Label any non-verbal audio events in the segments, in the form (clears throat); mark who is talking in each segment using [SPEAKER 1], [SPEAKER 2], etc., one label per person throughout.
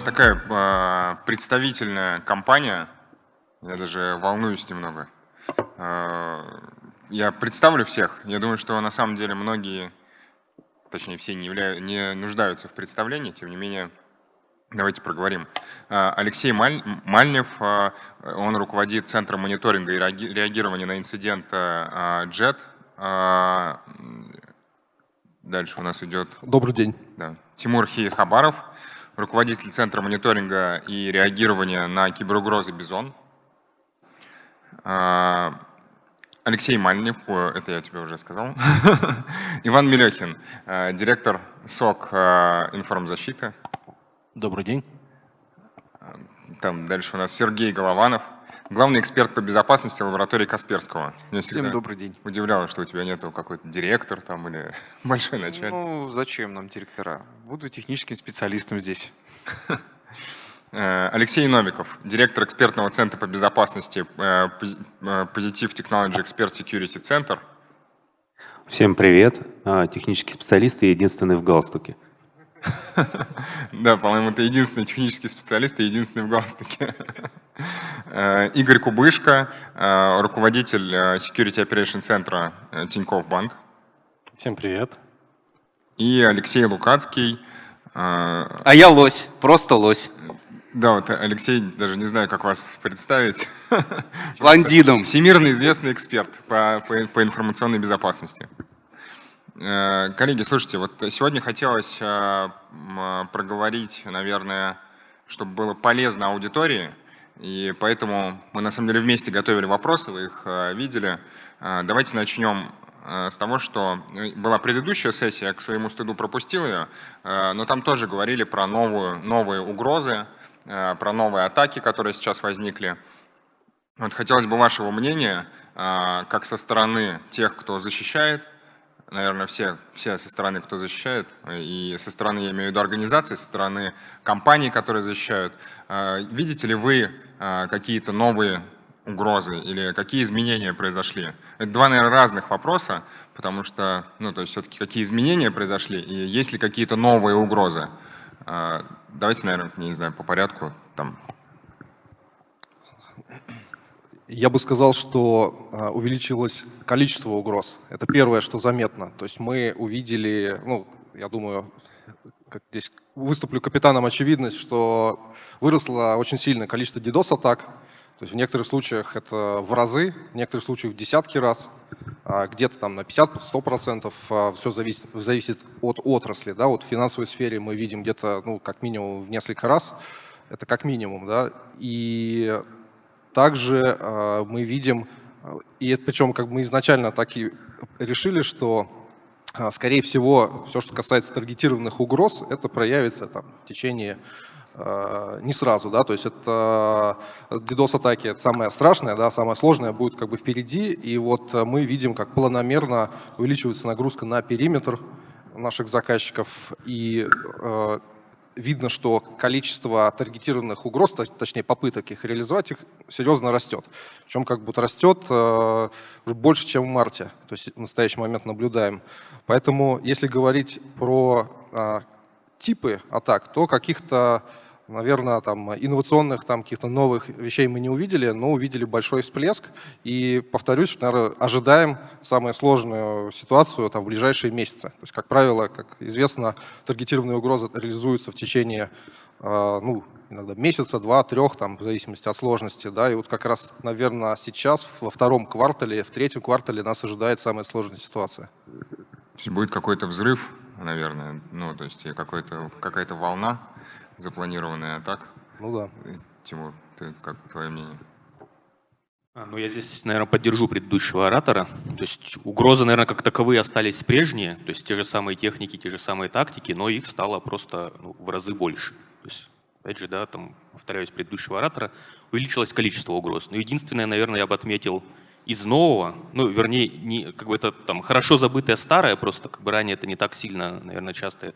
[SPEAKER 1] нас такая э, представительная компания, я даже волнуюсь немного. Э, я представлю всех. Я думаю, что на самом деле многие, точнее все не, являют, не нуждаются в представлении, тем не менее, давайте проговорим. Э, Алексей Маль, Мальнев, э, он руководит Центром мониторинга и реагирования на инцидент JET. Э, дальше у нас идет...
[SPEAKER 2] Добрый день.
[SPEAKER 1] Да. Тимур Хабаров, руководитель Центра мониторинга и реагирования на киберугрозы «Бизон». А, Алексей Мальнев, это я тебе уже сказал. (laughs) Иван Мелехин, а, директор СОК а, информзащиты.
[SPEAKER 3] Добрый день.
[SPEAKER 1] Там дальше у нас Сергей Голованов, главный эксперт по безопасности лаборатории Касперского.
[SPEAKER 4] Мне Всем добрый день.
[SPEAKER 1] Удивляло, что у тебя нету какой-то директор там или (laughs) большой начальник.
[SPEAKER 4] Ну, зачем нам директора? Буду техническим специалистом здесь.
[SPEAKER 1] Э, Алексей Новиков, директор экспертного центра по безопасности э, Positive Technology Expert Security Center.
[SPEAKER 5] Всем привет. А, технический специалист и единственный в галстуке. (laughs)
[SPEAKER 1] Да, по-моему, ты единственный технический специалист и единственный в галстуке. Э, Игорь Кубышко, руководитель Security Operation центра Тинькофф Банк.
[SPEAKER 6] Всем привет.
[SPEAKER 1] И Алексей Лукацкий.
[SPEAKER 7] А я лось, просто лось.
[SPEAKER 1] Да, вот Алексей, даже не знаю, как вас представить.
[SPEAKER 7] Блондином.
[SPEAKER 1] Всемирно известный эксперт по, по, по информационной безопасности. Э, коллеги, слушайте, вот сегодня хотелось э, проговорить, наверное, чтобы было полезно аудитории, и поэтому мы на самом деле вместе готовили вопросы, вы их э, видели. Давайте начнем с того, что была предыдущая сессия, я к своему стыду пропустил ее, но там тоже говорили про новую, новые угрозы, Э, про новые атаки, которые сейчас возникли. Вот хотелось бы вашего мнения, э, как со стороны тех, кто защищает, наверное, все, все со стороны, кто защищает, и со стороны, я имею в виду организации, со стороны компаний, которые защищают. Э, видите ли вы какие-то новые угрозы или какие изменения произошли? Это два, наверное, разных вопроса, потому что, ну, то есть все-таки какие изменения произошли и есть ли какие-то новые угрозы? А, давайте, наверное, не знаю, по порядку. Там.
[SPEAKER 2] Я бы сказал, что а, увеличилось количество угроз. Это первое, что заметно. То есть мы увидели, ну, я думаю, как здесь выступлю капитаном очевидность, что выросло очень сильное количество DDoS-атак, то есть в некоторых случаях это в разы, в некоторых случаях в десятки раз, а где-то там на 50-100%, а, все зависит, зависит от отрасли. Да? Вот в финансовой сфере мы видим где-то ну, как минимум в несколько раз, это как минимум. Да? И также э, мы видим, и причем как мы изначально так и решили, что скорее всего все, что касается таргетированных угроз, это проявится там, в течение Э, не сразу, да, то есть это DDoS-атаки, это самое страшное, да, самое сложное будет как бы впереди, и вот мы видим, как планомерно увеличивается нагрузка на периметр наших заказчиков, и э, видно, что количество таргетированных угроз, точнее попыток их реализовать, их серьезно растет. Причем как будто растет э, больше, чем в марте, то есть в настоящий момент наблюдаем. Поэтому если говорить про э, типы атак, то каких-то, наверное, там, инновационных, там, каких-то новых вещей мы не увидели, но увидели большой всплеск. И повторюсь, что, наверное, ожидаем самую сложную ситуацию там, в ближайшие месяцы. То есть, как правило, как известно, таргетированные угрозы реализуются в течение а, ну, иногда месяца, два, трех, там, в зависимости от сложности. Да, и вот как раз, наверное, сейчас, во втором квартале, в третьем квартале нас ожидает самая сложная ситуация.
[SPEAKER 1] То есть будет какой-то взрыв наверное. Ну, то есть какая-то волна запланированная, а так?
[SPEAKER 2] Ну да.
[SPEAKER 1] Тимур, ты как твое мнение?
[SPEAKER 5] А, ну, я здесь, наверное, поддержу предыдущего оратора. То есть угрозы, наверное, как таковые остались прежние, то есть те же самые техники, те же самые тактики, но их стало просто ну, в разы больше. То есть, опять же, да, там, повторяюсь, предыдущего оратора, увеличилось количество угроз. Но единственное, наверное, я бы отметил из нового, ну, вернее, не, как бы это там хорошо забытое старое, просто как бы ранее это не так сильно, наверное, часто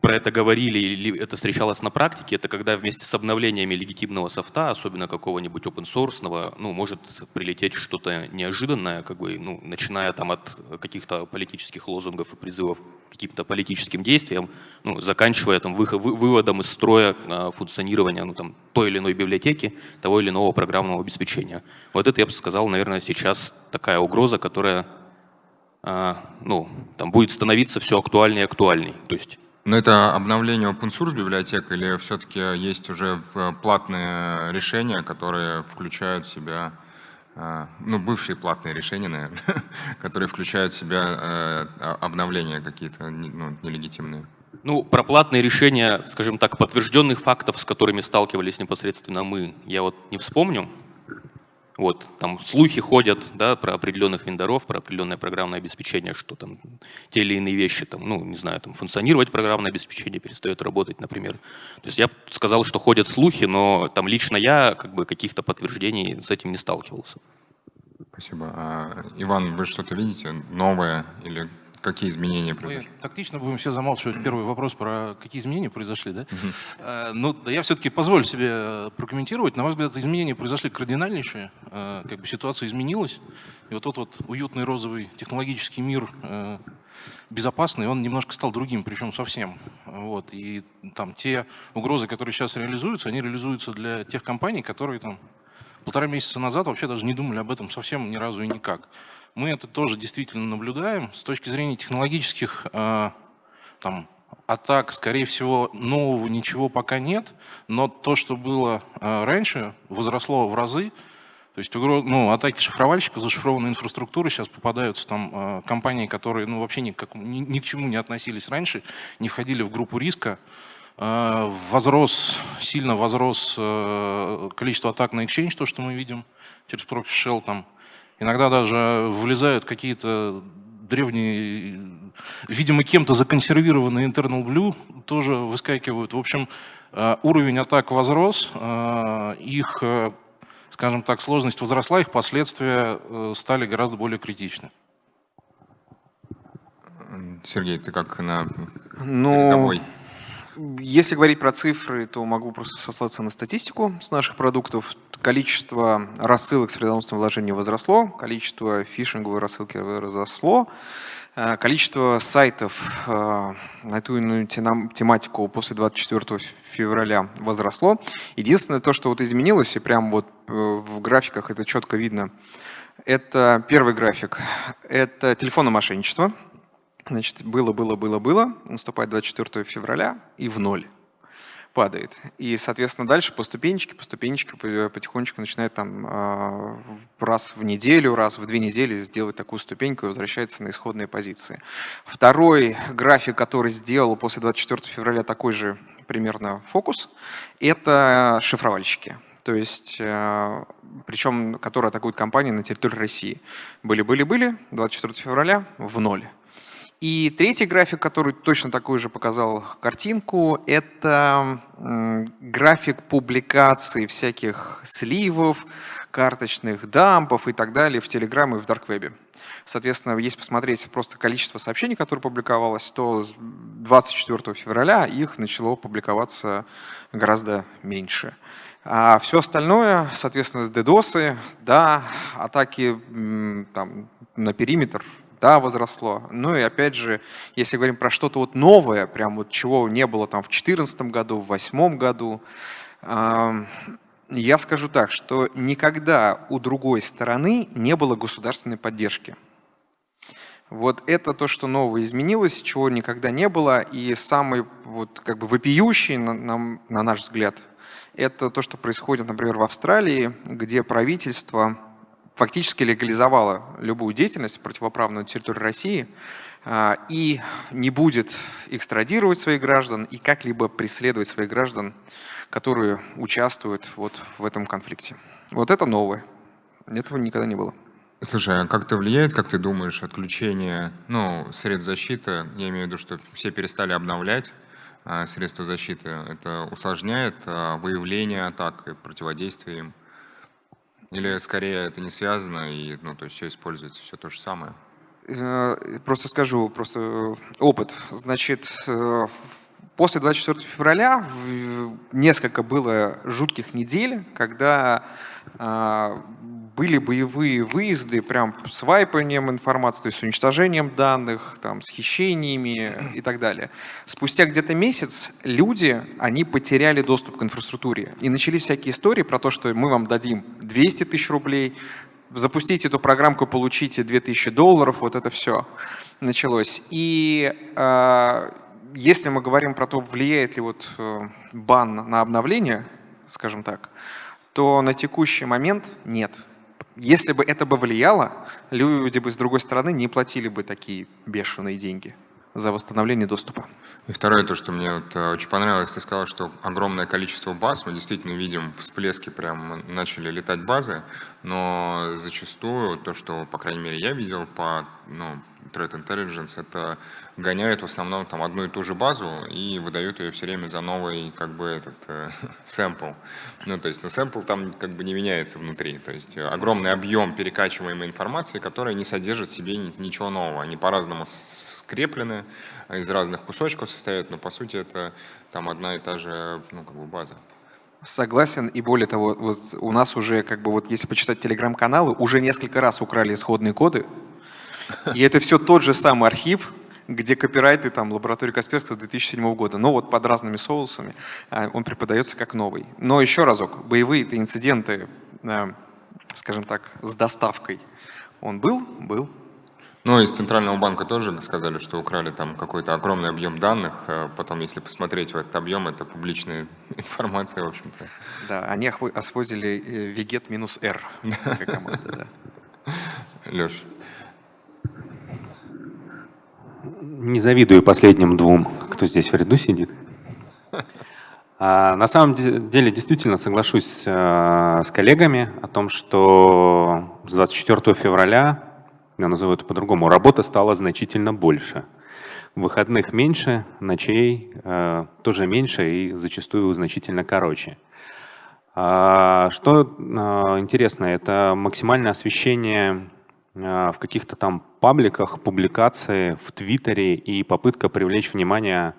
[SPEAKER 5] про это говорили или это встречалось на практике, это когда вместе с обновлениями легитимного софта, особенно какого-нибудь open source, ну, может прилететь что-то неожиданное, как бы, ну, начиная там от каких-то политических лозунгов и призывов к каким-то политическим действиям, ну, заканчивая там выход, выводом из строя а, функционирования ну, там, той или иной библиотеки, того или иного программного обеспечения. Вот это, я бы сказал, наверное, сейчас такая угроза, которая а, ну, там будет становиться все актуальнее и актуальней. То есть
[SPEAKER 1] но это обновление open source библиотек или все-таки есть уже платные решения, которые включают в себя, э, ну, бывшие платные решения, наверное, (laughs) которые включают в себя э, обновления какие-то ну, нелегитимные?
[SPEAKER 5] Ну, про платные решения, скажем так, подтвержденных фактов, с которыми сталкивались непосредственно мы, я вот не вспомню. Вот, там слухи ходят да, про определенных вендоров, про определенное программное обеспечение, что там те или иные вещи, там, ну, не знаю, там функционировать программное обеспечение перестает работать, например. То есть я сказал, что ходят слухи, но там лично я как бы каких-то подтверждений с этим не сталкивался.
[SPEAKER 1] Спасибо. А, Иван, вы что-то видите новое или Какие изменения произошли?
[SPEAKER 3] Мы тактично будем все замалчивать (clears throat) первый вопрос про какие изменения произошли, да? Угу. Ну, да я все-таки позволю себе э, прокомментировать. На ваш взгляд, изменения произошли кардинальнейшие. Э, как бы ситуация изменилась. И вот тот вот уютный розовый технологический мир безопасный, он немножко стал другим, причем совсем. Вот. И там те угрозы, которые сейчас реализуются, они реализуются для тех компаний, которые там полтора месяца назад вообще даже не думали об этом совсем ни разу и никак. Мы это тоже действительно наблюдаем. С точки зрения технологических э, там, атак, скорее всего, нового ничего пока нет, но то, что было э, раньше, возросло в разы. То есть ну, атаки шифровальщиков, зашифрованной инфраструктуры сейчас попадаются там э, компании, которые ну, вообще ни, как, ни, ни к чему не относились раньше, не входили в группу риска. Возрос, сильно возрос количество атак на Exchange, то, что мы видим через Proxy Shell, там, Иногда даже влезают какие-то древние, видимо, кем-то законсервированные internal blue, тоже выскакивают. В общем, э, уровень атак возрос, э, их, э, скажем так, сложность возросла, их последствия стали гораздо более критичны.
[SPEAKER 1] Сергей, ты как на
[SPEAKER 6] ну, передовой? Если говорить про цифры, то могу просто сослаться на статистику с наших продуктов. Количество рассылок с вредоносным вложением возросло, количество фишинговой рассылки возросло, э, количество сайтов э, на эту тематику после 24 февраля возросло. Единственное то, что вот изменилось, и прямо вот э, в графиках это четко видно, это первый график, это телефонное мошенничество – Значит, было, было, было, было, наступает 24 февраля и в ноль падает. И, соответственно, дальше по ступенечке, по ступенечке потихонечку начинает там а, раз в неделю, раз в две недели сделать такую ступеньку и возвращается на исходные позиции. Второй график, который сделал после 24 февраля такой же примерно фокус, это шифровальщики. То есть, а, причем, которые атакуют компании на территории России. Были-были-были, 24 февраля в ноль. И третий график, который точно такую же показал картинку, это график публикации всяких сливов, карточных дампов и так далее в Telegram и в Дарквебе. Соответственно, если посмотреть просто количество сообщений, которые публиковалось, то 24 февраля их начало публиковаться гораздо меньше. А все остальное, соответственно, DDoS, да, атаки там, на периметр, да, возросло. Ну и опять же, если говорим про что-то вот новое, прям вот чего не было там в 2014 году, в 2008 году, я скажу так, что никогда у другой стороны не было государственной поддержки. Вот это то, что новое изменилось, чего никогда не было. И самый вот как бы вопиющий, на, на, на наш взгляд, это то, что происходит, например, в Австралии, где правительство фактически легализовала любую деятельность противоправную на территории России а, и не будет экстрадировать своих граждан и как-либо преследовать своих граждан, которые участвуют вот в этом конфликте. Вот это новое. Этого никогда не было.
[SPEAKER 1] Слушай, а как это влияет, как ты думаешь, отключение ну, средств защиты? Я имею в виду, что все перестали обновлять а, средства защиты. Это усложняет а, выявление атак и противодействие им? Или скорее это не связано, и ну, то есть все используется, все то же самое?
[SPEAKER 6] Э, просто скажу, просто э, опыт. Значит, э, после 24 февраля несколько было жутких недель, когда а, были боевые выезды прям с вайпанием информации, то есть с уничтожением данных, там, с хищениями и так далее. Спустя где-то месяц люди, они потеряли доступ к инфраструктуре. И начались всякие истории про то, что мы вам дадим 200 тысяч рублей, запустите эту программку, получите 2000 долларов, вот это все началось. И э, если мы говорим про то, влияет ли вот э, бан на обновление, скажем так, то на текущий момент нет. Если бы это бы влияло, люди бы с другой стороны не платили бы такие бешеные деньги за восстановление доступа.
[SPEAKER 1] И второе, то, что мне вот э, очень понравилось, ты сказал, что огромное количество баз, мы действительно видим всплески, прям начали летать базы, но зачастую то, что, по крайней мере, я видел по ну, Threat Intelligence, это гоняют в основном там одну и ту же базу и выдают ее все время за новый как бы этот э, (laughs) сэмпл. Ну, то есть, ну, сэмпл там как бы не меняется внутри. То есть огромный объем перекачиваемой информации, которая не содержит в себе ничего нового. Они по-разному скреплены, из разных кусочков состоят, но по сути это там одна и та же ну, как бы база.
[SPEAKER 6] Согласен, и более того, вот у нас уже, как бы вот если почитать телеграм-каналы, уже несколько раз украли исходные коды, и это все тот же самый архив, где копирайты там лаборатории Касперского 2007 года, но вот под разными соусами а, он преподается как новый. Но еще разок, боевые-то инциденты, э, скажем так, с доставкой, он был? Был.
[SPEAKER 1] Ну, из Центрального банка тоже сказали, что украли там какой-то огромный объем данных. Э, потом, если посмотреть в этот объем, это публичная (laughs) информация, в общем-то.
[SPEAKER 6] Да, они освозили э, вегет минус R
[SPEAKER 1] да. Леш,
[SPEAKER 8] не завидую последним двум, кто здесь в ряду сидит. А, на самом деле, действительно соглашусь а, с коллегами о том, что с 24 февраля, я назову это по-другому, работа стала значительно больше. Выходных меньше, ночей а, тоже меньше и зачастую значительно короче. А, что а, интересно, это максимальное освещение а, в каких-то там пабликах, публикации в Твиттере и попытка привлечь внимание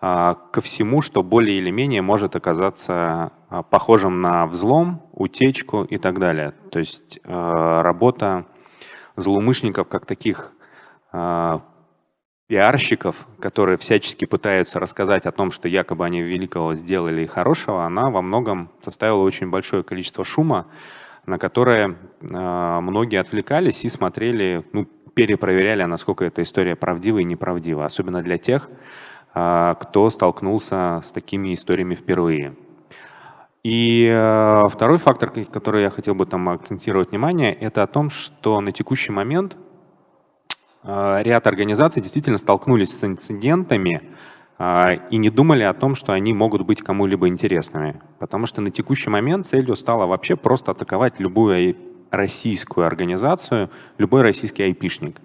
[SPEAKER 8] а, ко всему, что более или менее может оказаться а, похожим на взлом, утечку и так далее. То есть работа злоумышленников как таких пиарщиков, которые всячески пытаются рассказать о том, что якобы они великого сделали и хорошего, она во многом составила очень большое количество шума, на которое а, многие отвлекались и смотрели, ну, перепроверяли, насколько эта история правдива и неправдива, особенно для тех, а, кто столкнулся с такими историями впервые. И а, второй фактор, который я хотел бы там акцентировать внимание, это о том, что на текущий момент ряд организаций действительно столкнулись с инцидентами, а, и не думали о том, что они могут быть кому-либо интересными. Потому что на текущий момент целью стало вообще просто атаковать любую российскую организацию, любой российский айпишник.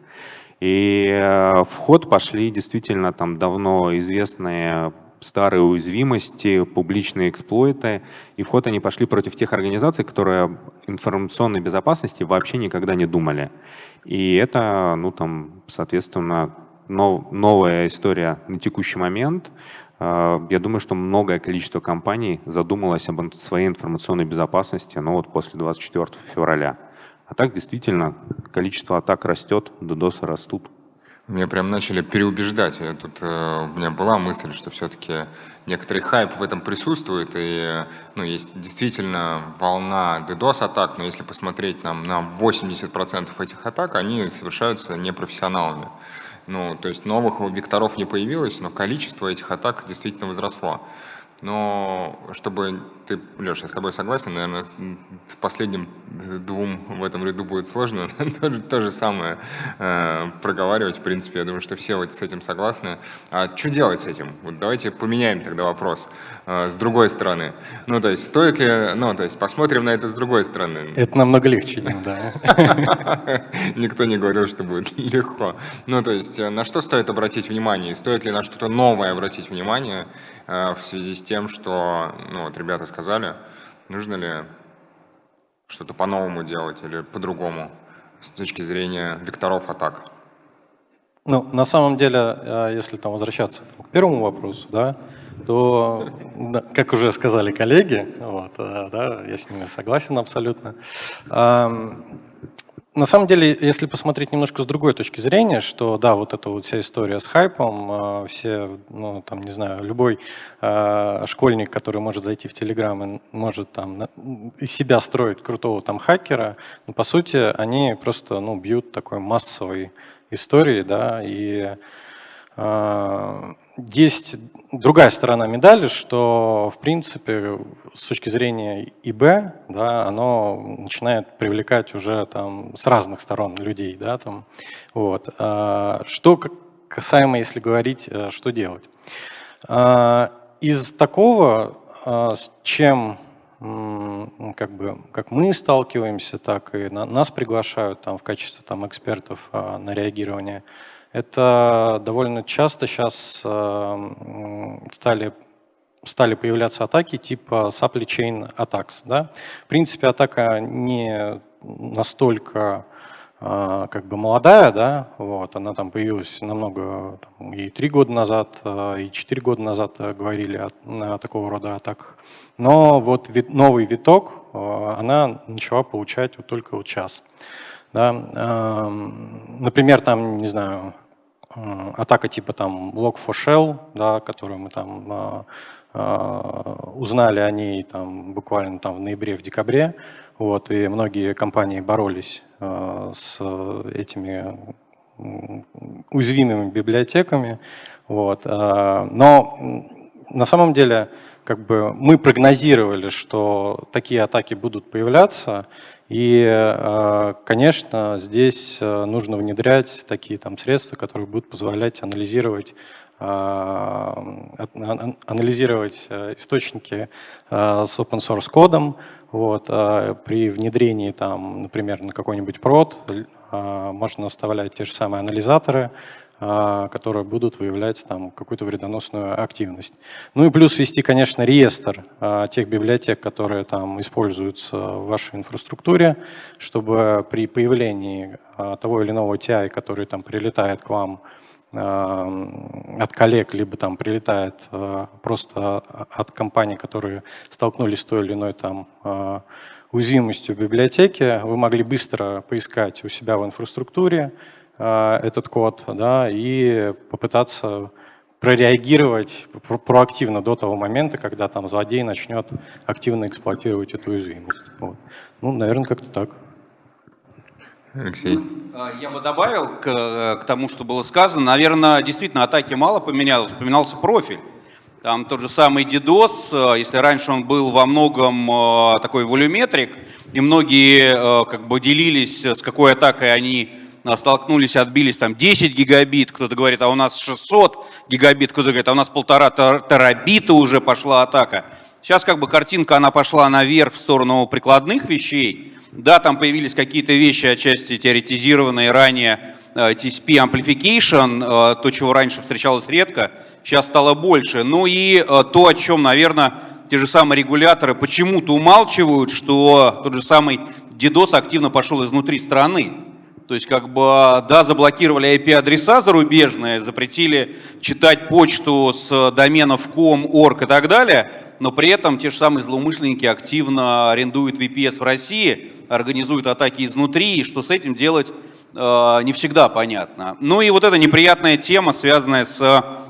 [SPEAKER 8] И э, в ход пошли действительно там давно известные старые уязвимости, публичные эксплойты, и в они пошли против тех организаций, которые информационной безопасности вообще никогда не думали. И это, ну там, соответственно, нов, новая история на текущий момент. А, я думаю, что многое количество компаний задумалось об своей информационной безопасности ну, вот после 24 февраля. А так действительно количество атак растет, DDoS растут.
[SPEAKER 1] Меня прям начали переубеждать. Я тут, э, у меня была мысль, что все-таки некоторый хайп в этом присутствует, и ну, есть действительно волна DDoS-атак, но если посмотреть нам на 80% этих атак, они совершаются непрофессионалами. Ну, то есть новых векторов не появилось, но количество этих атак действительно возросло. Но чтобы ты, Леша, я с тобой согласен, наверное, с последним двум в этом ряду будет сложно (laughs) то, же, то же самое э, проговаривать. В принципе, я думаю, что все вот с этим согласны. А что делать с этим? Вот давайте поменяем тогда вопрос э, с другой стороны. Ну, то есть, стоит ли, ну, то есть, посмотрим на это с другой стороны.
[SPEAKER 9] Это намного легче, да. (laughs)
[SPEAKER 1] Никто не говорил, что будет (laughs) легко. Ну, то есть, на что стоит обратить внимание? Стоит ли на что-то новое обратить внимание э, в связи с тем, что, ну, вот ребята сказали, нужно ли что-то по-новому делать или по-другому с точки зрения векторов атак?
[SPEAKER 9] Ну, на самом деле, э, если там возвращаться к первому вопросу, да, то, как уже сказали коллеги, вот, э, да, я с ними согласен абсолютно. На самом деле, если посмотреть немножко с другой точки зрения, что да, вот эта вот вся история с хайпом, э, все, ну там, не знаю, любой э, школьник, который может зайти в Телеграм и может там из себя строить крутого там хакера, ну, по сути, они просто, ну, бьют такой массовой историей, да, и э, есть другая сторона медали, что, в принципе, с точки зрения ИБ, да, оно начинает привлекать уже там с разных сторон людей. Да, там, вот. А, что касаемо, если говорить, э, что делать. А, из такого, а, с чем как, бы, как мы сталкиваемся, так и нас приглашают там, в качестве там, экспертов на реагирование – это довольно часто сейчас э, стали, стали появляться атаки типа supply chain attacks. Да? В принципе, атака не настолько э, как бы молодая, да, вот, она там появилась намного, там, и три года назад, э, и четыре года назад говорили о, о такого рода атаках. Но вот вит, новый виток она начала получать вот только вот сейчас. Да. Эм, например, там, не знаю, атака типа там Log4Shell, да, которую мы там а, а, узнали о ней там, буквально там в ноябре, в декабре, вот, и многие компании боролись с этими уязвимыми библиотеками. Вот. Но на самом деле как бы мы прогнозировали, что такие атаки будут появляться, и, э, конечно, здесь э, нужно внедрять такие там средства, которые будут позволять анализировать э, анализировать источники с open source кодом. Вот, при внедрении, там, например, на какой-нибудь прод можно вставлять те же самые анализаторы, а, которые будут выявлять там какую-то вредоносную активность. Ну и плюс вести, конечно, реестр а, тех библиотек, которые там используются в вашей инфраструктуре, чтобы при появлении а, того или иного TI, который там прилетает к вам от коллег, либо там прилетает просто от компаний, которые столкнулись с той или иной там уязвимостью библиотеки, вы могли быстро поискать у себя в инфраструктуре, этот код да, и попытаться прореагировать проактивно до того момента, когда там злодей начнет активно эксплуатировать эту уязвимость. Вот. Ну, наверное, как-то так.
[SPEAKER 1] Алексей.
[SPEAKER 7] А, я бы добавил к, к тому, что было сказано. Наверное, действительно, атаки мало поменялось, поменялся профиль. Там тот же самый DDoS, э, если раньше он был во многом э, такой волюметрик, и многие как бы делились, с какой атакой они столкнулись, отбились там 10 гигабит, кто-то говорит, а у нас 600 гигабит, кто-то говорит, а у нас полтора терабита уже пошла атака. Сейчас как бы картинка, она пошла наверх в сторону прикладных вещей. Да, там появились какие-то вещи, отчасти теоретизированные ранее, э, TCP amplification, э, то, чего раньше встречалось редко, сейчас стало больше. Ну и э, то, о чем, наверное, те же самые регуляторы почему-то умалчивают, что тот же самый DDoS активно пошел изнутри страны. То есть, как бы, да, заблокировали IP-адреса зарубежные, запретили читать почту с доменов com, org и так далее, но при этом те же самые злоумышленники активно арендуют VPS в России, организуют атаки изнутри, и что с этим делать э, не всегда понятно. Ну и вот эта неприятная тема, связанная с а,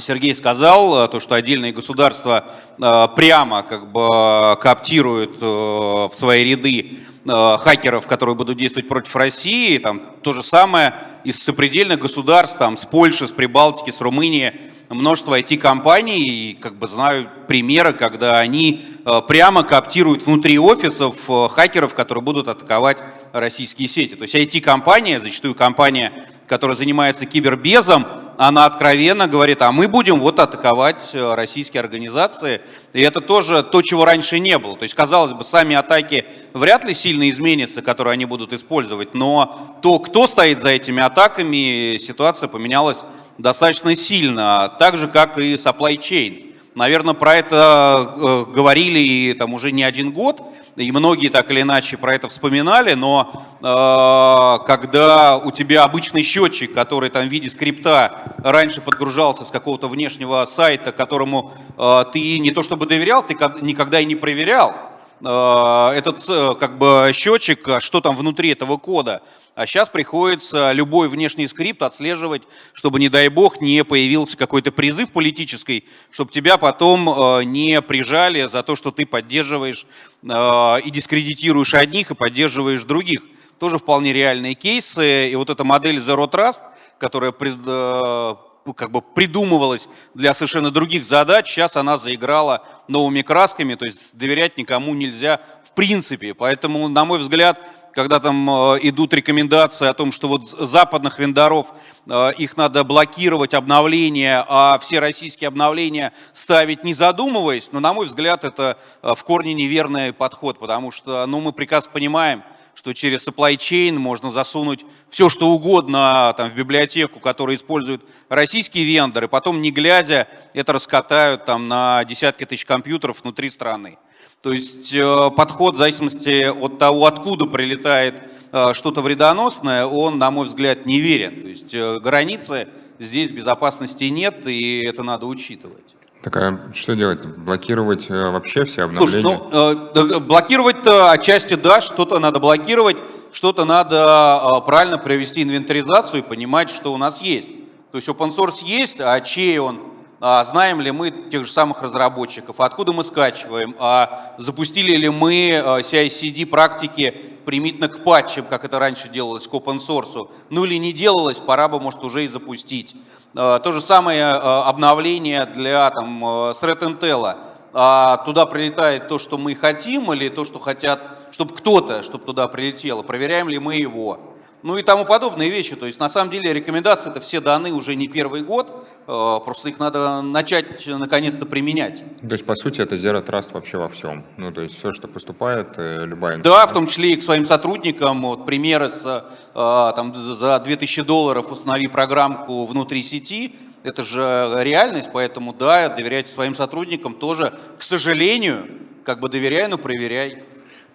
[SPEAKER 7] Сергей сказал, э, то, что отдельные государства э, прямо как бы коптируют э, в свои ряды хакеров, которые будут действовать против России. Там то же самое из сопредельных государств, там, с Польши, с Прибалтики, с Румынии, множество IT-компаний, и как бы знаю примеры, когда они прямо коптируют внутри офисов хакеров, которые будут атаковать российские сети. То есть IT-компания, зачастую компания, которая занимается кибербезом, она откровенно говорит, а мы будем вот атаковать э, российские организации. И это тоже то, чего раньше не было. То есть, казалось бы, сами атаки вряд ли сильно изменятся, которые они будут использовать, но то, кто стоит за этими атаками, ситуация поменялась достаточно сильно, так же, как и supply chain. Наверное, про это э, говорили и там уже не один год, и многие так или иначе про это вспоминали, но э, когда у тебя обычный счетчик, который там в виде скрипта раньше подгружался с какого-то внешнего сайта, которому э, ты не то чтобы доверял, ты никогда и не проверял, э, этот э, как бы счетчик, а что там внутри этого кода, а сейчас приходится любой внешний скрипт отслеживать, чтобы, не дай бог, не появился какой-то призыв политический, чтобы тебя потом э, не прижали за то, что ты поддерживаешь э, и дискредитируешь одних и поддерживаешь других. Тоже вполне реальные кейсы. И вот эта модель Zero Trust, которая э, как бы придумывалась для совершенно других задач, сейчас она заиграла новыми красками, то есть доверять никому нельзя в принципе. Поэтому, на мой взгляд, когда там э, идут рекомендации о том, что вот западных вендоров э, их надо блокировать обновления, а все российские обновления ставить не задумываясь, но на мой взгляд это э, в корне неверный подход, потому что ну, мы прекрасно понимаем, что через supply chain можно засунуть все, что угодно там, в библиотеку, которую используют российские вендоры, потом не глядя это раскатают там, на десятки тысяч компьютеров внутри страны. То есть э, подход в зависимости от того, откуда прилетает э, что-то вредоносное, он, на мой взгляд, неверен. То есть э, границы здесь безопасности нет, и это надо учитывать.
[SPEAKER 1] Так а что делать? Блокировать вообще все обновления?
[SPEAKER 7] Слушай, ну, блокировать-то отчасти да, что-то надо блокировать, что-то надо правильно провести инвентаризацию и понимать, что у нас есть. То есть open source есть, а чей он, знаем ли мы тех же самых разработчиков, откуда мы скачиваем, а запустили ли мы CI-CD практики примитивно к патчам, как это раньше делалось к open source, ну или не делалось, пора бы, может, уже и запустить. То же самое обновление для там, Threat Intel. А туда прилетает то, что мы хотим, или то, что хотят, чтобы кто-то, чтобы туда прилетело, проверяем ли мы его ну и тому подобные вещи. То есть на самом деле рекомендации это все даны уже не первый год, э, просто их надо начать наконец-то применять.
[SPEAKER 1] То есть по сути это Zero Trust вообще во всем? Ну то есть все, что поступает, э, любая
[SPEAKER 7] Да, в том числе и к своим сотрудникам. Вот примеры с, э, там, за 2000 долларов установи программку внутри сети, это же реальность, поэтому да, доверяйте своим сотрудникам тоже, к сожалению, как бы доверяй, но проверяй.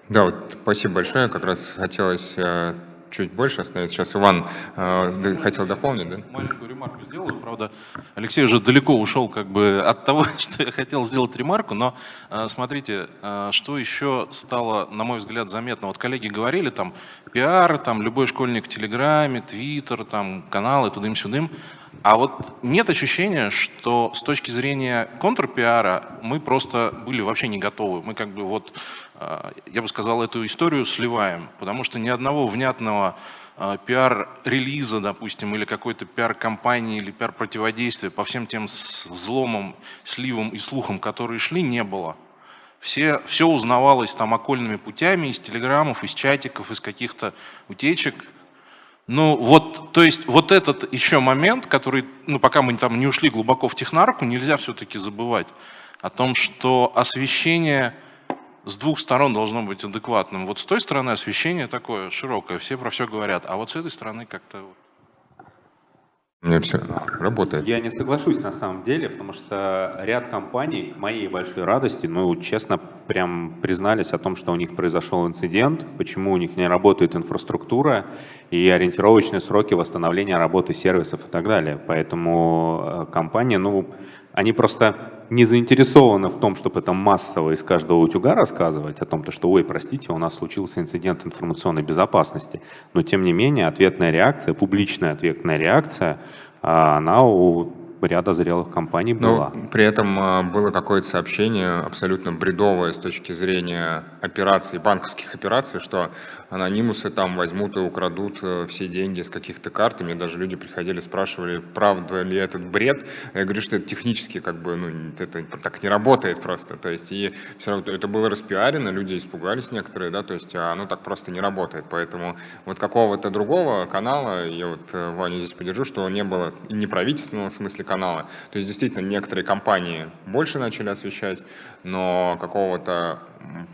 [SPEAKER 1] Да, вот спасибо большое. Как раз хотелось чуть больше остановиться. Сейчас Иван э, хотел дополнить, да?
[SPEAKER 3] Маленькую ремарку сделаю. Правда, Алексей уже далеко ушел как бы от того, (laughs) что я хотел сделать ремарку, но э, смотрите, э, что еще стало, на мой взгляд, заметно. Вот коллеги говорили, там, пиар, там, любой школьник в Телеграме, Твиттер, там, каналы, тудым-сюдым. А вот нет ощущения, что с точки зрения контрпиара мы просто были вообще не готовы. Мы как бы вот а, я бы сказал, эту историю сливаем, потому что ни одного внятного а, пиар-релиза, допустим, или какой-то пиар-компании, или пиар-противодействия по всем тем взломам, сливам и слухам, которые шли, не было. Все, все узнавалось там окольными путями, из телеграммов, из чатиков, из каких-то утечек. Ну вот, то есть вот этот еще момент, который, ну пока мы там не ушли глубоко в технарку, нельзя все-таки забывать о том, что освещение с двух сторон должно быть адекватным. Вот с той стороны освещение такое широкое, все про все говорят, а вот с этой стороны как-то...
[SPEAKER 1] У все работает.
[SPEAKER 8] Я не соглашусь на самом деле, потому что ряд компаний, к моей большой радости, ну, честно, прям признались о том, что у них произошел инцидент, почему у них не работает инфраструктура и ориентировочные сроки восстановления работы сервисов и так далее. Поэтому э, компания, ну, они просто не заинтересованы в том, чтобы это массово из каждого утюга рассказывать о том, что, ой, простите, у нас случился инцидент информационной безопасности. Но, тем не менее, ответная реакция, публичная ответная реакция, а, она у ряда зрелых компаний была.
[SPEAKER 1] Но при этом а, было какое-то сообщение абсолютно бредовое с точки зрения операций, банковских операций, что анонимусы там возьмут и украдут э, все деньги с каких-то карт. И мне даже люди приходили, спрашивали, правда ли этот бред. Я говорю, что это технически как бы, ну, это так не работает просто. То есть и все равно это было распиарено, люди испугались некоторые, да, то есть а оно так просто не работает. Поэтому вот какого-то другого канала, я вот э, Ваню здесь поддержу, что не было не правительственного в смысле канала. То есть действительно некоторые компании больше начали освещать, но какого-то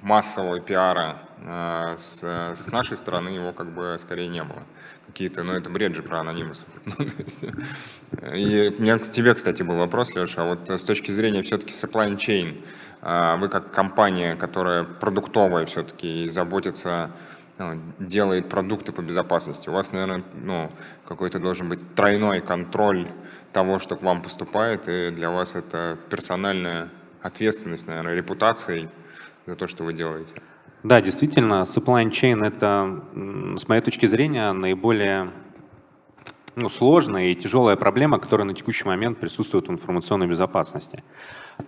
[SPEAKER 1] массового пиара а с, с нашей стороны его как бы скорее не было. Какие-то, ну это бред же про анонимусов. (laughs) Ну, и у меня к тебе, кстати, был вопрос, Леша, а вот с точки зрения все-таки supply chain, а вы как компания, которая продуктовая все-таки и заботится ну, делает продукты по безопасности. У вас, наверное, ну, какой-то должен быть тройной контроль того, что к вам поступает, и для вас это персональная ответственность, наверное, репутацией за то, что вы делаете.
[SPEAKER 8] Да, действительно, supply chain – это, с моей точки зрения, наиболее ну, сложная и тяжелая проблема, которая на текущий момент присутствует в информационной безопасности.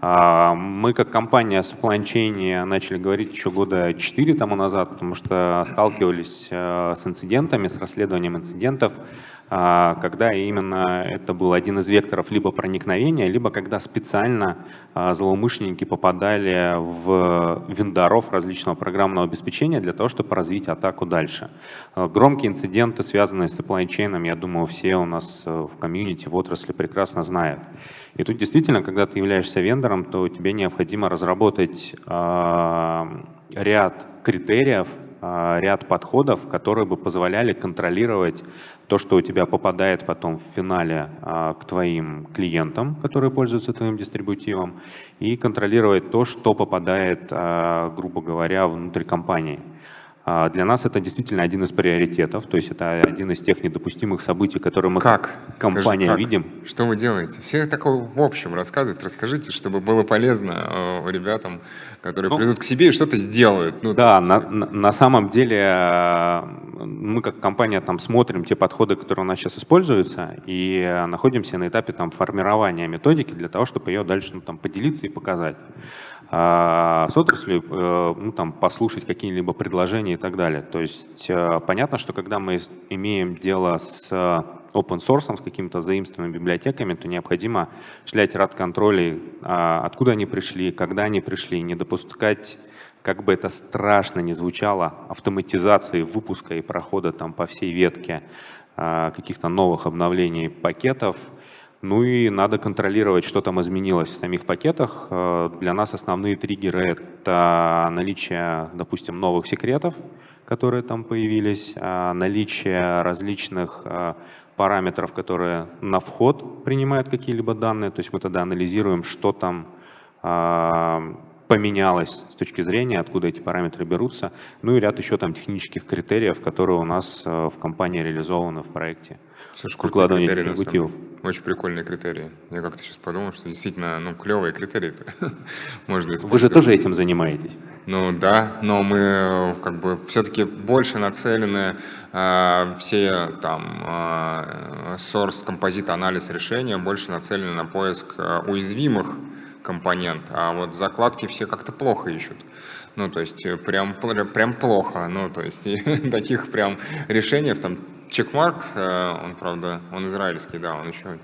[SPEAKER 8] А, мы как компания supply chain начали говорить еще года 4 тому назад, потому что сталкивались э, с инцидентами, с расследованием инцидентов, когда именно это был один из векторов либо проникновения, либо когда специально а, злоумышленники попадали в вендоров различного программного обеспечения для того, чтобы развить атаку дальше. А, громкие инциденты, связанные с supply chain, я думаю, все у нас э, в комьюнити, в отрасли прекрасно знают. И тут действительно, когда ты являешься вендором, то тебе необходимо разработать ряд критериев, а, ряд подходов, которые бы позволяли контролировать то, что у тебя попадает потом в финале а, к твоим клиентам, которые пользуются твоим дистрибутивом, и контролировать то, что попадает, а, грубо говоря, внутрь компании. А, для нас это действительно один из приоритетов, то есть это один из тех недопустимых событий, которые мы
[SPEAKER 1] как
[SPEAKER 8] компания
[SPEAKER 1] как?
[SPEAKER 8] видим.
[SPEAKER 1] Что вы делаете? Все такое в общем рассказывают, расскажите, чтобы было полезно э, ребятам, которые ну, придут к себе и что-то сделают.
[SPEAKER 8] Ну, да, на, на самом деле э, мы как компания там смотрим те подходы, которые у нас сейчас используются, и находимся на этапе там формирования методики для того, чтобы ее дальше ну, там поделиться и показать а, с отраслью, э, ну, там, послушать какие-либо предложения и так далее. То есть э, понятно, что когда мы имеем дело с open source, с какими-то заимствованными библиотеками, то необходимо шлять ряд контролей, а, откуда они пришли, когда они пришли, не допускать как бы это страшно не звучало, автоматизации выпуска и прохода там по всей ветке а, каких-то новых обновлений пакетов, ну и надо контролировать, что там изменилось в самих пакетах. Э, для нас основные триггеры — это наличие, допустим, новых секретов, которые там появились, э, наличие различных параметров, которые на вход принимают какие-либо данные. То есть мы тогда анализируем, что там поменялось с точки зрения, откуда эти параметры берутся. Ну и ряд еще там технических критериев, которые у нас в компании реализованы в проекте.
[SPEAKER 1] Слушай, крутые критерии, Очень прикольные критерии. Я как-то сейчас подумал, что действительно, ну, клевые критерии (laughs) можно использовать.
[SPEAKER 8] Вы же тоже этим занимаетесь?
[SPEAKER 1] Ну да, но мы как бы все-таки больше нацелены э, все там э, source композит анализ решения больше нацелены на поиск э, уязвимых компонент, а вот закладки все как-то плохо ищут. Ну, то есть прям, прям плохо. Ну, то есть (laughs) таких прям решений там Чекмаркс, э, он, правда, он израильский, да, он еще,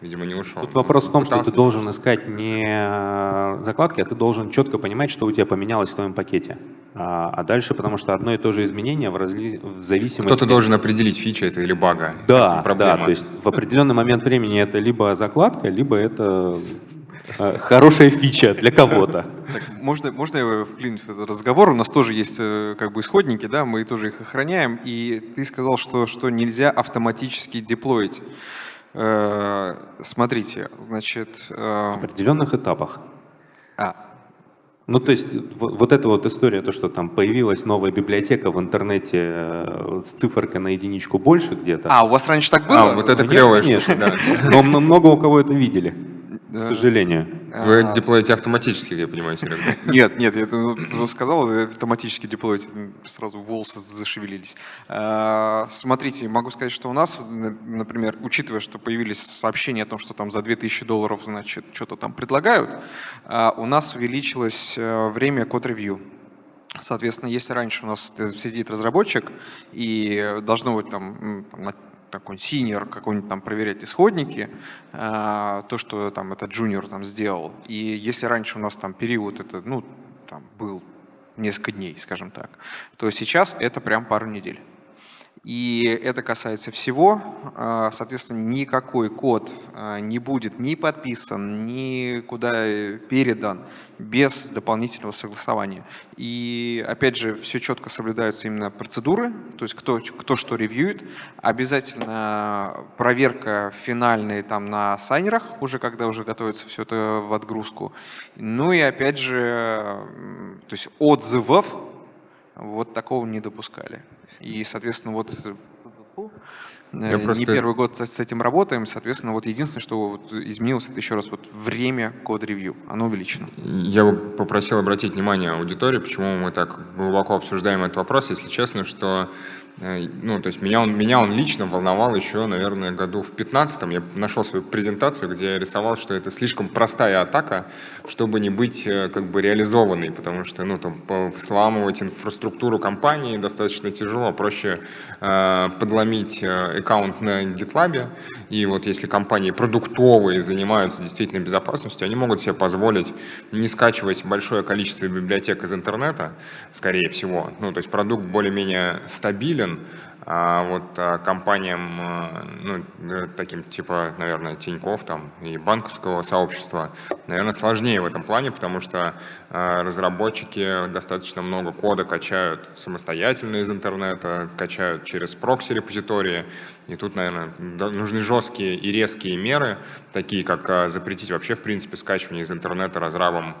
[SPEAKER 1] видимо, не ушел.
[SPEAKER 8] Тут вопрос в том, что ты должен искать не э, закладки, а ты должен четко понимать, что у тебя поменялось в твоем пакете. А, а дальше, потому что одно и то же изменение в, разли... в зависимости...
[SPEAKER 1] Кто-то должен определить, фича это или бага.
[SPEAKER 8] Да, да, то есть в определенный момент времени это либо закладка, либо это Э, хорошая фича для кого-то.
[SPEAKER 6] Можно, можно я вклинюсь в этот разговор? У нас тоже есть э, как бы исходники, да, мы тоже их охраняем. И ты сказал, что, что нельзя автоматически деплоить. Э, смотрите, значит...
[SPEAKER 8] В определенных этапах.
[SPEAKER 6] А,
[SPEAKER 8] ну, то есть вот, эта вот история, то, что там появилась новая библиотека в интернете с циферкой на единичку больше где-то.
[SPEAKER 6] А, у вас раньше так было?
[SPEAKER 1] А, вот это клевая штука, да.
[SPEAKER 8] Но много у кого это видели к сожалению.
[SPEAKER 1] Вы а, деплоите автоматически, я понимаю, Серега? (laughs)
[SPEAKER 6] Нет, нет, я ну, сказал, автоматически деплоить, сразу волосы зашевелились. А, смотрите, могу сказать, что у нас, например, учитывая, что появились сообщения о том, что там за 2000 долларов, значит, что-то там предлагают, а, у нас увеличилось э, время код-ревью. Соответственно, если раньше у нас сидит разработчик и должно быть там такой senior какой-нибудь там проверять исходники, э, то, что там этот junior там сделал. И если раньше у нас там период это, ну, там был несколько дней, скажем так, то сейчас это прям пару недель. И это касается всего. А, соответственно, никакой код а, не будет ни подписан, ни куда передан без дополнительного согласования. И опять же, все четко соблюдаются именно процедуры, то есть кто, кто что ревьюет. Обязательно проверка финальная там на сайнерах, уже когда уже готовится все это в отгрузку. Ну и опять же, то есть отзывов вот такого не допускали. И, соответственно, вот я не просто... первый год с этим работаем, соответственно, вот единственное, что вот изменилось, это еще раз вот время код-ревью, оно увеличено.
[SPEAKER 1] Я бы попросил обратить внимание аудитории, почему мы так глубоко обсуждаем этот вопрос, если честно, что Э, ну, то есть меня он, меня он лично волновал еще, наверное, году в 15 Я нашел свою презентацию, где я рисовал, что это слишком простая атака, чтобы не быть э, как бы реализованной, потому что, ну, там, взламывать инфраструктуру компании достаточно тяжело, проще э, подломить э, аккаунт на GitLab, и вот если компании продуктовые занимаются действительно безопасностью, они могут себе позволить не скачивать большое количество библиотек из интернета, скорее всего, ну, то есть продукт более-менее стабилен, А вот а компаниям, э, ну, э, таким типа, наверное, Тиньков там и банковского сообщества, наверное, сложнее в этом плане, потому что э, разработчики достаточно много кода качают самостоятельно из интернета, качают через прокси-репозитории, и тут, наверное, нужны жесткие и резкие меры, такие как запретить вообще, в принципе, скачивание из интернета разрабом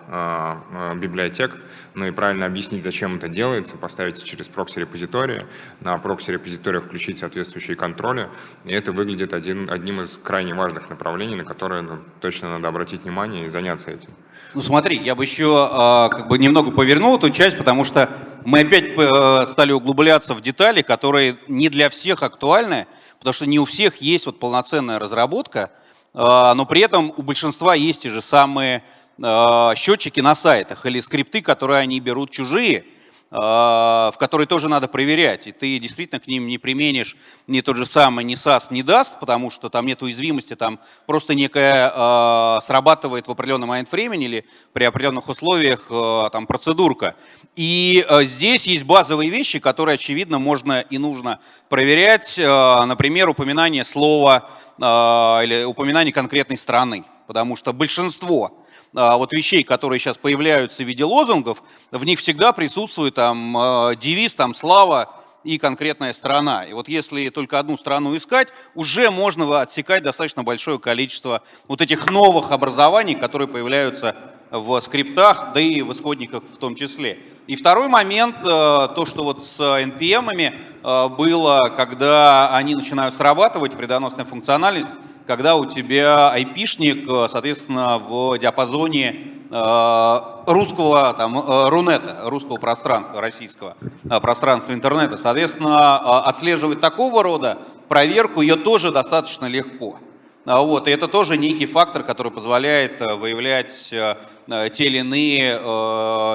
[SPEAKER 1] библиотек, ну и правильно объяснить, зачем это делается, поставить через прокси-репозитории, на прокси-репозитории репозиториях включить соответствующие контроли. И это выглядит один, одним из крайне важных направлений, на которые ну, точно надо обратить внимание и заняться этим.
[SPEAKER 7] Ну смотри, я бы еще э, как бы немного повернул эту часть, потому что мы опять э, стали углубляться в детали, которые не для всех актуальны, потому что не у всех есть вот полноценная разработка, э, но при этом у большинства есть те же самые э, счетчики на сайтах или скрипты, которые они берут чужие, а, в которые тоже надо проверять. И ты действительно к ним не применишь ни тот же самый ни SAS, ни DAST, потому что там нет уязвимости, там просто некая э, срабатывает в определенный момент времени или при определенных условиях э, там процедурка. И здесь есть базовые вещи, которые, очевидно, можно и нужно проверять. Например, упоминание слова или упоминание конкретной страны, потому что большинство а, вот вещей, которые сейчас появляются в виде лозунгов, в них всегда присутствует там а, девиз, там слава и конкретная страна. И вот если только одну страну искать, уже можно отсекать достаточно большое количество вот этих новых образований, которые появляются в скриптах, да и в исходниках в том числе. И второй момент, э, то, что вот с NPM э, было, когда они начинают срабатывать, вредоносная функциональность, когда у тебя айпишник, э, соответственно, в диапазоне э, русского там, э, рунета, русского пространства, российского пространства интернета. Соответственно, отслеживать такого рода проверку ее тоже достаточно легко. А вот, и это тоже некий фактор, который позволяет выявлять те или иные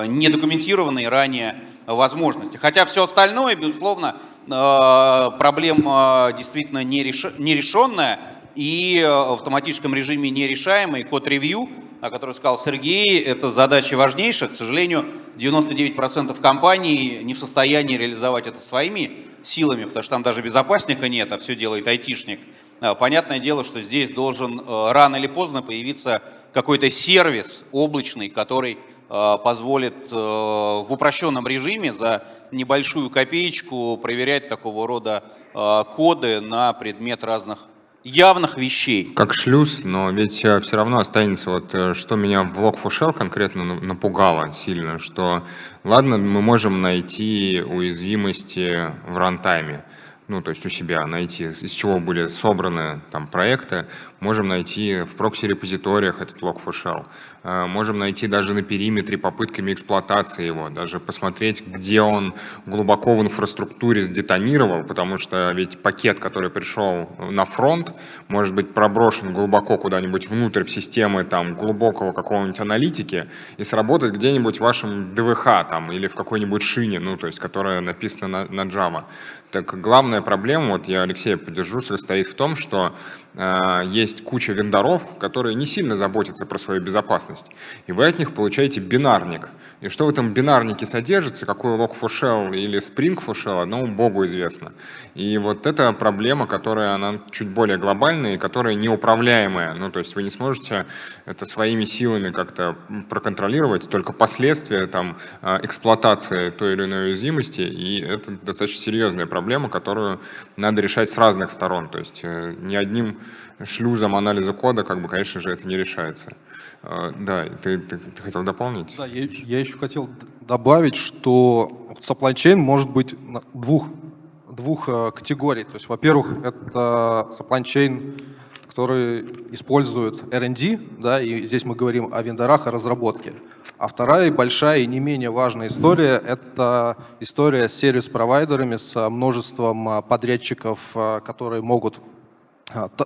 [SPEAKER 7] недокументированные ранее возможности. Хотя все остальное, безусловно, проблема действительно нерешенная, и э, в автоматическом режиме нерешаемый код-ревью, о котором сказал Сергей, это задача важнейшая. К сожалению, 99% компаний не в состоянии реализовать это своими силами, потому что там даже безопасника нет, а все делает айтишник. А, понятное дело, что здесь должен э, рано или поздно появиться какой-то сервис облачный, который э, позволит в упрощенном режиме за небольшую копеечку проверять такого рода коды на предмет разных явных вещей.
[SPEAKER 1] Как шлюз, но ведь э, все равно останется, вот э, что меня в Log4Shell конкретно напугало сильно, что ладно, мы можем найти уязвимости в рантайме, ну, то есть у себя найти, из чего были собраны там проекты, можем найти в прокси-репозиториях этот log4shell, э, можем найти даже на периметре попытками эксплуатации его, даже посмотреть, где он глубоко в инфраструктуре сдетонировал, потому что ведь пакет, который пришел на фронт, может быть проброшен глубоко куда-нибудь внутрь в системы там глубокого какого-нибудь аналитики и сработать где-нибудь в вашем ДВХ там или в какой-нибудь шине, ну, то есть, которая написана на, на Java. Так главная проблема, вот я Алексея поддержу, состоит в том, что э, есть куча вендоров, которые не сильно заботятся про свою безопасность. И вы от них получаете бинарник. И что в этом бинарнике содержится, какой Log4Shell или Spring4Shell, одному богу известно. И вот эта проблема, которая она чуть более глобальная и которая неуправляемая. Ну, то есть вы не сможете это своими силами как-то проконтролировать, только последствия там, э, эксплуатации той или иной уязвимости, и это достаточно серьезная проблема, которую надо решать с разных сторон. То есть э, ни одним шлюзом анализа кода, как бы, конечно же, это не решается. Э, да, ты, ты, ты хотел дополнить?
[SPEAKER 2] Да, я, я еще хотел добавить, что supply chain может быть двух, двух э, категорий. То есть, во-первых, это supply chain который использует R&D, да, и здесь мы говорим о вендорах, о разработке. А вторая большая и не менее важная история – это история с сервис-провайдерами, с множеством а, подрядчиков, а, которые могут а,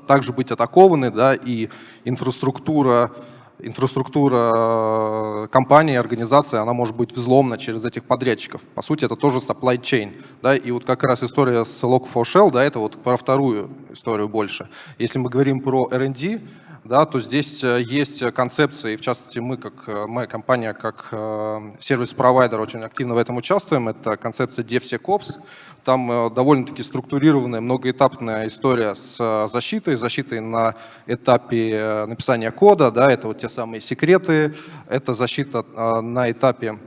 [SPEAKER 2] также быть атакованы, да, и инфраструктура инфраструктура компании, организации, она может быть взломана через этих подрядчиков. По сути, это тоже supply chain. Да? И вот как раз история с Log4Shell, да, это вот про вторую историю больше. Если мы говорим про R&D, да, то здесь э, есть концепции, в частности мы, как э, моя компания, как э, сервис-провайдер очень активно в этом участвуем, это концепция DevSecOps, там довольно-таки структурированная, многоэтапная история с защитой, защитой на этапе написания кода, да, это вот те самые секреты, это защита на этапе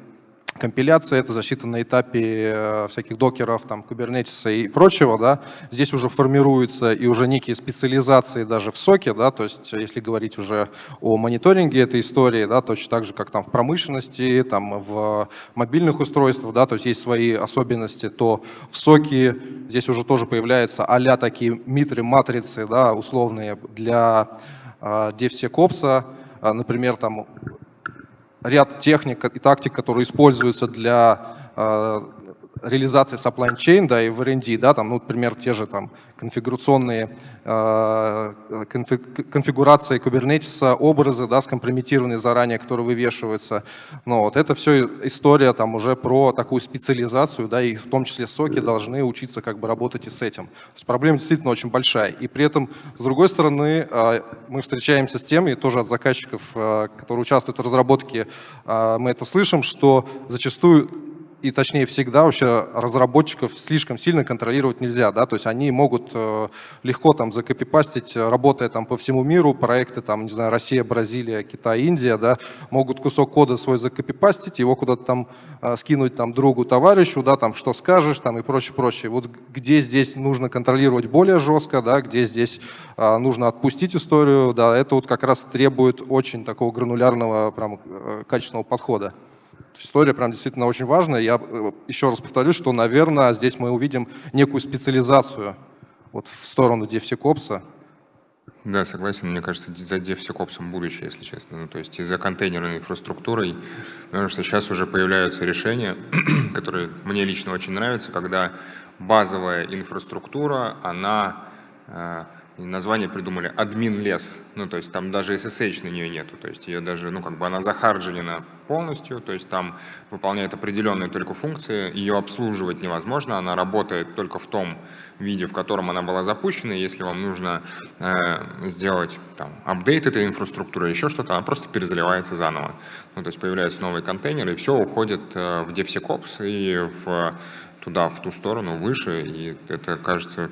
[SPEAKER 2] компиляция, это защита на этапе э, всяких докеров, там, кубернетиса и прочего, да, здесь уже формируются и уже некие специализации даже в соке, да, то есть если говорить уже о мониторинге этой истории, да, точно так же, как там в промышленности, там в мобильных устройствах, да, то есть есть свои особенности, то в соке здесь уже тоже появляются а такие митры, матрицы, да, условные для э, DevSecOps, а, например, там ряд техник и тактик, которые используются для э, реализации supply chain, да, и в R&D, да, там, ну, например, те же там конфигурационные э, конфигурации Kubernetes, образы, да, скомпрометированные заранее, которые вывешиваются. Но вот это все история там уже про такую специализацию, да, и в том числе соки должны учиться как бы работать и с этим. То есть проблема действительно очень большая. И при этом, с другой стороны, э, мы встречаемся с тем, и тоже от заказчиков, э, которые участвуют в разработке, э, мы это слышим, что зачастую и точнее всегда вообще разработчиков слишком сильно контролировать нельзя, да, то есть они могут э, легко там закопипастить, работая там по всему миру, проекты там, не знаю, Россия, Бразилия, Китай, Индия, да, могут кусок кода свой закопипастить, его куда-то там э, скинуть там другу, товарищу, да, там что скажешь там и прочее, прочее. Вот где здесь нужно контролировать более жестко, да, где здесь э, нужно отпустить историю, да, это вот как раз требует очень такого гранулярного, прям качественного подхода. История прям действительно очень важная. Я э, еще раз повторюсь, что, наверное, здесь мы увидим некую специализацию вот в сторону DevSecOps.
[SPEAKER 1] Да, согласен. Мне кажется, за DevSecOps будущее, если честно. Ну, то есть и за контейнерной инфраструктурой, потому что сейчас уже появляются решения, (clears throat) которые мне лично очень нравятся, когда базовая инфраструктура, она название придумали админ лес, ну то есть там даже SSH на нее нету, то есть ее даже, ну как бы она захарджена полностью, то есть там выполняет определенные только функции, ее обслуживать невозможно, она работает только в том виде, в котором она была запущена, если вам нужно э, сделать там апдейт этой инфраструктуры, еще что-то, она просто перезаливается заново, ну то есть появляются новые контейнеры, и все уходит э, в DevSecOps и в туда, в ту сторону, выше, и это, кажется,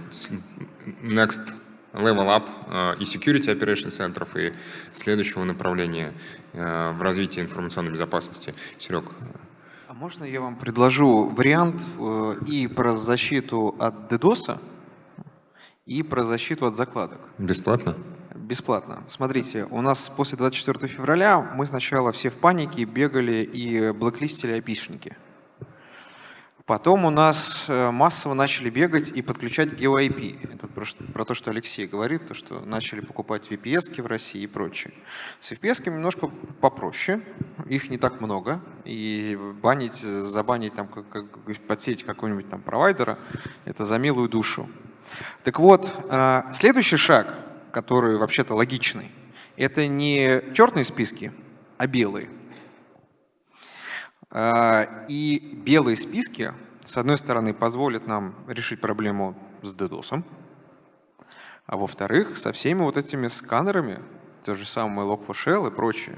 [SPEAKER 1] next level up э, и security operation центров, и следующего направления э, в развитии информационной безопасности. Серег.
[SPEAKER 6] А можно я вам предложу вариант э, и про защиту от DDoS, и про защиту от закладок?
[SPEAKER 1] Бесплатно?
[SPEAKER 6] Бесплатно. Смотрите, у нас после 24 февраля мы сначала все в панике бегали и блоклистили опишники. Потом у нас э, массово начали бегать и подключать GeoIP. Это про, про то, что Алексей говорит, то, что начали покупать VPS в России и прочее. С VPS немножко попроще, их не так много, и банить, забанить, там, как, как, подсеть какого-нибудь там провайдера, это за милую душу. Так вот, э, следующий шаг, который вообще-то логичный, это не черные списки, а белые. А, и белые списки, с одной стороны, позволят нам решить проблему с DDoS, а во-вторых, со всеми вот этими сканерами, то же самое Log4Shell и прочее,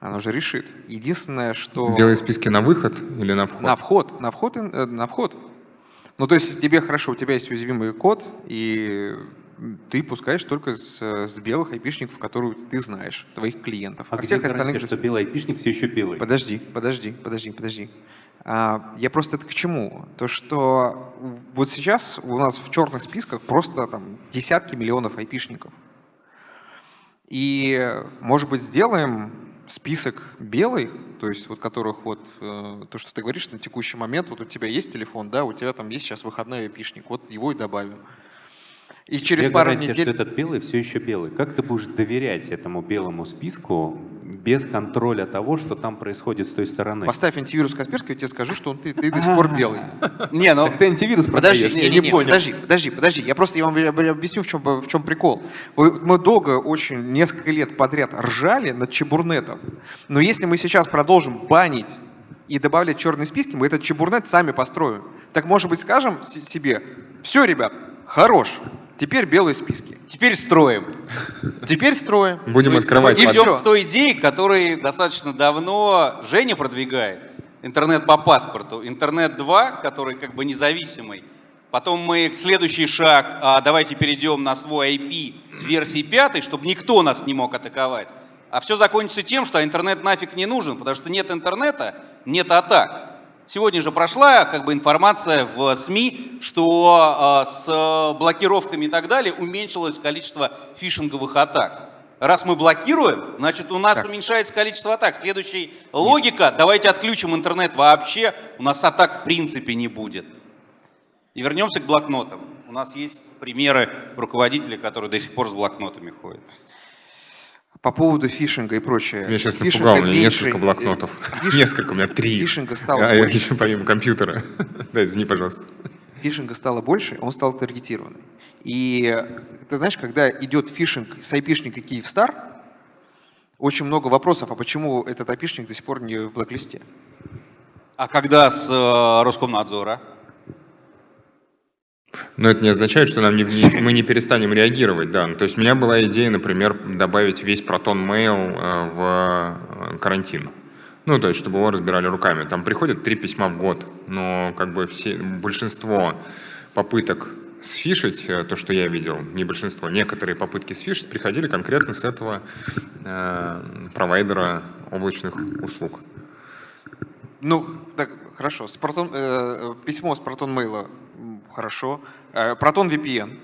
[SPEAKER 6] оно же решит. Единственное, что...
[SPEAKER 1] Белые списки на выход или на вход?
[SPEAKER 6] На вход, на вход, э, на вход. Ну, то есть тебе хорошо, у тебя есть уязвимый код, и ты пускаешь только с, с белых айпишников, которые ты знаешь, твоих клиентов.
[SPEAKER 8] А, а всех остальных... что белый айпишник все еще белый?
[SPEAKER 6] Подожди, подожди, подожди, подожди. А, я просто это к чему? То, что вот сейчас у нас в черных списках просто там десятки миллионов айпишников. И, может быть, сделаем список белый, то есть вот которых вот, э, то, что ты говоришь на текущий момент, вот у тебя есть телефон, да, у тебя там есть сейчас выходной айпишник, вот его и добавим.
[SPEAKER 8] И через пару гарантия, недель... что этот белый все еще белый. Как ты будешь доверять этому белому списку без контроля того, что там происходит с той стороны?
[SPEAKER 6] Поставь антивирус Касперский, я тебе скажу, что он, ты, ты до сих пор белый. (laughs)
[SPEAKER 8] Не, ну... ты антивирус
[SPEAKER 6] подожди, не, не, не. Подожди, подожди, подожди. Я просто я вам объясню, в чем, в чем прикол. Мы долго, очень, несколько лет подряд ржали над чебурнетом. Но если мы сейчас продолжим банить и добавлять черные списки, мы этот чебурнет сами построим. Так, может быть, скажем себе, все, ребят, хорош, Теперь белые списки.
[SPEAKER 7] Теперь строим.
[SPEAKER 6] Теперь строим.
[SPEAKER 1] Будем открывать.
[SPEAKER 7] И все к той идее, которой достаточно давно Женя продвигает. Интернет по паспорту. Интернет 2, который как бы независимый. Потом мы следующий шаг, а давайте перейдем на свой IP версии 5, чтобы никто нас не мог атаковать. А все закончится тем, что интернет нафиг не нужен, потому что нет интернета, нет атак. Сегодня же прошла как бы информация в СМИ, что э, с блокировками и так далее уменьшилось количество фишинговых атак. Раз мы блокируем, значит у нас так. уменьшается количество атак. Следующая логика, давайте отключим интернет вообще, у нас атак в принципе не будет. И вернемся к блокнотам. У нас есть примеры руководителей, которые до сих пор с блокнотами ходят.
[SPEAKER 6] По поводу фишинга и прочее.
[SPEAKER 1] Меня сейчас напугал, у меня несколько блокнотов. (laughs) Фиш... несколько, у меня три.
[SPEAKER 6] Фишинга стало
[SPEAKER 1] а, больше. еще помимо компьютера. (laughs) да, извини, пожалуйста.
[SPEAKER 6] Фишинга стало больше, он стал таргетированный. И ты знаешь, когда идет фишинг с айпишника Киевстар, очень много вопросов, а почему этот айпишник до сих пор не в блэк-листе?
[SPEAKER 7] А когда с э, Роскомнадзора?
[SPEAKER 1] Но это не означает, что нам не, не, мы не перестанем реагировать. Да. Ну, то есть у меня была идея, например, добавить весь Proton Mail э, в э, карантин. Ну, то есть, чтобы его разбирали руками. Там приходят три письма в год, но как бы все, большинство попыток сфишить, э, то, что я видел, не большинство, некоторые попытки сфишить приходили конкретно с этого э, провайдера облачных услуг.
[SPEAKER 6] Ну, так, хорошо. С Proton, э, письмо с Proton Mail Хорошо. Э, VPN.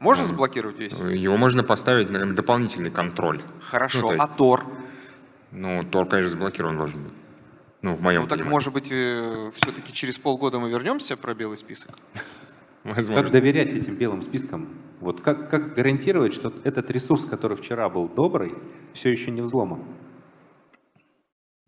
[SPEAKER 6] Можно заблокировать весь?
[SPEAKER 1] Его можно поставить на дополнительный контроль.
[SPEAKER 6] Хорошо. Ну, есть, а Tor?
[SPEAKER 1] Ну, Tor, конечно, заблокирован должен быть. Ну, в моем
[SPEAKER 6] Ну, так,
[SPEAKER 1] понимании.
[SPEAKER 6] может быть, э, все-таки через полгода мы вернемся про белый список? (laughs)
[SPEAKER 8] Возможно. Как доверять этим белым спискам? Вот как, как гарантировать, что этот ресурс, который вчера был добрый, все еще не взломан?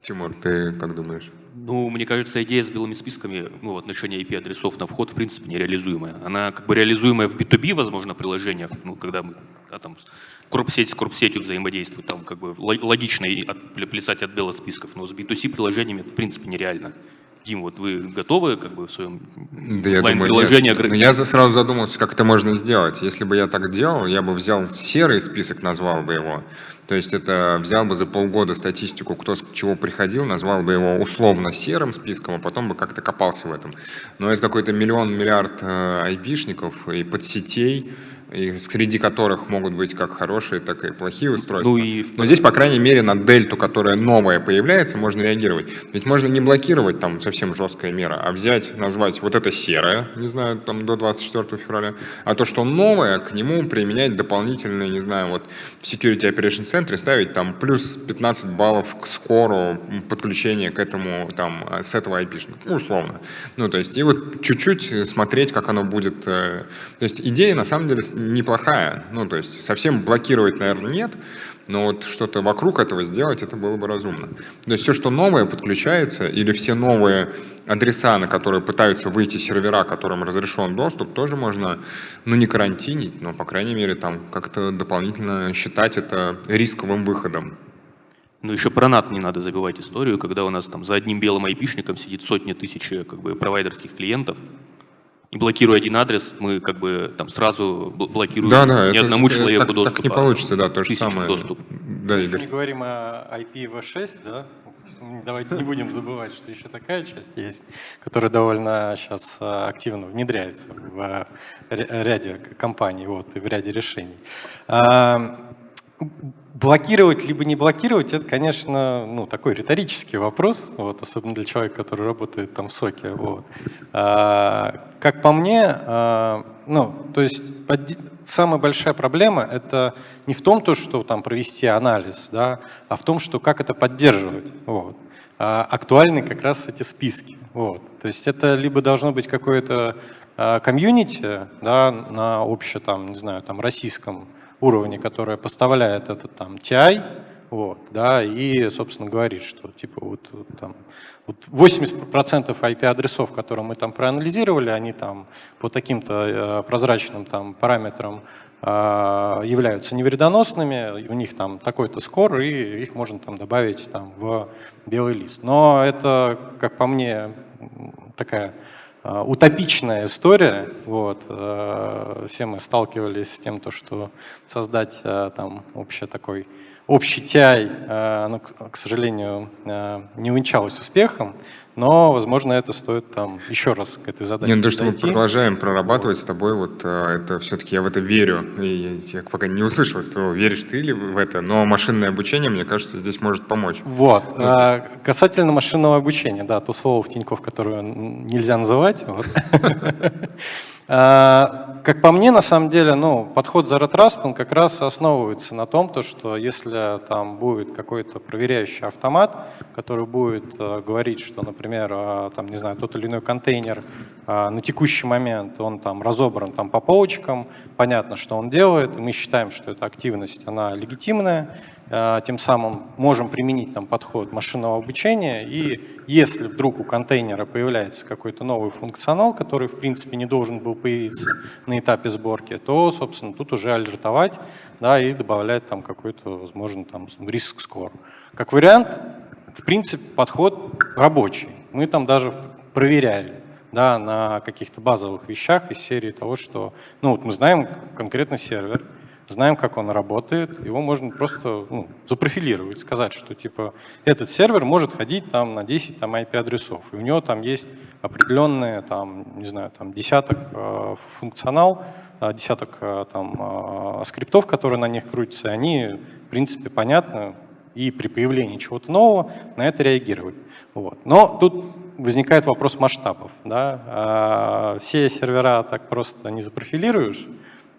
[SPEAKER 1] Тимур, ты как думаешь?
[SPEAKER 5] Ну, мне кажется, идея с белыми списками ну, в отношении IP-адресов на вход, в принципе, нереализуемая. Она как бы реализуемая в B2B, возможно, приложениях, ну, когда мы да, там, корпсеть с корпсетью взаимодействует, там как бы логично от, плясать от белых списков, но с B2C приложениями это, в принципе, нереально. Дим, вот вы готовы как бы в своем
[SPEAKER 1] да я думаю, приложении нет. Но я сразу задумался, как это можно сделать. Если бы я так делал, я бы взял серый список, назвал бы его. То есть это взял бы за полгода статистику, кто с чего приходил, назвал бы его условно серым списком, а потом бы как-то копался в этом. Но это какой-то миллион, миллиард э, айпишников и подсетей, и среди которых могут быть как хорошие, так и плохие устройства. Ну и... Но здесь, по крайней мере, на дельту, которая новая появляется, можно реагировать. Ведь можно не блокировать там совсем жесткая мера, а взять, назвать вот это серое, не знаю, там до 24 февраля, а то, что новое, к нему применять дополнительные, не знаю, вот в Security Operation Center ставить там плюс 15 баллов к скору подключения к этому, там, с этого IP, ну, условно. Ну, то есть, и вот чуть-чуть смотреть, как оно будет. Э, то есть, идея, на самом деле, неплохая. Ну, то есть совсем блокировать, наверное, нет, но вот что-то вокруг этого сделать, это было бы разумно. То есть все, что новое подключается, или все новые адреса, на которые пытаются выйти сервера, которым разрешен доступ, тоже можно, ну, не карантинить, но, по крайней мере, там как-то дополнительно считать это рисковым выходом.
[SPEAKER 5] Ну, еще про NAT не надо забивать историю, когда у нас там за одним белым айпишником сидит сотни тысяч как бы, провайдерских клиентов, блокируя один адрес, мы как бы там сразу бл- блокируем
[SPEAKER 1] Да, да,
[SPEAKER 5] ни
[SPEAKER 1] это-
[SPEAKER 5] одному
[SPEAKER 1] это
[SPEAKER 5] человеку
[SPEAKER 1] так,
[SPEAKER 5] доступ.
[SPEAKER 1] так не
[SPEAKER 5] а
[SPEAKER 1] получится, да, то же самое.
[SPEAKER 5] доступ.
[SPEAKER 1] Да,
[SPEAKER 9] Если
[SPEAKER 1] Игорь.
[SPEAKER 9] не говорим о IPv6, да, давайте не будем забывать, что еще такая часть есть, которая довольно сейчас активно внедряется в ря- ряде компаний вот, и в ряде решений. Блокировать либо не блокировать, это, конечно, ну, такой риторический вопрос, вот, особенно для человека, который работает там в соке. Вот. А, как по мне, а, ну, то есть самая большая проблема это не в том, то, что там провести анализ, да, а в том, что как это поддерживать. Вот. А, актуальны как раз эти списки. Вот. То есть это либо должно быть какое-то а, комьюнити да, на обще там, не знаю, там российском уровне, которое поставляет этот там TI, вот, да, и, собственно, говорит, что типа вот, вот там вот 80% IP-адресов, которые мы там проанализировали, они там по таким-то э, прозрачным там параметрам э, являются невредоносными, у них там такой-то скор, и их можно там добавить там в белый лист. Но это, как по мне, такая утопичная история. Вот. э, Все мы сталкивались с тем, то, что создать э, там общий такой общий TI, э, оно, к сожалению, не увенчалось успехом, но, возможно, это стоит там еще раз к этой задаче
[SPEAKER 1] Не, ну то, что мы
[SPEAKER 9] подойти.
[SPEAKER 1] продолжаем прорабатывать с тобой, вот э, это все-таки я в это верю. И я пока не услышал из твоего, веришь ты ли в это, но машинное обучение, мне кажется, здесь может помочь.
[SPEAKER 9] Вот. а, Касательно машинного обучения, да, то слово в Тинькофф, которое нельзя называть. вот. (laughs) А, Как по мне, на самом деле, ну, подход Zero Trust, он как раз основывается на том, то, что если там будет какой-то проверяющий автомат, который будет э, говорить, что, например, э, там, не знаю, тот или иной контейнер э, на текущий момент, он там разобран там по полочкам, понятно, что он делает, мы считаем, что эта активность, она легитимная, Э, тем самым можем применить там подход машинного обучения, и если вдруг у контейнера появляется какой-то новый функционал, который в принципе не должен был появиться на этапе сборки, то, собственно, тут уже алертовать да, и добавлять там какой-то, возможно, там риск скор. Как вариант, в принципе, подход рабочий. Мы там даже проверяли да, на каких-то базовых вещах из серии того, что ну, вот мы знаем конкретно сервер, знаем, как он работает, его можно просто ну, запрофилировать, сказать, что типа этот сервер может ходить там на 10 там, IP-адресов, и у него там есть определенные, там, не знаю, там десяток э, функционал, э, десяток э, там, э, скриптов, которые на них крутятся, и они, в принципе, понятны, и при появлении чего-то нового на это реагировать. Вот. Но тут возникает вопрос масштабов. Да? А, Все сервера так просто не запрофилируешь,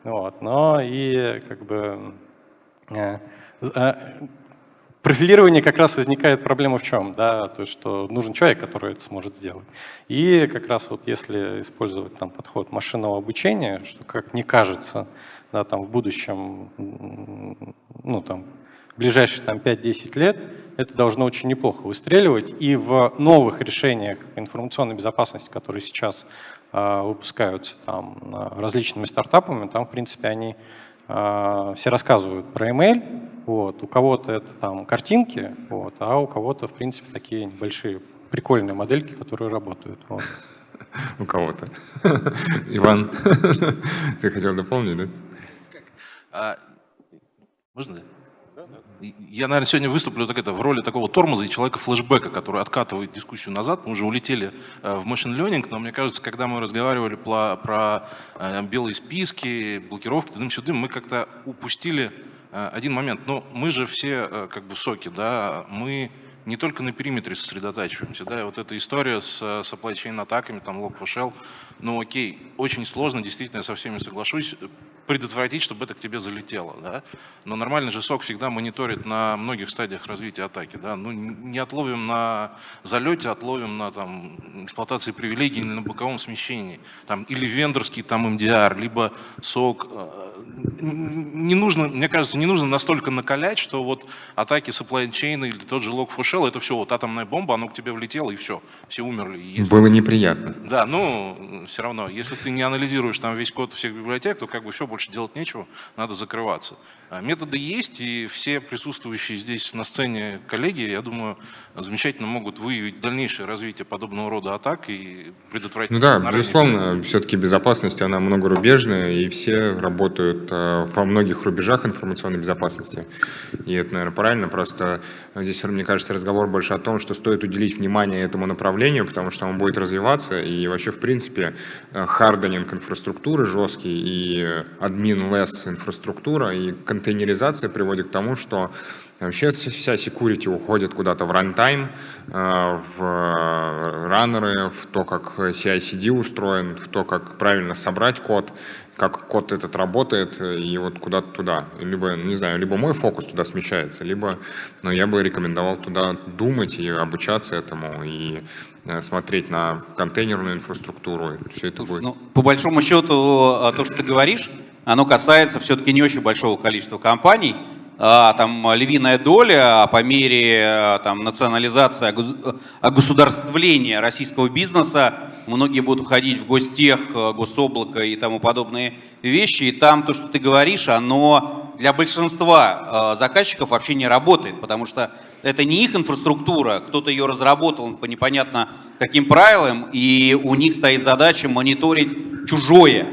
[SPEAKER 9] вот, но и как бы э, э, профилирование как раз возникает проблема в чем, да, то есть что нужен человек, который это сможет сделать. И как раз вот если использовать там подход машинного обучения, что как мне кажется, да, там в будущем, ну там ближайшие там 5-10 лет это должно очень неплохо выстреливать. И в новых решениях информационной безопасности, которые сейчас а, выпускаются там а, различными стартапами, там, в принципе, они а, все рассказывают про email, вот, у кого-то это там картинки, вот, а у кого-то, в принципе, такие небольшие прикольные модельки, которые работают. Вот. (laughs)
[SPEAKER 1] У кого-то. (laughs) Иван, (laughs) ты хотел дополнить, да?
[SPEAKER 3] Можно? Я, наверное, сегодня выступлю так это, в роли такого тормоза и человека флешбека, который откатывает дискуссию назад. Мы уже улетели э, в machine learning, но мне кажется, когда мы разговаривали про, про э, белые списки, блокировки, тудым-сюдым, мы как-то упустили э, один момент. Но мы же все как бы соки, да, мы не только на периметре сосредотачиваемся, да, и вот эта история с supply chain атаками, там, Log4Shell, ну окей, очень сложно, действительно, я со всеми соглашусь, предотвратить, чтобы это к тебе залетело, да. Но нормальный же сок всегда мониторит на многих стадиях развития атаки, да. Ну, не отловим на залете, отловим на там, эксплуатации привилегий или на боковом смещении. Там, или вендорский там MDR, либо сок. Э, Не нужно, мне кажется, не нужно настолько накалять, что вот атаки supply chain или тот же Log4Shell, это все, вот атомная бомба, оно к тебе влетело и все, все умерли. Если-
[SPEAKER 1] Было неприятно.
[SPEAKER 3] да, ну, все равно, если ты не анализируешь там весь код всех библиотек, то как бы все, больше делать нечего, надо закрываться. А методы есть, и все присутствующие здесь на сцене коллеги, я думаю, замечательно могут выявить дальнейшее развитие подобного рода атак и предотвратить...
[SPEAKER 1] Ну да, безусловно, все-таки безопасность, она многорубежная, и все работают э, во многих рубежах информационной безопасности. И это, наверное, правильно, просто здесь, мне кажется, разговор больше о том, что стоит уделить внимание этому направлению, потому что он будет развиваться, и вообще, в принципе, харденинг инфраструктуры жесткий, и админ-лесс инфраструктура, и контейнеризация приводит к тому, что вообще вся security уходит куда-то в runtime, э, в раннеры, в то, как CI-CD устроен, в то, как правильно собрать код, как код этот работает, и вот куда-то туда. Либо, не знаю, либо мой фокус туда смещается, либо но я бы рекомендовал туда думать и обучаться этому, и э, смотреть на контейнерную инфраструктуру. Все это будет.
[SPEAKER 7] Ну, по большому счету, э, то, что ты говоришь, оно касается все-таки не очень большого количества компаний, а, там львиная доля а по мере а, там, национализации, огосударствления российского бизнеса, многие будут уходить в гостех, гособлако и тому подобные вещи, и там то, что ты говоришь, оно для большинства заказчиков вообще не работает, потому что это не их инфраструктура, кто-то ее разработал по непонятно каким правилам, и у них стоит задача мониторить чужое,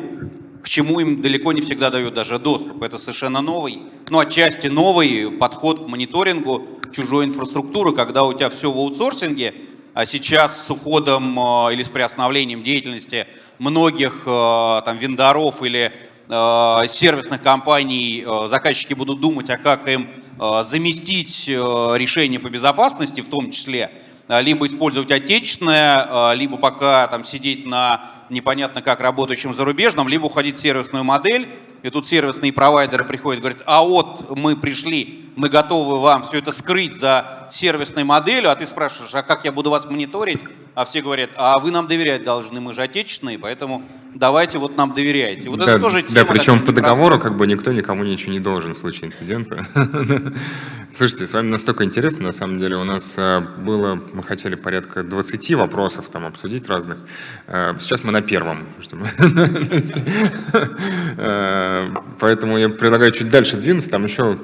[SPEAKER 7] к чему им далеко не всегда дают даже доступ. Это совершенно новый, ну отчасти новый подход к мониторингу чужой инфраструктуры, когда у тебя все в аутсорсинге, а сейчас с уходом э, или с приостановлением деятельности многих э, там вендоров или э, сервисных компаний заказчики будут думать, а как им заместить решение по безопасности в том числе, либо использовать отечественное, либо пока там сидеть на непонятно как работающим зарубежным, либо уходить в сервисную модель, и тут сервисные провайдеры приходят и говорят, а вот мы пришли, мы готовы вам все это скрыть за сервисной моделью, а ты спрашиваешь, а как я буду вас мониторить? А все говорят, а вы нам доверять должны, мы же отечественные, поэтому давайте вот нам доверяйте. Вот
[SPEAKER 1] да,
[SPEAKER 7] это тоже
[SPEAKER 1] тема, да, причем по договору как бы никто никому ничего не должен в случае инцидента. (laughs) Слушайте, с вами настолько интересно, на самом деле, у нас э, было, мы хотели порядка 20 вопросов там обсудить разных. Э, сейчас мы на первом. (laughs) Поэтому я предлагаю чуть дальше двинуться, там еще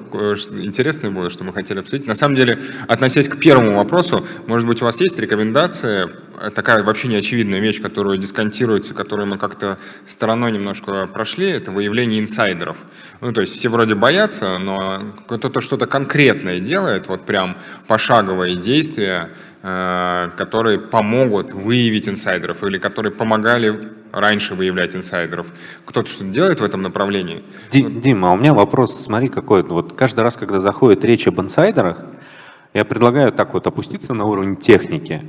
[SPEAKER 1] интересное было, что мы хотели обсудить. На самом деле, относясь к первому вопросу, может быть, у вас есть рекомендация такая вообще неочевидная вещь, которую дисконтируется, которую мы как-то стороной немножко прошли, это выявление инсайдеров. Ну, то есть все вроде боятся, но кто-то что-то конкретное делает, вот прям пошаговые действия, э, которые помогут выявить инсайдеров или которые помогали раньше выявлять инсайдеров. Кто-то что-то делает в этом направлении?
[SPEAKER 8] Дим, Дим, а у меня вопрос, смотри, какой. Вот каждый раз, когда заходит речь об инсайдерах, я предлагаю так вот опуститься на уровень техники.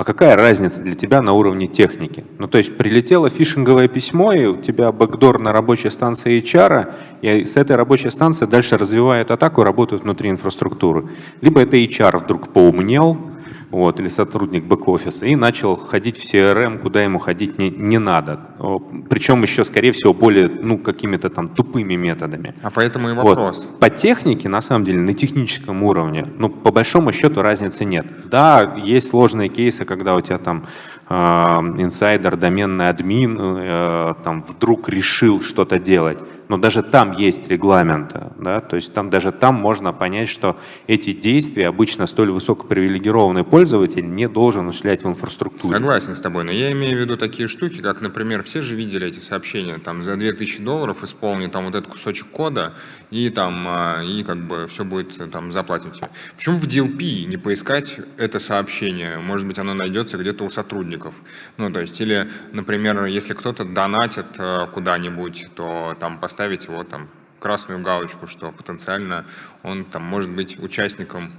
[SPEAKER 8] А какая разница для тебя на уровне техники? Ну, то есть прилетело фишинговое письмо, и у тебя бэкдор на рабочей станции HR, и с этой рабочей станции дальше развивают атаку, работают внутри инфраструктуры. Либо это HR вдруг поумнел, вот, или сотрудник бэк-офиса, и начал ходить в CRM, куда ему ходить не, не надо. Причем еще, скорее всего, более, ну, какими-то там тупыми методами.
[SPEAKER 1] А поэтому и вопрос.
[SPEAKER 8] Вот. По технике, на самом деле, на техническом уровне, ну, по большому счету разницы нет. Да, есть сложные кейсы, когда у тебя там э, инсайдер, доменный админ э, там вдруг решил что-то делать но даже там есть регламенты, да, то есть там даже там можно понять, что эти действия обычно столь высокопривилегированный пользователь не должен осуществлять в инфраструктуре.
[SPEAKER 1] Согласен с тобой, но я имею в виду такие штуки, как, например, все же видели эти сообщения, там за 2000 долларов исполни там вот этот кусочек кода, и там, а, и как бы все будет, там, заплатим тебе. Почему в DLP не поискать это сообщение? Может быть, оно найдется где-то у сотрудников. Ну, то есть, или, например, если кто-то донатит а, куда-нибудь, то там поставить поставить его там красную галочку, что потенциально он там может быть участником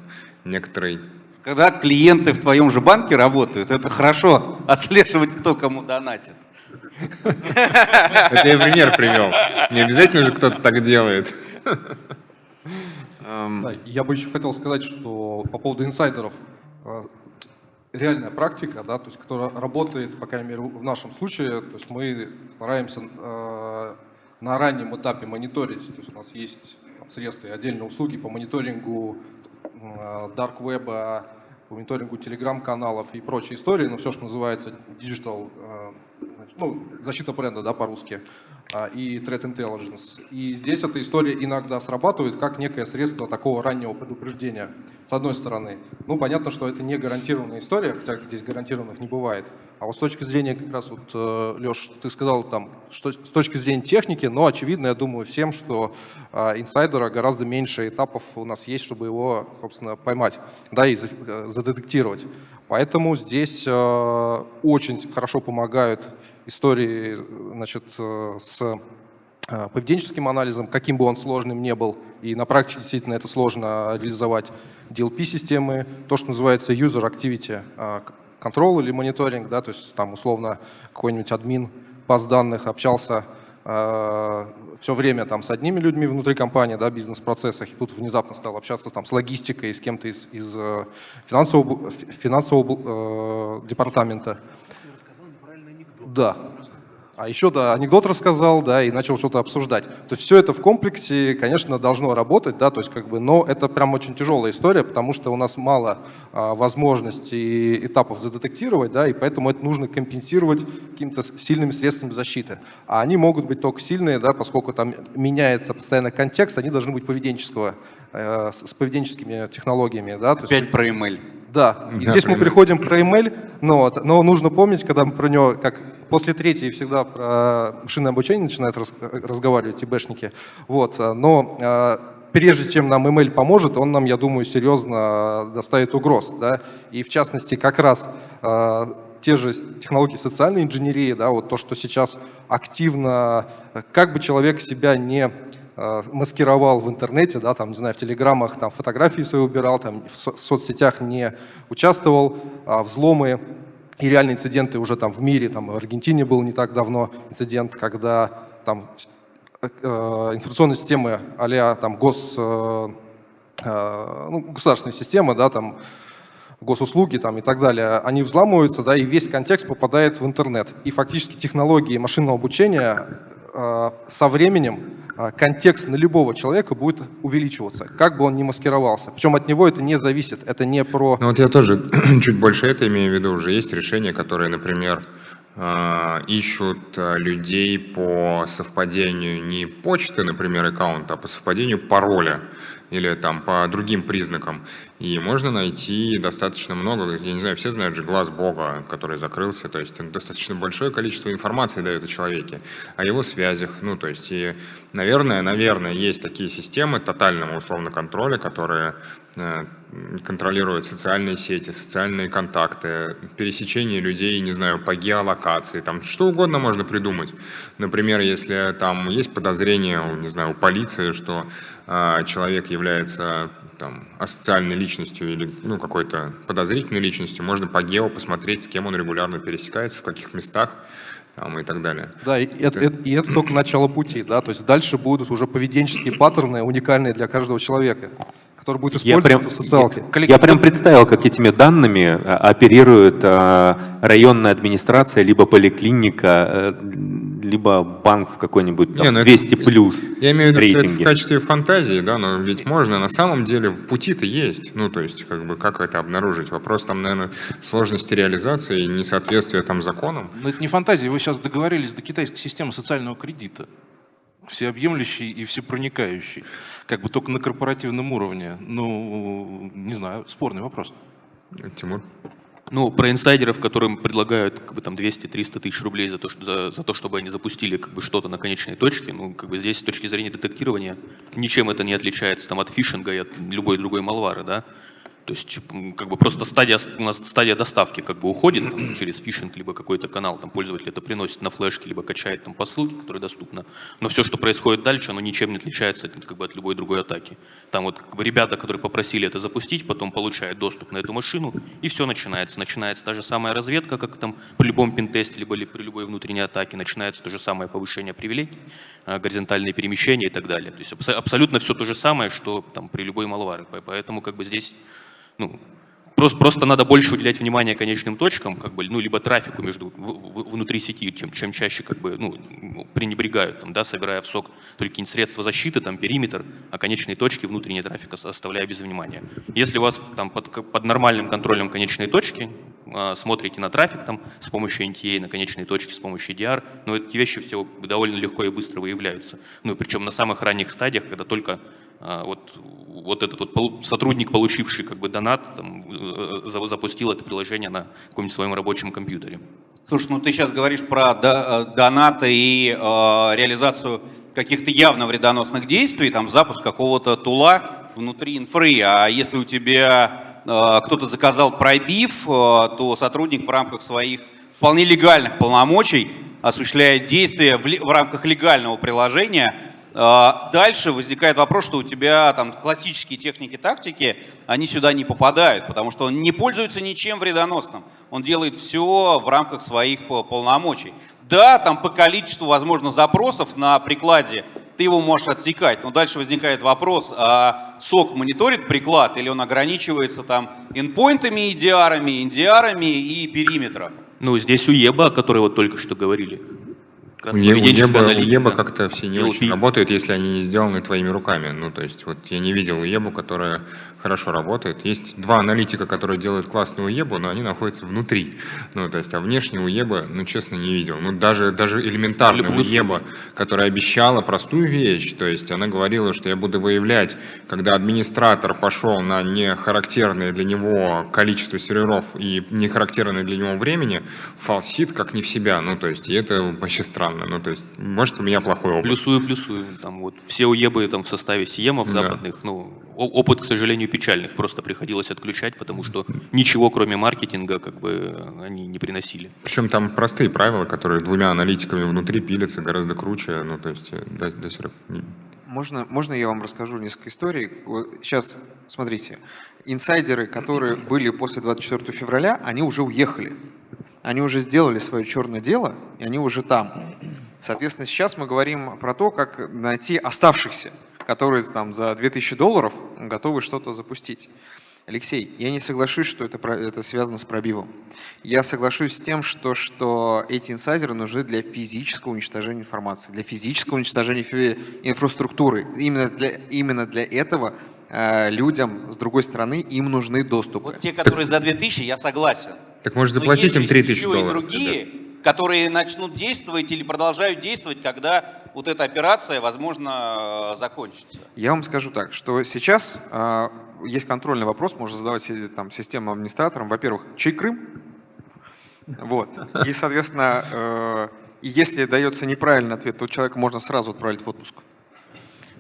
[SPEAKER 1] некоторой
[SPEAKER 7] когда клиенты в твоем же банке работают, это хорошо отслеживать, кто кому донатит.
[SPEAKER 1] Это я пример привел. Не обязательно же кто-то так делает.
[SPEAKER 2] Эм, я бы еще хотел сказать, что по поводу инсайдеров, э, реальная практика, да, то есть, которая работает, по крайней мере, в нашем случае, то есть мы стараемся э, на раннем этапе мониторить. То есть у нас есть в средстве отдельные услуги по мониторингу dark web, по мониторингу телеграм-каналов и прочей истории, ну, все, что называется digital, ну, защита бренда, да, по-русски, и Threat Intelligence. И здесь эта история иногда срабатывает как некое средство такого раннего предупреждения, с одной стороны. Ну, понятно, что это не гарантированная история, хотя здесь гарантированных не бывает. А вот с точки зрения, как раз вот, э, Леш, ты сказал там, что, с точки зрения техники, но очевидно, я думаю всем, что а, инсайдера гораздо меньше этапов у нас есть, чтобы его, собственно, поймать, да, и э, задетектировать. Поэтому здесь э, очень хорошо помогают истории значит, э, с э, поведенческим анализом, каким бы он сложным не был, и на практике действительно это сложно реализовать. DLP-системы, то, что называется User Activity Control или мониторинг, да, то есть там условно какой-нибудь админ баз данных общался э, все время там с одними людьми внутри компании, да, бизнес-процессах, и тут внезапно стал общаться там с логистикой, с кем-то из, из э, финансового, финансового э, департамента. Да, а еще, да, анекдот рассказал, да, и начал что-то обсуждать. То есть все это в комплексе, конечно, должно работать, да, то есть как бы, но это прям очень тяжелая история, потому что у нас мало а, возможностей этапов задетектировать, да, и поэтому это нужно компенсировать какими-то сильными средствами защиты. А они могут быть только сильные, да, поскольку там меняется постоянно контекст, они должны быть поведенческого, э, с поведенческими технологиями, да.
[SPEAKER 7] Опять есть, про email.
[SPEAKER 2] Да, и да, здесь мы приходим про email, но, но нужно помнить, когда мы про него, как после третьей всегда про машинное обучение начинают раз, разговаривать ИБшники, вот, но а, прежде чем нам email поможет, он нам, я думаю, серьезно доставит угроз, да, и в частности как раз те же технологии социальной инженерии, да, вот то, что сейчас активно, как бы человек себя не Э, маскировал в интернете, да, там, не знаю, в телеграммах там, фотографии свои убирал, там, в соцсетях не участвовал, а взломы и реальные инциденты уже там в мире, там в Аргентине был не так давно инцидент, когда там э, информационные системы а там гос, э, э, ну, государственная система, да, там госуслуги там, и так далее, они взламываются, да, и весь контекст попадает в интернет. И фактически технологии машинного обучения э, со временем контекст на любого человека будет увеличиваться, как бы он ни маскировался. Причем от него это не зависит, это не про...
[SPEAKER 1] Ну вот я тоже (clears throat) чуть больше это имею в виду. Уже есть решения, которые, например, а, ищут а, людей по совпадению не почты, например, аккаунта, а по совпадению пароля или там по другим признакам. И можно найти достаточно много, я не знаю, все знают же глаз Бога, который закрылся, то есть достаточно большое количество информации дает о человеке, о его связях, ну то есть и, наверное, наверное, есть такие системы тотального условно контроля, которые э, контролируют социальные сети, социальные контакты, пересечение людей, не знаю, по геолокации, там что угодно можно придумать. Например, если там есть подозрение, не знаю, у полиции, что э, человек является там, асоциальной личностью или ну, какой-то подозрительной личностью, можно по гео посмотреть, с кем он регулярно пересекается, в каких местах там, и так далее.
[SPEAKER 2] Да, и это, это, и это только начало пути, да, то есть дальше будут уже поведенческие паттерны, уникальные для каждого человека который будет использоваться я прям, в социалке.
[SPEAKER 8] Я, я прям представил, как этими данными а, оперирует а, районная администрация, либо поликлиника, э, либо банк в какой-нибудь там, ну 200 это, плюс
[SPEAKER 1] Я имею в виду, рейтинге. что это в качестве фантазии, да, но ведь можно, на самом деле пути-то есть, ну то есть как бы как это обнаружить. Вопрос там, наверное, сложности реализации, несоответствия там законам.
[SPEAKER 3] Но это не фантазия, вы сейчас договорились до китайской системы социального кредита всеобъемлющий и всепроникающий, как бы только на корпоративном уровне. Ну, не знаю, спорный вопрос.
[SPEAKER 1] Тимур?
[SPEAKER 5] Ну, про инсайдеров, которым предлагают как бы, там 200-300 тысяч рублей за то, что, за, за то, чтобы они запустили как бы, что-то на конечной точке, ну, как бы здесь с точки зрения детектирования ничем это не отличается там, от фишинга и от любой другой малвары, да. То есть как бы просто стадия, у нас стадия доставки как бы уходит там, через фишинг, либо какой-то канал, там пользователь это приносит на флешке, либо качает там по ссылке, которая доступна. Но все, что происходит дальше, оно ничем не отличается как бы, от любой другой атаки. Там вот как бы, ребята, которые попросили это запустить, потом получают доступ на эту машину, и все начинается. Начинается та же самая разведка, как там при любом пентесте, либо при любой внутренней атаке, начинается то же самое повышение привилегий, а, горизонтальные перемещения и так далее. То есть абсолютно все то же самое, что там при любой малваре. Поэтому как бы здесь ну, просто, просто надо больше уделять внимание конечным точкам, как бы, ну, либо трафику между, в, в, внутри сети, чем, чем чаще как бы, ну, пренебрегают, там, да, собирая в сок только какие-нибудь средства защиты, там, периметр, а конечные точки внутренней трафика оставляя без внимания. Если у вас там под, под нормальным контролем конечные точки, э, смотрите на трафик там, с помощью NTA, на конечные точки с помощью DR, ну, эти вещи все довольно легко и быстро выявляются. Ну, причем на самых ранних стадиях, когда только а, вот, вот этот вот сотрудник, получивший как бы донат, там, э, запустил это приложение на каком-нибудь своем рабочем компьютере.
[SPEAKER 7] Слушай, ну ты сейчас говоришь про э, донаты и э, реализацию каких-то явно вредоносных действий, там запуск какого-то тула внутри инфры, а если у тебя э, кто-то заказал пробив, э, то сотрудник в рамках своих вполне легальных полномочий осуществляет действия в, в рамках легального приложения, а, дальше возникает вопрос, что у тебя там классические техники тактики, они сюда не попадают, потому что он не пользуется ничем вредоносным. Он делает все в рамках своих э, полномочий. Да, там по количеству, возможно, запросов на прикладе ты его можешь отсекать, но дальше возникает вопрос, а сок мониторит приклад или он ограничивается там инпоинтами, EDR, NDR и периметром?
[SPEAKER 5] Ну, здесь у ЕБА, о которой вот только что говорили.
[SPEAKER 1] У, Еба, у Еба как-то все не LP. очень работают, если они не сделаны твоими руками. Ну, то есть, вот я не видел Ебу, которая хорошо работает. Есть два аналитика, которые делают классную Ебу, но они находятся внутри. Ну, то есть, а внешне у Еба, ну, честно, не видел. Ну, даже, даже элементарная Еба, которая обещала простую вещь, то есть, она говорила, что я буду выявлять, когда администратор пошел на нехарактерное для него количество серверов и нехарактерное для него времени, фалсит как не в себя. Ну, то есть, и это вообще странно странно. Ну, то есть, может, у меня плохой опыт.
[SPEAKER 5] Плюсую, плюсую. Там вот все уебы там в составе сиемов да. западных, ну, опыт, к сожалению, печальных. Просто приходилось отключать, потому что ничего, кроме маркетинга, как бы они не приносили.
[SPEAKER 1] Причем там простые правила, которые двумя аналитиками внутри пилятся гораздо круче. Ну, то есть, до, до сих
[SPEAKER 6] можно, можно я вам расскажу несколько историй? Сейчас, смотрите, инсайдеры, которые были после 24 февраля, они уже уехали. Они уже сделали свое черное дело, и они уже там. Соответственно, сейчас мы говорим про то, как найти оставшихся, которые там за 2000 долларов готовы что-то запустить. Алексей, я не соглашусь, что это, это связано с пробивом. Я соглашусь с тем, что, что эти инсайдеры нужны для физического уничтожения информации, для физического уничтожения инфраструктуры. Именно для, именно для этого э, людям, с другой стороны, им нужны доступы.
[SPEAKER 7] Вот те, которые за 2000, я согласен.
[SPEAKER 1] Так может заплатить им 3000 долларов?
[SPEAKER 7] и другие, которые начнут действовать или продолжают действовать, когда вот эта операция, возможно, закончится.
[SPEAKER 6] Я вам скажу так, что сейчас э, есть контрольный вопрос, можно задавать там, системным администраторам. Во-первых, чей Крым? Вот. И, соответственно, э, если дается неправильный ответ, то человека можно сразу отправить в отпуск.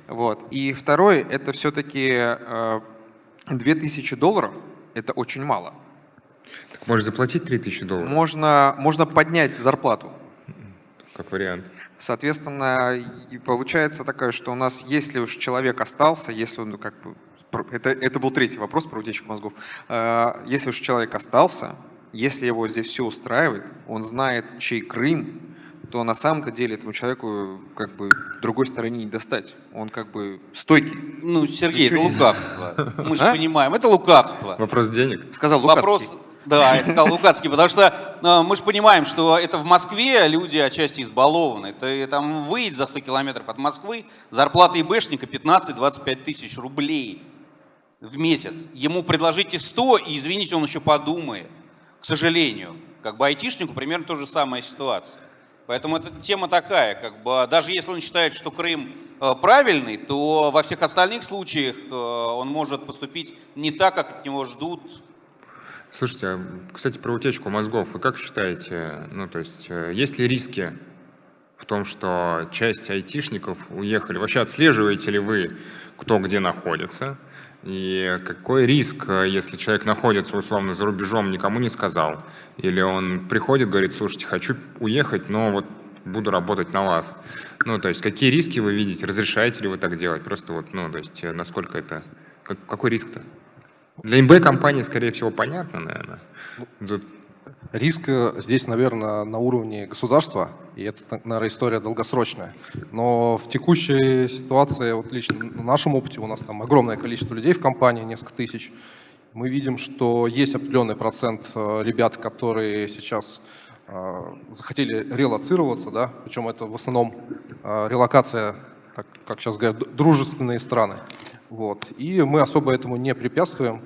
[SPEAKER 6] Вот. И второе, это все-таки э, 2000 долларов, это очень мало.
[SPEAKER 1] Так можешь заплатить 3000 долларов?
[SPEAKER 6] Можно, можно поднять зарплату.
[SPEAKER 1] Как вариант.
[SPEAKER 6] Соответственно, и получается такое, что у нас, если уж человек остался, если он, ну, как бы, это, это был третий вопрос про утечку мозгов. Э, если уж человек остался, если его здесь все устраивает, он знает, чей Крым, то на самом-то деле этому человеку как бы другой стороне не достать. Он как бы стойкий.
[SPEAKER 7] Ну, Сергей, Ничего это лукавство. Мы же а? понимаем, это лукавство.
[SPEAKER 1] Вопрос денег?
[SPEAKER 6] Сказал Лукавский. Вопрос,
[SPEAKER 7] да, это сказал Лукацкий, потому что э, мы же понимаем, что это в Москве люди отчасти избалованы. Ты там выйдешь за 100 километров от Москвы, зарплата ИБшника 15-25 тысяч рублей в месяц. Ему предложите 100, и, извините, он еще подумает. К сожалению. Как бы айтишнику примерно та же самая ситуация. Поэтому эта тема такая, как бы, даже если он считает, что Крым э, правильный, то во всех остальных случаях э, он может поступить не так, как от него ждут
[SPEAKER 1] Слушайте, а, кстати, про утечку мозгов. Вы как считаете, ну, то есть, э, есть ли риски в том, что часть айтишников уехали? Вообще отслеживаете ли вы, кто где находится? И какой риск, если человек находится условно за рубежом, никому не сказал? Или он приходит, говорит, слушайте, хочу уехать, но вот буду работать на вас. Ну, то есть, какие риски вы видите? Разрешаете ли вы так делать? Просто вот, ну, то есть, э, насколько это... Какой риск-то? Для МБ-компании, скорее всего, понятно, наверное.
[SPEAKER 2] Тут... Риск э, здесь, наверное, на уровне государства, и это, наверное, история долгосрочная. Но в текущей ситуации, вот лично на нашем опыте, у нас там огромное количество людей в компании, несколько тысяч, мы видим, что есть определенный процент э, ребят, которые сейчас э, захотели релацироваться, да, причем это в основном релокация, как сейчас говорят, дружественные страны. Вот. И мы особо этому не препятствуем.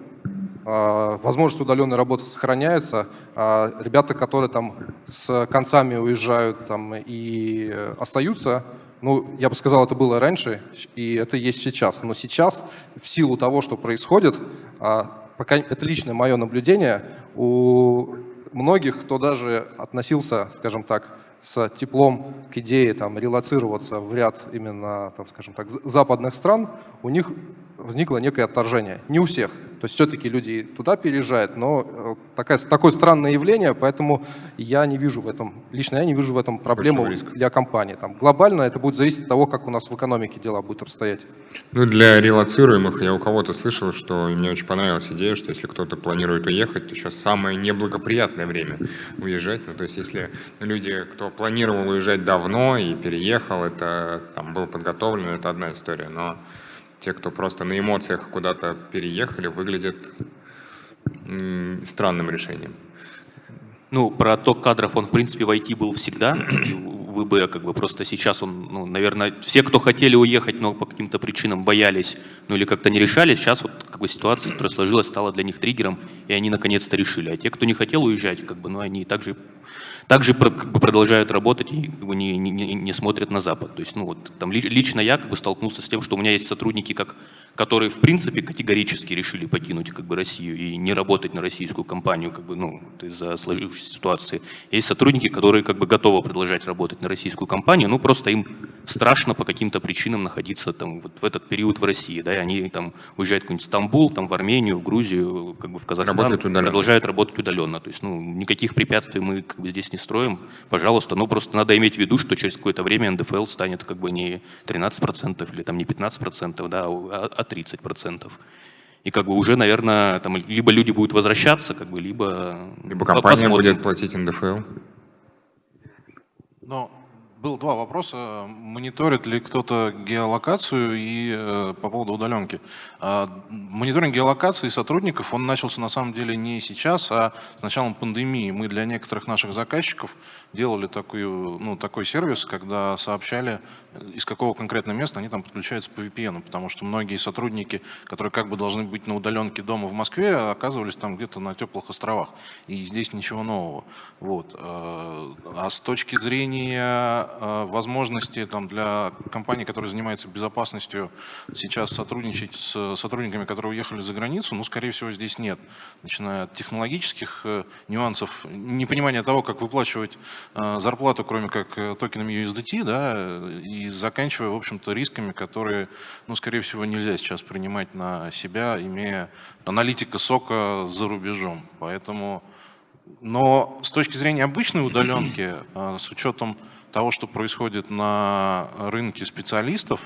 [SPEAKER 2] Возможность удаленной работы сохраняется. Ребята, которые там с концами уезжают там, и остаются, ну, я бы сказал, это было раньше, и это есть сейчас. Но сейчас, в силу того, что происходит, пока это личное мое наблюдение, у многих, кто даже относился, скажем так, с теплом к идее там, релацироваться в ряд именно, там, скажем так, западных стран, у них возникло некое отторжение. Не у всех. То есть все-таки люди туда переезжают, но э, такая, такое странное явление, поэтому я не вижу в этом, лично я не вижу в этом проблему для компании. Там, глобально это будет зависеть от того, как у нас в экономике дела будут обстоять.
[SPEAKER 1] Ну, для релацируемых я у кого-то слышал, что мне очень понравилась идея, что если кто-то планирует уехать, то сейчас самое неблагоприятное время уезжать. Ну, то есть если люди, кто планировал уезжать давно и переехал, это там было подготовлено, это одна история, но те, кто просто на эмоциях куда-то переехали, выглядят странным решением.
[SPEAKER 5] Ну, про отток кадров он, в принципе, в IT был всегда. (clears throat) Вы бы, как бы, просто сейчас он, ну, наверное, все, кто хотели уехать, но по каким-то причинам боялись, ну, или как-то не решались, сейчас вот, как бы, ситуация, которая сложилась, стала для них триггером, и они наконец-то решили. А те, кто не хотел уезжать, как бы, ну, они также также как бы, продолжают работать и как бы, не, не, не смотрят на Запад. То есть, ну, вот, там, лично я как бы, столкнулся с тем, что у меня есть сотрудники, как, которые в принципе категорически решили покинуть как бы, Россию и не работать на российскую компанию как бы, ну, из-за сложившейся ситуации. Есть сотрудники, которые как бы, готовы продолжать работать на российскую компанию, ну просто им страшно по каким-то причинам находиться там, вот, в этот период в России. Да, и они там, уезжают в какой-нибудь Стамбул, там, в Армению, в Грузию, как бы, в Казахстан, продолжают работать удаленно. То есть ну, никаких препятствий мы как бы, здесь не строим, пожалуйста, ну просто надо иметь в виду, что через какое-то время НДФЛ станет как бы не 13% или там не 15%, да, а, а 30%. И как бы уже, наверное, там либо люди будут возвращаться, как бы, либо...
[SPEAKER 1] Либо компания посмотрим. будет платить НДФЛ.
[SPEAKER 3] Но было два вопроса. Мониторит ли кто-то геолокацию и э, по поводу удаленки? Э, мониторинг геолокации сотрудников, он начался на самом деле не сейчас, а с началом пандемии. Мы для некоторых наших заказчиков делали такой, ну, такой сервис, когда сообщали, из какого конкретного места они там подключаются по VPN, потому что многие сотрудники, которые как бы должны быть на удаленке дома в Москве, оказывались там где-то на теплых островах. И здесь ничего нового. Вот. Э, а с точки зрения э, возможности там, для компаний, которые занимаются безопасностью, сейчас сотрудничать с сотрудниками, которые уехали за границу, ну, скорее всего, здесь нет. Начиная от технологических э, нюансов, непонимания того, как выплачивать Э, зарплату, кроме как э, токенами USDT, да, и заканчивая, в общем-то, рисками, которые, ну, скорее всего, нельзя сейчас принимать на себя, имея аналитика сока за рубежом. Поэтому, но с точки зрения обычной удаленки, э, с учетом того, что происходит на рынке специалистов,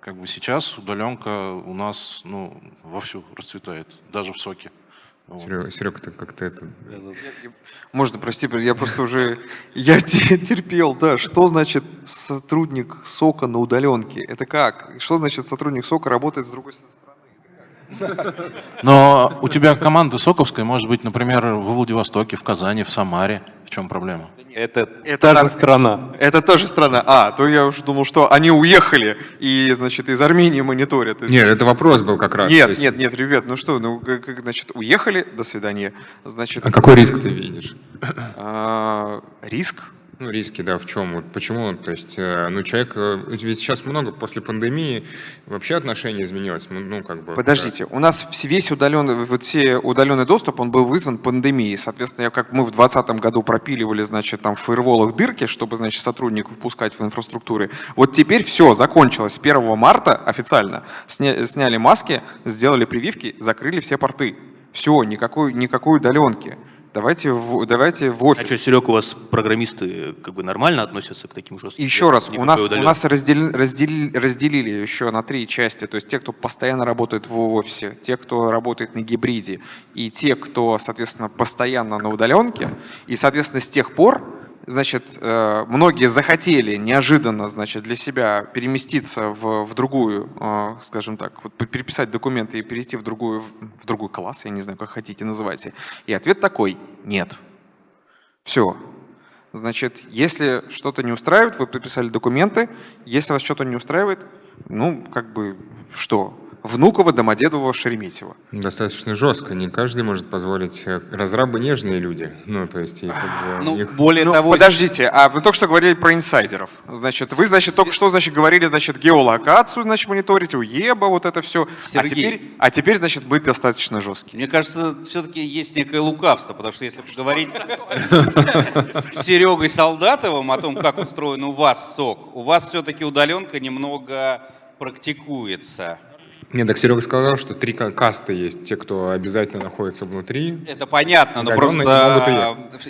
[SPEAKER 3] как бы сейчас удаленка у нас ну, вовсю расцветает, даже в соке.
[SPEAKER 1] Серега, Серега, ты как-то это...
[SPEAKER 6] Можно, прости, я просто уже... Я терпел, да. Что значит сотрудник СОКа на удаленке? Это как? Что значит сотрудник СОКа работает с другой стороны?
[SPEAKER 3] Но у тебя команда соковская может быть, например, в Владивостоке, в Казани, в Самаре. В чем проблема?
[SPEAKER 6] Это, это та же страна. Это тоже страна. А, то я уже думал, что они уехали и, значит, из Армении мониторят.
[SPEAKER 1] Нет, это вопрос был как раз.
[SPEAKER 6] Нет, есть... нет, нет, ребят, ну что, ну, как, значит, уехали, до свидания. Значит,
[SPEAKER 1] а какой риск ты видишь?
[SPEAKER 6] А, риск?
[SPEAKER 1] Ну, риски, да, в чем? Вот почему? То есть, э, ну, человек, э, ведь сейчас много после пандемии вообще отношение изменилось. Ну, как бы.
[SPEAKER 6] Подождите, у нас весь удаленный, вот все удаленный доступ, он был вызван пандемией. Соответственно, как мы в 2020 году пропиливали, значит, там в фаерволах дырки, чтобы, значит, сотрудников пускать в инфраструктуре. Вот теперь все закончилось. С 1 марта официально сня, сняли маски, сделали прививки, закрыли все порты. Все, никакой, никакой удаленки. Давайте в, давайте в офис.
[SPEAKER 5] А что, Серег, у вас программисты как бы нормально относятся к таким жестким?
[SPEAKER 6] Еще раз, у нас, у нас раздел, раздел, разделили еще на три части. То есть те, кто постоянно работает в офисе, те, кто работает на гибриде, и те, кто, соответственно, постоянно на удаленке. И, соответственно, с тех пор значит, э, многие захотели неожиданно, значит, для себя переместиться в, в другую, э, скажем так, вот переписать документы и перейти в другую, в другой класс, я не знаю, как хотите называйте. И ответ такой – нет. Все. Значит, если что-то не устраивает, вы подписали документы, если вас что-то не устраивает, ну, как бы, что? Внуково, Домодедово, Шереметьево.
[SPEAKER 1] Достаточно жестко. Не каждый может позволить. э, Разрабы нежные люди. Ну, то есть, как бы
[SPEAKER 7] Ну,
[SPEAKER 1] у них-
[SPEAKER 7] более
[SPEAKER 6] Ну,
[SPEAKER 7] того,
[SPEAKER 6] подождите, а вы только что говорили про инсайдеров. Значит, вы, значит, только что, значит, говорили, значит, геолокацию, значит, мониторить, уеба, вот это все. А
[SPEAKER 7] Сергей.
[SPEAKER 6] теперь, а теперь, значит, быть достаточно жестким.
[SPEAKER 7] Мне кажется, все-таки есть некое лукавство, потому что если поговорить с Серегой Солдатовым о том, как устроен у вас сок, у вас все-таки удаленка немного практикуется.
[SPEAKER 1] Нет, так Серега сказал, что три ка- касты есть. Те, кто обязательно находится внутри.
[SPEAKER 7] Это понятно, но просто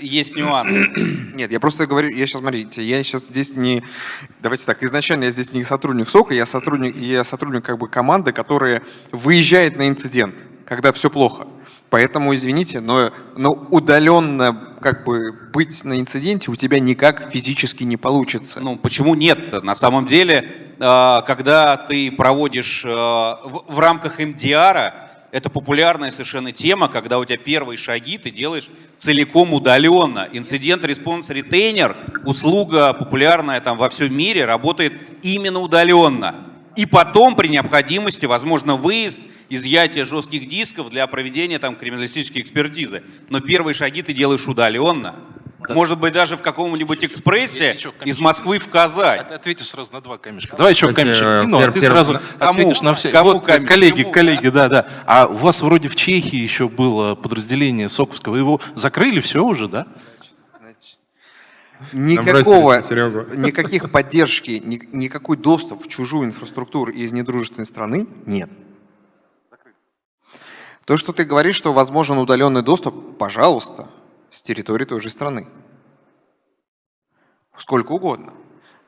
[SPEAKER 7] есть нюанс. (clears throat)
[SPEAKER 6] Нет, я просто говорю, я сейчас, смотрите, я сейчас здесь не, давайте так, изначально я здесь не сотрудник СОКа, я сотрудник, я сотрудник как бы команды, которая выезжает на инцидент, когда все плохо. Поэтому, извините, но, но удаленно как бы быть на инциденте у тебя никак физически не получится.
[SPEAKER 7] Ну, почему нет? На самом деле, э, когда ты проводишь э, в рамках MDR, это популярная совершенно тема, когда у тебя первые шаги ты делаешь целиком удаленно. Incident response retainer, услуга популярная там во всем мире, работает именно удаленно. И потом при необходимости, возможно, выезд, изъятие жестких дисков для проведения там криминалистической экспертизы. Но первые шаги ты делаешь удаленно. Может быть, даже в каком-нибудь экспрессе
[SPEAKER 3] Еще
[SPEAKER 7] из Москвы в Казань.
[SPEAKER 3] От- Ответишь сразу на два камешка. Давай еще камешек.
[SPEAKER 1] э,
[SPEAKER 3] а
[SPEAKER 1] пер-
[SPEAKER 3] ты
[SPEAKER 1] пер-
[SPEAKER 3] сразу
[SPEAKER 7] Кому?
[SPEAKER 3] ответишь на все.
[SPEAKER 7] Кому
[SPEAKER 3] Вот,
[SPEAKER 7] камешек?
[SPEAKER 3] коллеги,
[SPEAKER 7] Кому?
[SPEAKER 3] коллеги, да, да. А у вас вроде в Чехии еще было подразделение Соковского. Его закрыли, все уже, да?
[SPEAKER 6] Никакого, никаких поддержки, ни- никакой доступ в чужую инфраструктуру из недружественной страны нет. То, что ты говоришь, что возможен удаленный доступ, пожалуйста, с территории той же страны. Сколько угодно.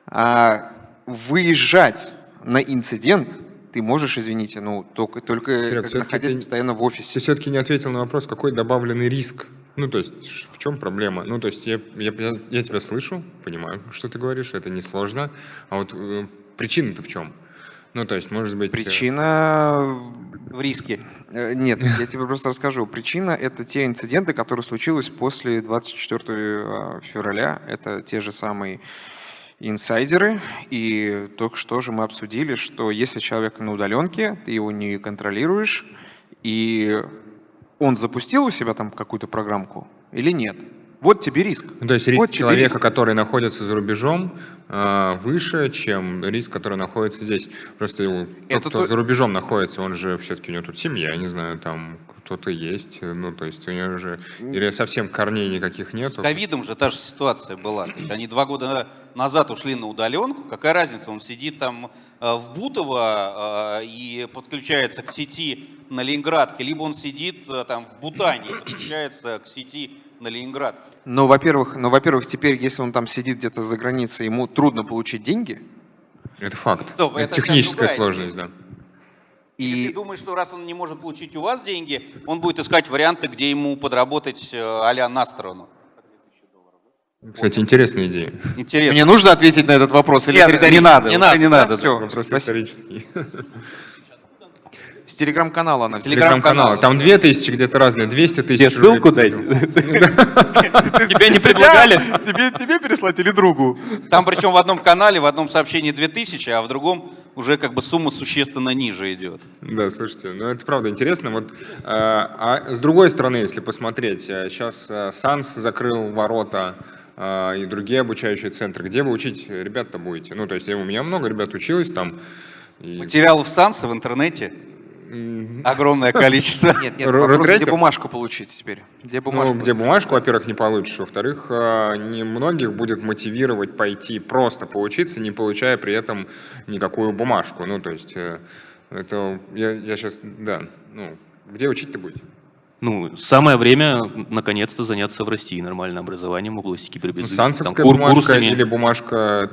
[SPEAKER 6] А выезжать на инцидент ты можешь, извините, ну, только, только
[SPEAKER 1] Серег,
[SPEAKER 6] находясь
[SPEAKER 1] ты-
[SPEAKER 6] постоянно в
[SPEAKER 1] Ты
[SPEAKER 6] офисе.
[SPEAKER 1] все-таки не ответил на вопрос, какой добавленный риск. Ну, то есть, в чем проблема? Ну, то есть, я, я, я- я тебя слышу, понимаю, что ты говоришь, это несложно. А вот э, причина-то в чем? Ну, то есть, может быть... э,
[SPEAKER 6] Причина
[SPEAKER 7] В риске.
[SPEAKER 6] Э, Нет, я тебе просто расскажу. Причина – это те инциденты, которые случились после 24 февраля. Это те же самые инсайдеры. И только что же мы обсудили, что если человек на удаленке, ты его не контролируешь, и он запустил у себя там какую-то программку или нет. Вот тебе риск.
[SPEAKER 1] Ну, то есть риск
[SPEAKER 6] Вот
[SPEAKER 1] человека,
[SPEAKER 6] риск.
[SPEAKER 1] который находится за рубежом, э, выше, чем риск, который находится здесь. Просто его- тот,
[SPEAKER 6] Это
[SPEAKER 1] кто
[SPEAKER 6] то-
[SPEAKER 1] за рубежом находится, он же все-таки у него тут семья, я не знаю, там кто-то есть, ну, то есть у него же или совсем корней никаких
[SPEAKER 7] С
[SPEAKER 1] нету.
[SPEAKER 7] ковидом же та же ситуация была. То есть Они два года назад ушли на удаленку. Какая разница, он сидит там э, в Бутово э, и подключается к сети на Ленинградке, либо он сидит э, там в Бутане и подключается к сети на Ленинградке.
[SPEAKER 6] Но, во-первых, но, во-первых, теперь, если он там сидит где-то за границей, ему трудно получить деньги.
[SPEAKER 1] Это факт.
[SPEAKER 7] Стоп,
[SPEAKER 1] это,
[SPEAKER 7] это
[SPEAKER 1] техническая
[SPEAKER 7] другая
[SPEAKER 1] сложность, да.
[SPEAKER 7] Или
[SPEAKER 6] И
[SPEAKER 7] ты думаешь, что раз он не может получить у вас деньги, он будет искать варианты, где ему подработать э, а-ля на сторону?
[SPEAKER 1] Кстати, интересная идея.
[SPEAKER 7] Интересно.
[SPEAKER 6] мне нужно ответить на этот вопрос? Или
[SPEAKER 7] Нет,
[SPEAKER 6] это
[SPEAKER 7] не надо,
[SPEAKER 6] Не надо,
[SPEAKER 7] не надо,
[SPEAKER 6] Все,
[SPEAKER 1] Вопрос исторический.
[SPEAKER 6] С телеграм-канала она.
[SPEAKER 1] Телеграм-канал. Там 2000 где-то разные, 200 тысяч.
[SPEAKER 8] Тебе ссылку дать? (laughs)
[SPEAKER 5] Тебя не предлагали?
[SPEAKER 6] Тебе, тебе переслать или другу?
[SPEAKER 7] Там причем в одном канале, в одном сообщении 2000, а в другом уже как бы сумма существенно ниже идет.
[SPEAKER 1] Да, слушайте, ну это правда интересно. Вот, э, а с другой стороны, если посмотреть, сейчас САНС закрыл ворота э, и другие обучающие центры. Где вы учить ребят-то будете? Ну, то есть у меня много ребят училось там. и-
[SPEAKER 7] Материалов Санса в интернете огромное количество.
[SPEAKER 6] Нет, нет, вопрос, где бумажку получить теперь? Где бумажку?
[SPEAKER 1] Ну, где бумажку, во-первых, не получишь. Во-вторых, э, не многих будет мотивировать пойти просто поучиться, не получая при этом никакую бумажку. Ну, то есть, э, это я, я сейчас, да, ну, где учить-то будете?
[SPEAKER 5] Ну, самое время наконец-то заняться в России нормальным образованием в области
[SPEAKER 1] Ну,
[SPEAKER 5] кибербезопасности.
[SPEAKER 1] сансовская
[SPEAKER 5] Там
[SPEAKER 1] бумажка
[SPEAKER 5] курсами.
[SPEAKER 1] или бумажка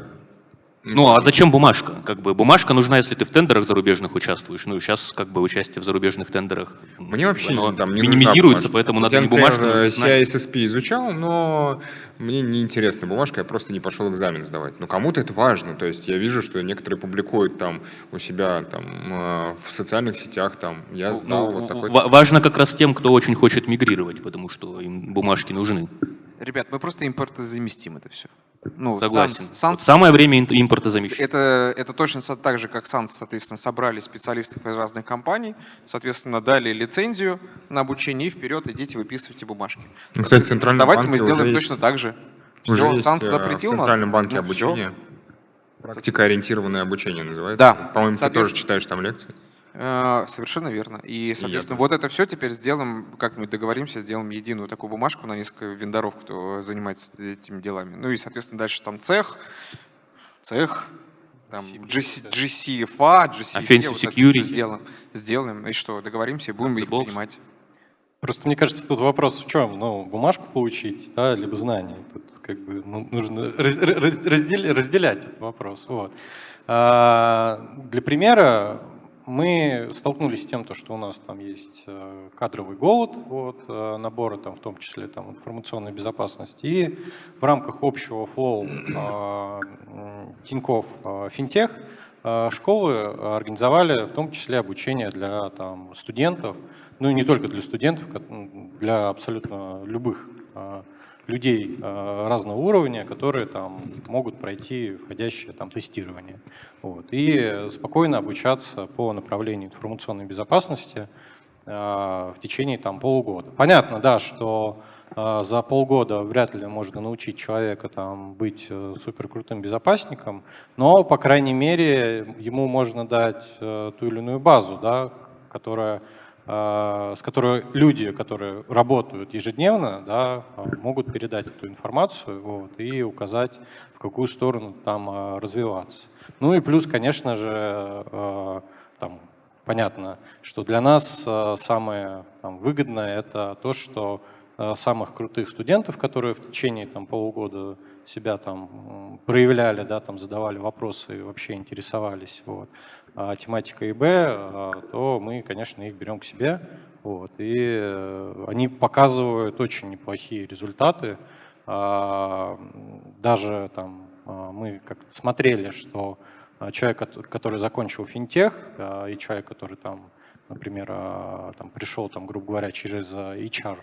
[SPEAKER 5] Ну а зачем бумажка? Как бы бумажка нужна, если ты в тендерах зарубежных участвуешь. Ну сейчас как бы участие в зарубежных тендерах
[SPEAKER 1] Мне вообще
[SPEAKER 5] оно
[SPEAKER 1] там не
[SPEAKER 5] минимизируется,
[SPEAKER 1] нужна бумажка.
[SPEAKER 5] поэтому
[SPEAKER 1] Вот
[SPEAKER 5] надо
[SPEAKER 1] я,
[SPEAKER 5] не бумажку знать.
[SPEAKER 1] CISSP изучал, но мне не интересна бумажка, я просто не пошел экзамен сдавать. Но кому-то это важно, то есть я вижу, что некоторые публикуют там у себя там э, в социальных сетях, там я сдал
[SPEAKER 5] Ну,
[SPEAKER 1] вот такой.
[SPEAKER 5] ва- Важно как раз тем, кто очень хочет мигрировать, потому что им бумажки нужны.
[SPEAKER 6] Ребят, мы просто импортозаместим это все. Ну,
[SPEAKER 5] Согласен.
[SPEAKER 6] Sans-
[SPEAKER 5] Вот самое время импорта замещать.
[SPEAKER 6] Это, это точно так же, как Санс, соответственно, собрали специалистов из разных компаний, соответственно, дали лицензию на обучение и вперед идите выписывайте бумажки.
[SPEAKER 1] Ну, кстати, в Центральном
[SPEAKER 6] Давайте мы сделаем
[SPEAKER 1] уже
[SPEAKER 6] точно
[SPEAKER 1] есть-
[SPEAKER 6] так же.
[SPEAKER 1] Уже
[SPEAKER 6] Все,
[SPEAKER 1] есть
[SPEAKER 6] Санс
[SPEAKER 1] э,
[SPEAKER 6] запретил
[SPEAKER 1] в
[SPEAKER 6] нас.
[SPEAKER 1] Центральном банке
[SPEAKER 6] ну,
[SPEAKER 1] обучение. Практикоориентированное обучение называется.
[SPEAKER 6] Да.
[SPEAKER 1] По-моему, ты тоже читаешь там лекции.
[SPEAKER 6] Э, Совершенно верно. И, соответственно, вот это все теперь сделаем, как-нибудь договоримся, сделаем единую такую бумажку на несколько вендоров, кто занимается этими делами. Ну и, соответственно, дальше там цех, цех, там GC, GCFA, GCFA.
[SPEAKER 5] Offensive
[SPEAKER 6] вот
[SPEAKER 5] security.
[SPEAKER 6] Сделаем, сделаем. И что, договоримся и будем их
[SPEAKER 5] Box.
[SPEAKER 6] принимать.
[SPEAKER 9] Просто мне кажется, тут вопрос в чем? Ну, бумажку получить, да, либо знания. Тут как бы ну, нужно раз- раз- раздел- разделять этот вопрос. Вот. А, Для примера мы столкнулись с тем, то, что у нас там есть э, кадровый голод, вот, э, набора там, в том числе там, информационной безопасности. И в рамках общего флоу э, э, Финтех школы организовали в том числе обучение для там, студентов, ну и не только для студентов, для абсолютно любых людей э, разного уровня, которые там могут пройти входящее там тестирование. Вот. И спокойно обучаться по направлению информационной безопасности э, в течение там полугода. Понятно, да, что э, за полгода вряд ли можно научить человека там быть э, суперкрутым безопасником, но, по крайней мере, ему можно дать э, ту или иную базу, да, которая с которой люди, которые работают ежедневно, да, э, могут передать эту информацию вот, и указать, в какую сторону там э, развиваться. Ну и плюс, конечно же, э, там, понятно, что для нас э, самое там, выгодное это то, что э, самых крутых студентов, которые в течение там, полугода себя там проявляли, да, там задавали вопросы и вообще интересовались вот, а, тематикой ИБ, а, то мы, конечно, их берем к себе. Вот, и э, они показывают очень неплохие результаты. А, Даже там мы как-то смотрели, что человек, кот- который закончил финтех, и человек, который там, например, там пришел, там, грубо говоря, через HR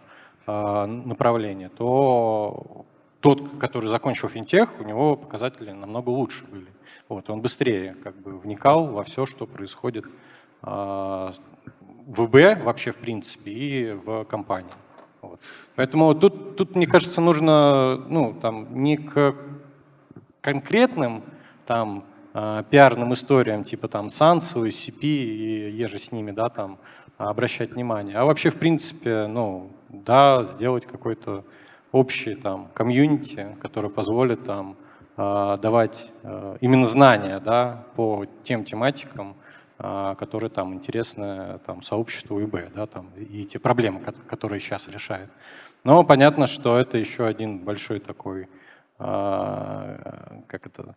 [SPEAKER 9] направление, то тот, который закончил финтех, у него показатели намного лучше были. Вот, он быстрее как бы вникал во все, что происходит а, в ИБ вообще в принципе и в компании. Вот. Поэтому тут, тут, мне кажется, нужно ну, там, не к конкретным там, а, пиарным историям, типа там Сансу, SCP и еже с ними, да, там, обращать внимание, а вообще, в принципе, ну, да, сделать какой-то общий там комьюнити, который позволит там давать а, именно знания, да, по тем тематикам, а, которые там интересны там, сообществу ИБ, да, там, и те проблемы, ко- которые сейчас решают. Но понятно, что это еще один большой такой, как это,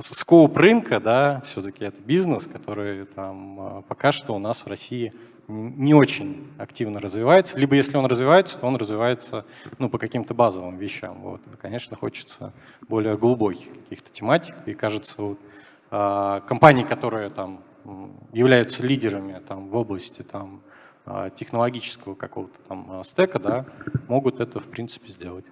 [SPEAKER 9] скоуп рынка, да, все-таки это бизнес, который там пока что у нас в России не очень активно развивается. Либо если он развивается, то он развивается ну, по каким-то базовым вещам. Вот. Конечно, хочется более глубоких каких-то тематик. И кажется, вот, а, компании, которые там являются лидерами там, в области там, а, технологического какого-то там а, стека, да, могут это в принципе сделать.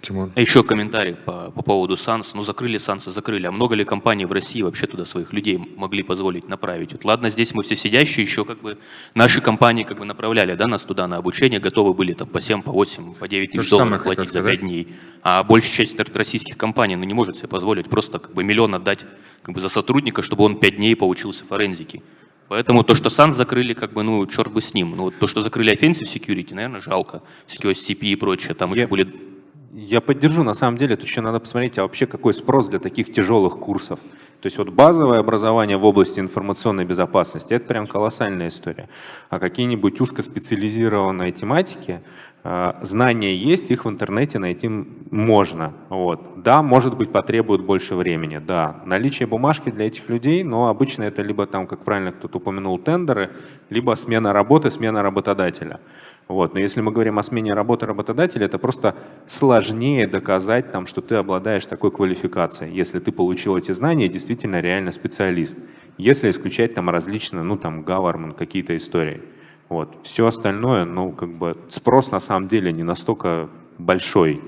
[SPEAKER 1] Тимур.
[SPEAKER 5] А еще комментарий по, по поводу САНС. Ну, закрыли САНС и закрыли. А много ли компаний в России вообще туда своих людей могли позволить направить? Вот, ладно, здесь мы все сидящие, еще как бы наши компании как бы направляли да, нас туда на обучение, готовы были там по 7, по 8, по 9
[SPEAKER 1] То
[SPEAKER 5] тысяч долларов платить за
[SPEAKER 1] сказать.
[SPEAKER 5] 5 дней. А большая часть российских компаний ну, не может себе позволить просто как бы миллион отдать как бы, за сотрудника, чтобы он 5 дней поучился форензике. Поэтому то, что САНС закрыли, как бы, ну, черт бы с ним. Ну, вот то, что закрыли Offensive Security, наверное, жалко. Security CP и прочее, там еще
[SPEAKER 8] Я-
[SPEAKER 5] были
[SPEAKER 8] Я поддержу, на самом деле, тут еще надо посмотреть, а вообще какой спрос для таких тяжелых курсов. То есть вот базовое образование в области информационной безопасности – это прям колоссальная история. А какие-нибудь узкоспециализированные тематики, А, знания есть, их в интернете найти можно. Вот. Да, может быть, потребует больше времени, да. Наличие бумажки для этих людей, но обычно это либо там, как правильно кто-то упомянул, тендеры, либо смена работы, смена работодателя. Вот. Но если мы говорим о смене работы работодателя, это просто сложнее доказать, там, что ты обладаешь такой квалификацией, если ты получил эти знания действительно реально специалист. Если исключать там различные, ну там, government, какие-то истории. Вот. Все остальное, ну, как бы спрос на самом деле не настолько большой.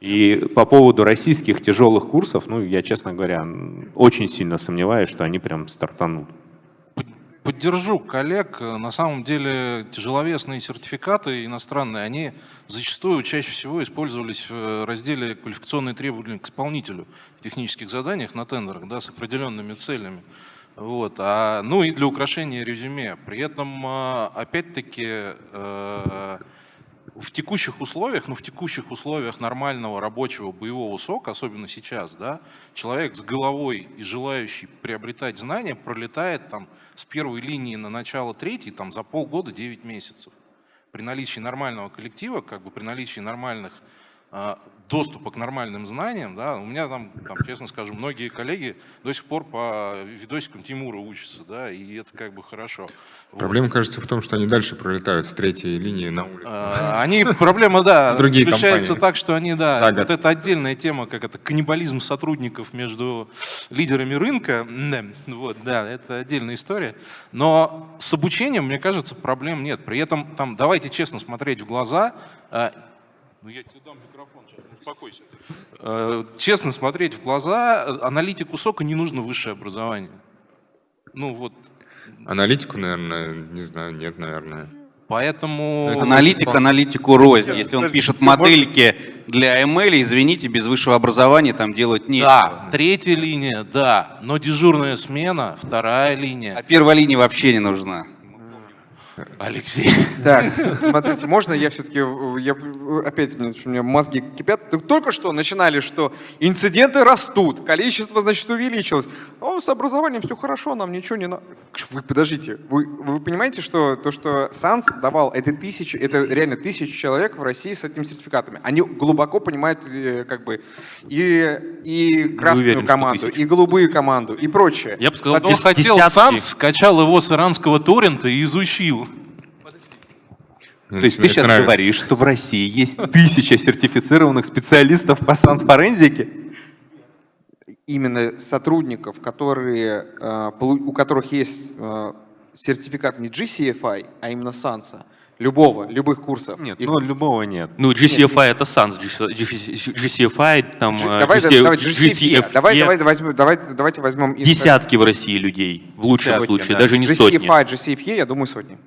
[SPEAKER 8] И по поводу российских тяжелых курсов, ну, я, честно говоря, очень сильно сомневаюсь, что они прям стартанут.
[SPEAKER 3] Поддержу коллег. На самом деле тяжеловесные сертификаты иностранные, они зачастую чаще всего использовались в разделе квалификационные требования к исполнителю в технических заданиях на тендерах да, с определенными целями. Вот, а, ну и для украшения резюме. При этом, а, опять-таки, э, в текущих условиях, ну в текущих условиях нормального рабочего боевого сока, особенно сейчас, да, человек с головой и желающий приобретать знания пролетает там с первой линии на начало третьей там за полгода 9 месяцев. При наличии нормального коллектива, как бы при наличии нормальных а, доступа к нормальным знаниям, да, у меня там, там, честно скажу, многие коллеги до сих пор по видосикам Тимура учатся, да, и это как бы хорошо.
[SPEAKER 1] Проблема, вот. кажется, в том, что они дальше пролетают с третьей линии на улицу.
[SPEAKER 3] А, они, проблема, да, (laughs) Другие заключается так, что они, да, вот это отдельная тема, как это каннибализм сотрудников между лидерами рынка, вот, да, это отдельная история, но с обучением, мне кажется, проблем нет. При этом, там, давайте честно смотреть в глаза, а, ну я тебе дам успокойся. Э, честно смотреть в глаза, аналитику сока не нужно высшее образование. Ну вот.
[SPEAKER 1] Аналитику, наверное, не знаю, нет, наверное.
[SPEAKER 7] Поэтому... Это аналитик аналитику рознь. Если он пишет модельки для ML, извините, без высшего образования там делать нечего.
[SPEAKER 3] Да, третья линия, да, но дежурная смена, вторая линия.
[SPEAKER 7] А первая линия вообще не нужна.
[SPEAKER 3] Алексей.
[SPEAKER 6] Так, смотрите, можно я все-таки, я, опять у меня мозги кипят. Только что начинали, что инциденты растут, количество, значит, увеличилось. О, с образованием все хорошо, нам ничего не надо. Вы подождите, вы, вы понимаете, что то, что САНС давал, это тысячи, это реально тысячи человек в России с этими сертификатами. Они глубоко понимают э, как бы и, и красную уверен, команду, и голубую команду, и прочее.
[SPEAKER 3] Я бы сказал, кто хотел САНС, скачал его с иранского торрента и изучил.
[SPEAKER 8] То есть ты сейчас нравится. говоришь, что в России есть тысяча сертифицированных специалистов по санс-форензике?
[SPEAKER 6] Именно сотрудников, которые, э, у которых есть э, сертификат не GCFI, а именно SANS, любого, любых курсов.
[SPEAKER 8] Нет, Их... ну любого нет. Ну GCFI нет, это SANS, GCFI там...
[SPEAKER 6] G, давай, GC, давай, GCFE. Давай, давай, возьмем, давай, давайте возьмем...
[SPEAKER 8] Десятки в России людей, в лучшем случае, да. даже не GCFI, сотни.
[SPEAKER 6] GCFI, GCFE, я думаю, сотни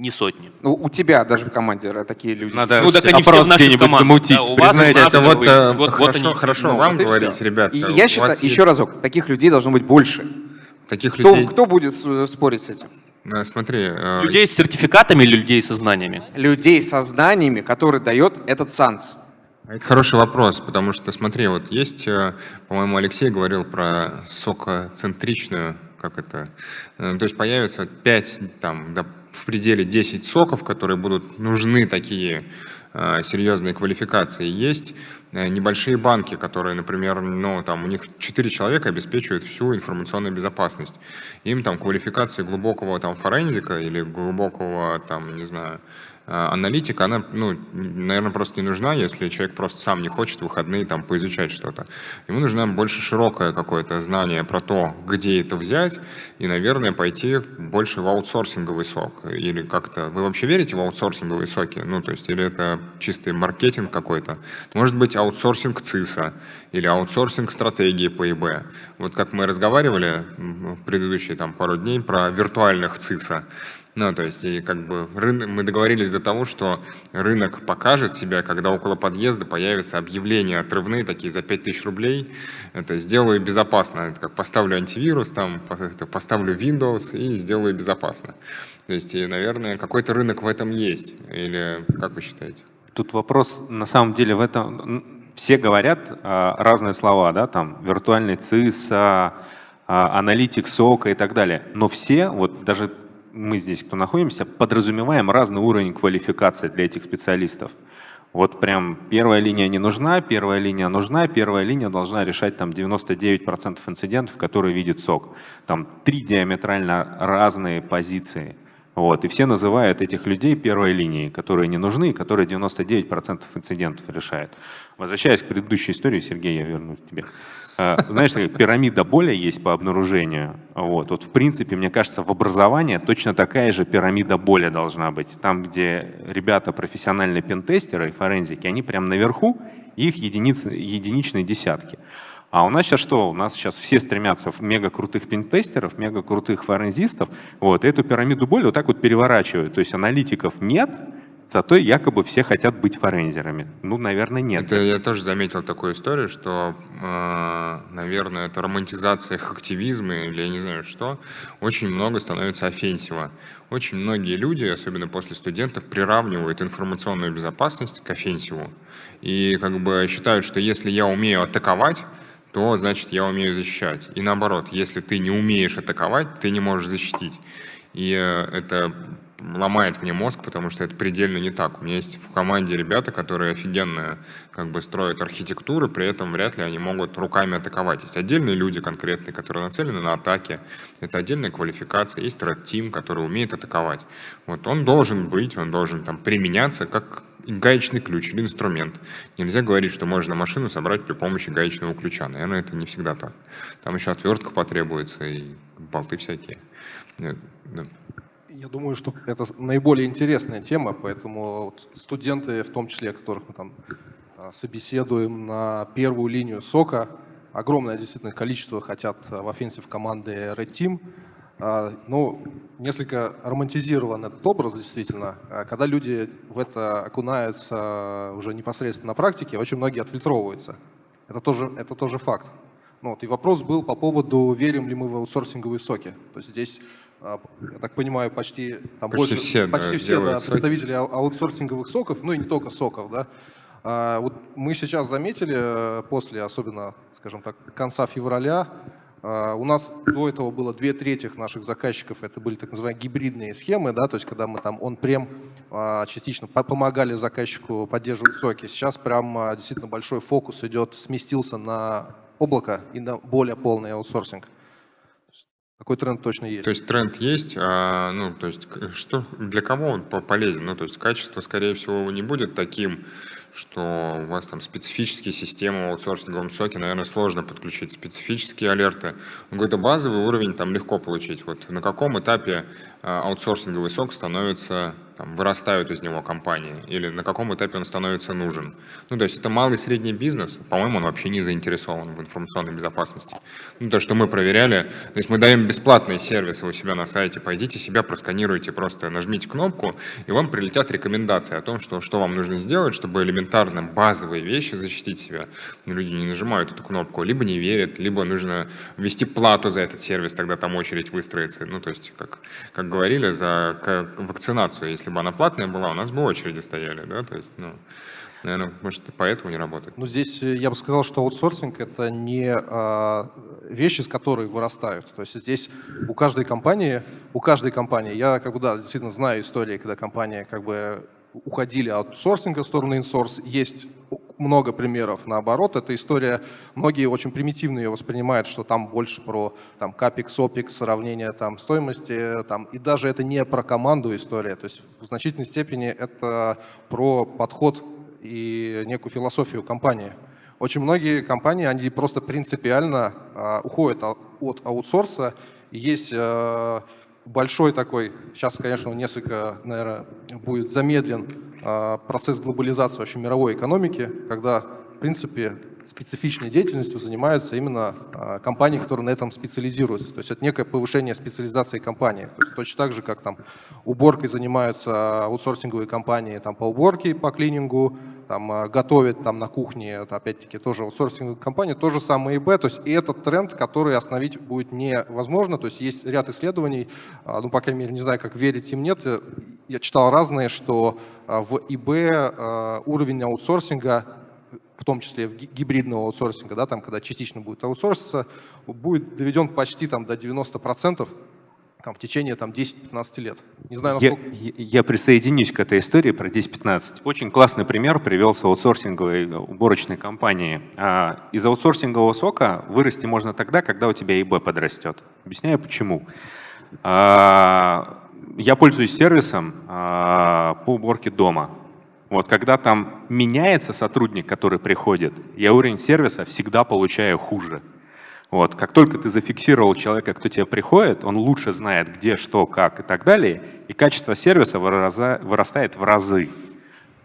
[SPEAKER 8] не сотни.
[SPEAKER 6] Ну, у тебя даже в команде такие люди.
[SPEAKER 8] Надо ну, так они все в нашей команде. Да,
[SPEAKER 1] у вас это вот, э, вот, хорошо, вот хорошо ну, вам вот говорить, ребят.
[SPEAKER 6] И я считаю, есть... еще разок, таких людей должно быть больше.
[SPEAKER 1] Таких
[SPEAKER 6] кто,
[SPEAKER 1] людей...
[SPEAKER 6] Кто будет спорить с этим?
[SPEAKER 1] Э, смотри.
[SPEAKER 8] Э... Людей с сертификатами или людей со знаниями?
[SPEAKER 6] Людей со знаниями, которые дает этот САНС.
[SPEAKER 1] Это хороший вопрос, потому что, смотри, вот есть, э, по-моему, Алексей говорил про сокоцентричную, как это, э, то есть появится 5, там, в пределе 10 соков, которые будут нужны такие э, серьезные квалификации. Есть э, небольшие банки, которые, например, ну, там, у них 4 человека обеспечивают всю информационную безопасность. Им там квалификации глубокого там, форензика или глубокого, там, не знаю, аналитика, она, ну, наверное, просто не нужна, если человек просто сам не хочет в выходные там поизучать что-то. Ему нужно больше широкое какое-то знание про то, где это взять, и, наверное, пойти больше в аутсорсинговый сок. Или как-то... Вы вообще верите в аутсорсинговые соки? Ну, то есть, или это чистый маркетинг какой-то? Может быть, аутсорсинг ЦИСа или аутсорсинг стратегии по ИБ. Вот как мы разговаривали предыдущие там пару дней про виртуальных ЦИСа. Ну, то есть, и как бы рынок, мы договорились до того, что рынок покажет себя, когда около подъезда появятся объявления отрывные, такие за 5000 рублей. Это сделаю безопасно. Это как поставлю антивирус, там, поставлю Windows и сделаю безопасно. То есть, и, наверное, какой-то рынок в этом есть. Или как вы считаете?
[SPEAKER 8] Тут вопрос, на самом деле, в этом... Все говорят а, разные слова, да, там, виртуальный ЦИС, а, аналитик СОКа и так далее. Но все, вот даже мы здесь, кто находимся, подразумеваем разный уровень квалификации для этих специалистов. Вот прям первая линия не нужна, первая линия нужна, первая линия должна решать там 99% инцидентов, которые видит СОК. Там три диаметрально разные позиции. Вот, и все называют этих людей первой линией, которые не нужны, которые 99% инцидентов решают. Возвращаясь к предыдущей истории, Сергей, я вернусь к тебе. А, знаешь, такая пирамида боли есть по обнаружению. Вот. вот в принципе, мне кажется, в образовании точно такая же пирамида боли должна быть. Там, где ребята профессиональные пентестеры и форензики, они прям наверху, их единицы, единичные десятки. А у нас сейчас что? У нас сейчас все стремятся в мега крутых пентестеров, мега крутых форензистов. Вот, эту пирамиду боли вот так вот переворачивают. То есть аналитиков нет, Зато якобы все хотят быть форензерами. Ну, наверное, нет.
[SPEAKER 1] Это я тоже заметил такую историю, что, э, наверное, это романтизация их активизма или я не знаю что, очень много становится офенсива. Очень многие люди, особенно после студентов, приравнивают информационную безопасность к офенсиву. И как бы считают, что если я умею атаковать, то значит я умею защищать. И наоборот, если ты не умеешь атаковать, ты не можешь защитить. И э, это ломает мне мозг, потому что это предельно не так. У меня есть в команде ребята, которые офигенно как бы строят архитектуры, при этом вряд ли они могут руками атаковать. Есть отдельные люди конкретные, которые нацелены на атаке. Это отдельная квалификация. Есть Red Team, который умеет атаковать. Вот он должен быть, он должен там применяться как гаечный ключ или инструмент. Нельзя говорить, что можно машину собрать при помощи гаечного ключа. Наверное, это не всегда так. Там еще отвертка потребуется и болты всякие.
[SPEAKER 2] Я думаю, что это наиболее интересная тема, поэтому студенты, в том числе, которых мы там а, собеседуем на первую линию сока, огромное действительно количество хотят в offensive команды Red Team. А, ну, несколько романтизирован этот образ, действительно. А когда люди в это окунаются уже непосредственно на практике, очень многие отфильтровываются. Это тоже, это тоже факт. Ну, вот, и вопрос был по поводу, верим ли мы в аутсорсинговые соки. То есть здесь а, я так понимаю, почти, там
[SPEAKER 1] почти больше, все,
[SPEAKER 2] почти
[SPEAKER 1] да,
[SPEAKER 2] все да, представители аутсорсинговых соков, ну и не только соков, да. А, вот мы сейчас заметили, э, после, особенно, скажем так, конца февраля, а, у нас до этого было две трети наших заказчиков, это были так называемые гибридные схемы, да, то есть когда мы там он-прем частично помогали заказчику поддерживать соки. Сейчас прям действительно большой фокус идет, сместился на облако и на более полный аутсорсинг. Такой тренд точно есть.
[SPEAKER 1] То есть тренд есть, а, ну, то есть что, для кого он полезен? Ну, то есть качество, скорее всего, не будет таким, что у вас там специфические системы в аутсорсинговом соке, наверное, сложно подключить специфические алерты. Какой-то базовый уровень там легко получить. Вот на каком этапе а, аутсорсинговый сок становится там, вырастают из него компании, или на каком этапе он становится нужен. Ну, то есть это малый и средний бизнес, по-моему, он вообще не заинтересован в информационной безопасности. Ну, то, что мы проверяли, то есть мы даем бесплатные сервисы у себя на сайте, пойдите себя просканируйте, просто нажмите кнопку, и вам прилетят рекомендации о том, что, что вам нужно сделать, чтобы элементарно базовые вещи защитить себя. Но люди не нажимают эту кнопку, либо не верят, либо нужно ввести плату за этот сервис, тогда там очередь выстроится. Ну, то есть, как, как говорили, за вакцинацию, если если бы она платная была, у нас бы очереди стояли, да, то есть, ну, наверное, может, поэтому не работает.
[SPEAKER 2] Ну, здесь э, я бы сказал, что аутсорсинг – это не а, вещи, с которой вырастают. То есть здесь у каждой компании, у каждой компании, я как бы, да, действительно знаю истории, когда компания как бы уходили от аутсорсинга в сторону инсорс. Есть много примеров наоборот. Эта история, многие очень примитивно ее воспринимают, что там больше про там, капекс, опекс, сравнение там, стоимости. Там, и даже это не про команду история. То есть в значительной степени это про подход и некую философию компании. Очень многие компании, они просто принципиально э, уходят от аутсорса. Есть э, большой такой, сейчас, конечно, несколько, наверное, будет замедлен а, процесс глобализации вообще мировой экономики, когда, в принципе, специфичной деятельностью занимаются именно а, компании, которые на этом специализируются. То есть это некое повышение специализации компании. То есть точно так же, как там уборкой занимаются аутсорсинговые компании там, по уборке, по клинингу, там, а, готовят там, на кухне, опять-таки тоже аутсорсинговые компании, то же самое и Б. То есть и этот тренд, который остановить будет невозможно. То есть есть ряд исследований, а, ну, по крайней мере, не знаю, как верить им, нет. Я читал разные, что в ИБ уровень аутсорсинга в том числе в гибридного аутсорсинга, да, там, когда частично будет аутсорситься, будет доведен почти там, до 90%, там, в течение там, 10-15 лет. Не знаю, насколько...
[SPEAKER 8] я, я присоединюсь к этой истории про 10-15. Очень классный пример привел с аутсорсинговой уборочной компании. А, из аутсорсингового сока вырасти можно тогда, когда у тебя ИБ подрастет. Объясняю почему. А, я пользуюсь сервисом а, по уборке дома. Вот когда там меняется сотрудник, который приходит, я уровень сервиса всегда получаю хуже. Вот. Как только ты зафиксировал человека, кто тебе приходит, он лучше знает, где, что, как и так далее, и качество сервиса вырастает в разы.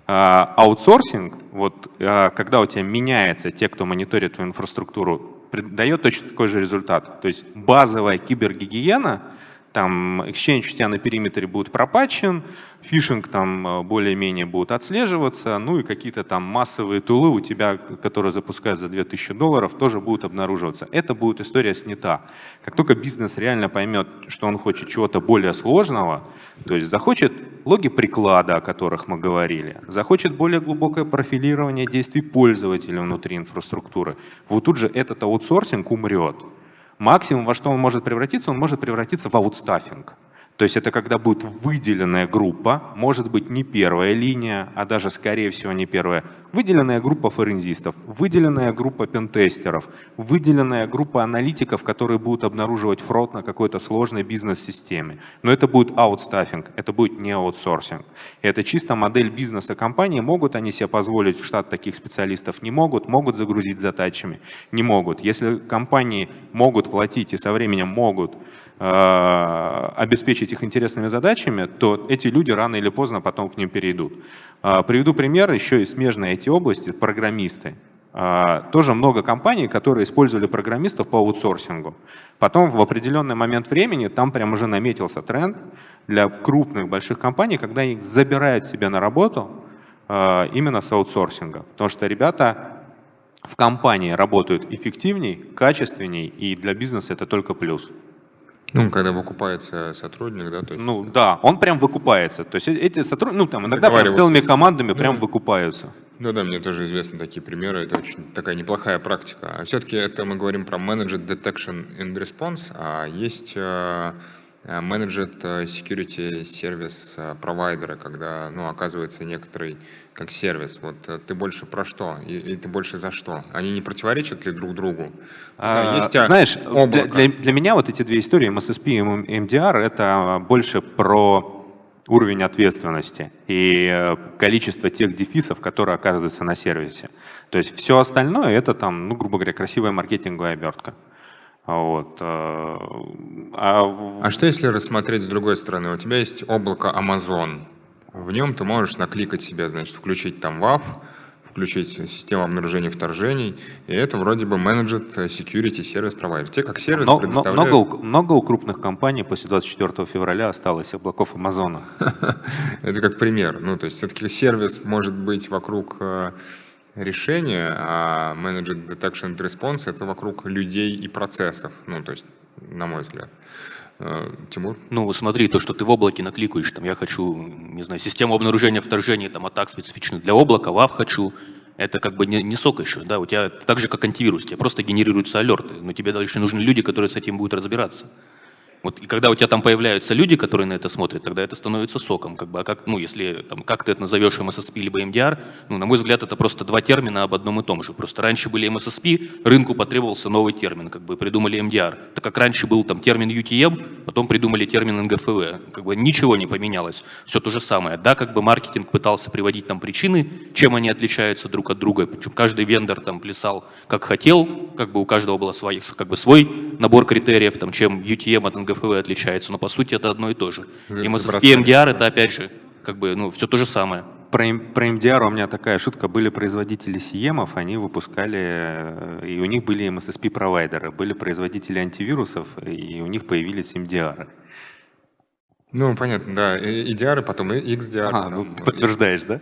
[SPEAKER 8] А, аутсорсинг, вот, а, когда у тебя меняется те, кто мониторит твою инфраструктуру, дает точно такой же результат. То есть базовая кибергигиена – там Exchange у тебя на периметре будет пропатчен, фишинг там э, более-менее будет отслеживаться, ну и какие-то там массовые тулы у тебя, которые запускают за 2000 долларов, тоже будут обнаруживаться. Это будет история снята. Как только бизнес реально поймет, что он хочет чего-то более сложного, то есть захочет логи приклада, о которых мы говорили, захочет более глубокое профилирование действий пользователя внутри инфраструктуры, вот тут же этот аутсорсинг умрет. Максимум, во что он может превратиться, он может превратиться в аутстаффинг. То есть это когда будет выделенная группа, может быть не первая линия, а даже скорее всего не первая, выделенная группа форензистов, выделенная группа пентестеров, выделенная группа аналитиков, которые будут обнаруживать фрод на какой-то сложной бизнес-системе. Но это будет аутстаффинг, это будет не аутсорсинг. Это чисто модель бизнеса компании. Могут они себе позволить в штат таких специалистов? Не могут. Могут загрузить задачами? Не могут. Если компании могут платить и со временем могут обеспечить их интересными задачами, то эти люди рано или поздно потом к ним перейдут. Э, приведу пример еще из смежной эти области, программисты. Э, тоже много компаний, которые использовали программистов по аутсорсингу. Потом в определенный момент времени там прям уже наметился тренд для крупных больших компаний, когда их забирают себе на работу именно с аутсорсинга. Потому что ребята в компании работают эффективней, качественней, и для бизнеса это только плюс.
[SPEAKER 1] Ну, когда выкупается сотрудник, да? То
[SPEAKER 8] есть... Ну, да, он прям выкупается. То есть э, эти сотрудники, ну, там иногда прям целыми командами прям выкупаются.
[SPEAKER 1] Да, да, мне тоже известны такие примеры. Это очень такая неплохая практика. А все-таки это мы говорим про Managed Detection and Response, а есть э, Managed э, Security Service провайдеры, когда, ну, оказывается некоторый как сервис. Вот ты больше про что? И, и ты больше за что? Они не противоречат ли друг другу?
[SPEAKER 8] А, есть а, знаешь, для, для, для меня вот эти две истории, MSSP и MDR, это больше про уровень ответственности и э, количество тех дефисов, которые оказываются на сервисе. То есть все остальное это там, ну, грубо говоря, красивая маркетинговая обертка. Вот. Э,
[SPEAKER 1] а... а что если рассмотреть с другой стороны? У тебя есть облако Amazon. В нем ты можешь накликать себе, значит, включить там WAF, включить систему обнаружения вторжений, и это вроде бы менеджет security сервис провайдер. Те как сервис но, предоставляют...
[SPEAKER 8] Много, много у крупных компаний после 24 февраля осталось облаков Амазона. (laughs)
[SPEAKER 1] Это как пример. Ну, то есть все-таки сервис может быть вокруг э, решения, а менеджер detection and response это вокруг людей и процессов, ну, то есть, на мой взгляд. Э, Тимур?
[SPEAKER 5] Ну, смотри, то, что ты в облаке накликаешь, там, я хочу, не знаю, систему обнаружения вторжения, там, атак специфичных для облака, WAV хочу, это как бы не, не сок еще, да, у тебя так же, как антивирус, тебе просто генерируются алерты, но тебе дальше нужны люди, которые с этим будут разбираться. Вот, и когда у тебя там появляются люди, которые на это смотрят, тогда это становится соком. Как бы, а как, ну, если, там, как ты это назовешь MSSP либо MDR, ну, на мой взгляд, это просто два термина об одном и том же. Просто раньше были MSSP, рынку потребовался новый термин, как бы придумали MDR. Так как раньше был там термин UTM, потом придумали термин НГФВ. Как бы ничего не поменялось, все то же самое. Да, как бы маркетинг пытался приводить там причины, чем они отличаются друг от друга. Причем каждый вендор там плясал как хотел, как бы у каждого был свой, как бы свой набор критериев, там, чем UTM от НГФВ ГФВ отличается, но по сути это одно и то же. И МССП, МДР это опять же как бы, ну, все то же самое.
[SPEAKER 8] Про, про MDR у меня такая шутка. Были производители сиемов, они выпускали, э, и у них были MSSP-провайдеры. Были производители антивирусов, и у них появились MDR.
[SPEAKER 1] Ну, понятно, да. И потом и XDR. А,
[SPEAKER 8] ну, подтверждаешь, да?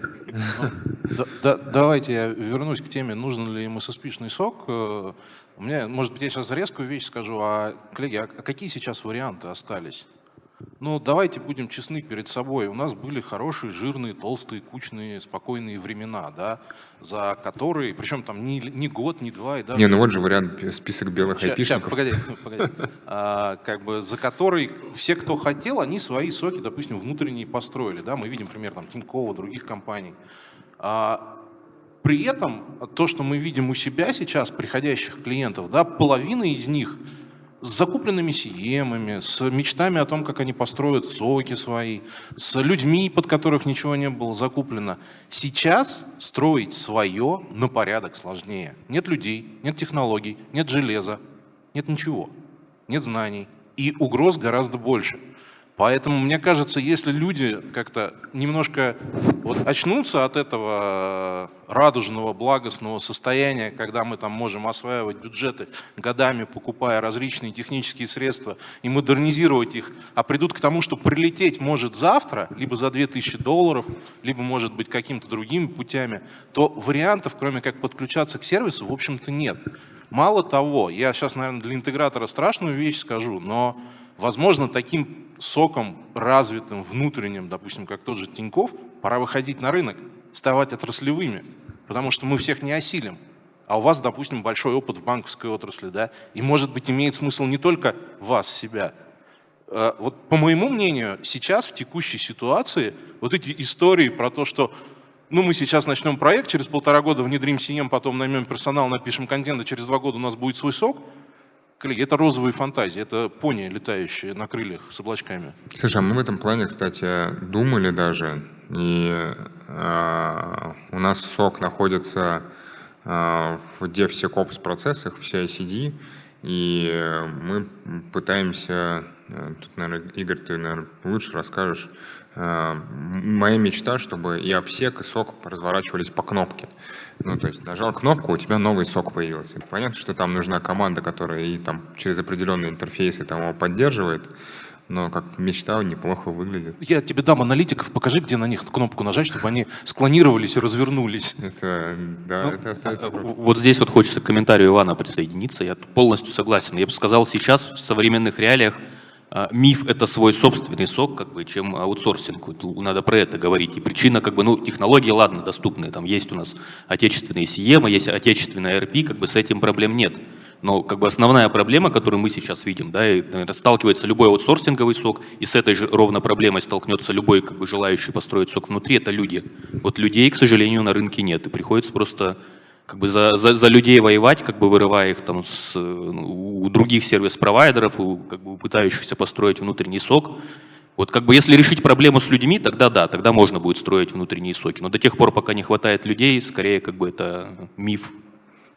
[SPEAKER 3] Давайте я вернусь к теме, нужен ли MSSP-шный сок. У меня, может быть, я сейчас резкую вещь скажу, а, коллеги, а какие сейчас варианты остались? Но давайте будем честны перед собой. У нас были хорошие, жирные, толстые, кучные, спокойные времена, да, за которые, причем там не, не год, не два. И даже...
[SPEAKER 1] Не, ну вот же вариант список белых
[SPEAKER 3] Ща- ща,
[SPEAKER 1] айпишников.
[SPEAKER 3] погоди, (laughs) погоди. А, как бы за который все, кто хотел, они свои соки, допустим, внутренние построили. Да? Мы видим пример там, Тинькова, других компаний. А, при этом то, что мы видим у себя сейчас, приходящих клиентов, да, половина из них с закупленными сиемами, с мечтами о том, как они построят соки свои, с людьми, под которых ничего не было закуплено. Сейчас строить свое на порядок сложнее. Нет людей, нет технологий, нет железа, нет ничего, нет знаний. И угроз гораздо больше. Поэтому, мне кажется, если люди как-то немножко вот очнутся от этого радужного, благостного состояния, когда мы там можем осваивать бюджеты годами, покупая различные технические средства и модернизировать их, а придут к тому, что прилететь может завтра, либо за 2000 долларов, либо, может быть, какими-то другими путями, то вариантов, кроме как подключаться к сервису, в общем-то, нет. Мало того, я сейчас, наверное, для интегратора страшную вещь скажу, но, возможно, таким соком развитым, внутренним, допустим, как тот же Тиньков, пора выходить на рынок, ставать отраслевыми, потому что мы всех не осилим. А у вас, допустим, большой опыт в банковской отрасли, да, и, может быть, имеет смысл не только вас, себя. Э, Вот, по моему мнению, сейчас в текущей ситуации вот эти истории про то, что ну, мы сейчас начнем проект, через полтора года внедрим CM, потом наймем персонал, напишем контент, а через два года у нас будет свой сок. Коллеги, это розовые фантазии, это пони, летающие на крыльях с облачками.
[SPEAKER 1] Слушай, а мы в этом плане, кстати, думали даже, и э, у нас сок находится э, в DevSecOps процессах, в CI/CD, и мы пытаемся, тут, наверное, Игорь, ты, наверное, лучше расскажешь, э, моя мечта, чтобы и обсек, и сок разворачивались по кнопке. Ну, то есть нажал кнопку, у тебя новый сок появился. Понятно, что там нужна команда, которая и там через определенные интерфейсы там его поддерживает, но как мечта неплохо выглядит.
[SPEAKER 3] Я тебе дам аналитиков, покажи, где на них кнопку нажать, чтобы они склонировались и развернулись.
[SPEAKER 1] Это, да,
[SPEAKER 3] Ну,
[SPEAKER 1] это остается... просто.
[SPEAKER 5] Вот здесь вот хочется к комментарию Ивана присоединиться. Я полностью согласен. Я бы сказал, сейчас в современных реалиях а, миф – это свой собственный сок, как бы, чем аутсорсинг. Вот Надо про это говорить. И причина, как бы, ну, технологии, ладно, доступные. Там есть у нас отечественные CM, есть отечественная RP, как бы с этим проблем нет. Но как бы основная проблема, которую мы сейчас видим, да, и, наверное, сталкивается любой аутсорсинговый сок, и с этой же ровно проблемой столкнется любой как бы, желающий построить сок внутри, это люди. Вот людей, к сожалению, на рынке нет, и приходится просто как бы за, за, за людей воевать, как бы вырывая их там с, ну, у других сервис-провайдеров, у, как бы, пытающихся построить внутренний сок. Вот как бы если решить проблему с людьми, тогда да, тогда можно будет строить внутренние соки. Но до тех пор, пока не хватает людей, скорее как бы это миф.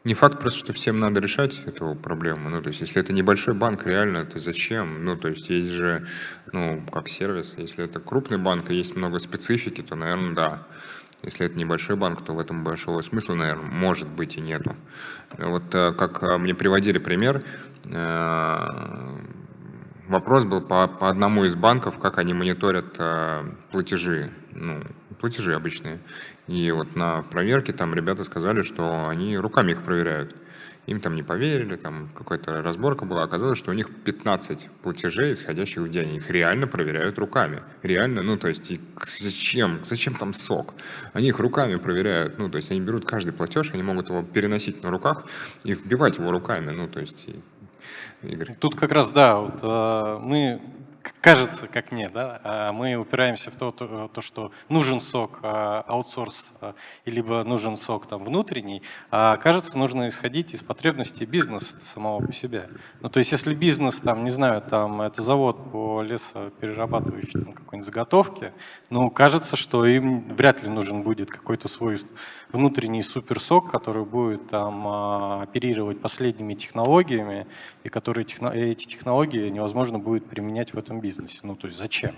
[SPEAKER 1] Не факт просто, что всем надо решать эту проблему. Ну, то есть, если это небольшой банк, реально, то зачем? Ну, то есть, есть же, ну, как сервис. Если это крупный банк и есть много специфики, то, наверное, да. Если это небольшой банк, то в этом большого смысла, наверное, может быть и нету. Вот э, как э, мне приводили пример, э, вопрос был по, по одному из банков, как они мониторят платежи, ну, платежи обычные. И вот на проверке там ребята сказали, что они руками их проверяют. Им там не поверили, там какая-то разборка была. Оказалось, что у них 15 платежей, исходящих в день. Их реально проверяют руками. Реально, ну то есть и зачем? Зачем там сок? Они их руками проверяют. Ну то есть они берут каждый платеж, они могут его переносить на руках и вбивать его руками. Ну то есть, и- Игорь.
[SPEAKER 9] Тут как раз, да, вот, э, мы, кажется, как мне, да, а мы упираемся в то, то, то, что нужен сок э, аутсорс, и либо нужен сок там внутренний, а кажется, нужно исходить из потребностей бизнеса самого по себе. Ну, то есть, если бизнес, там, не знаю, там, это завод по лесоперерабатывающей какой-нибудь заготовке, ну, кажется, что им вряд ли нужен будет какой-то свой внутренний суперсок, который будет там а, оперировать последними технологиями, и которые эти технологии невозможно будет применять в этом бизнесе. Ну, то есть зачем?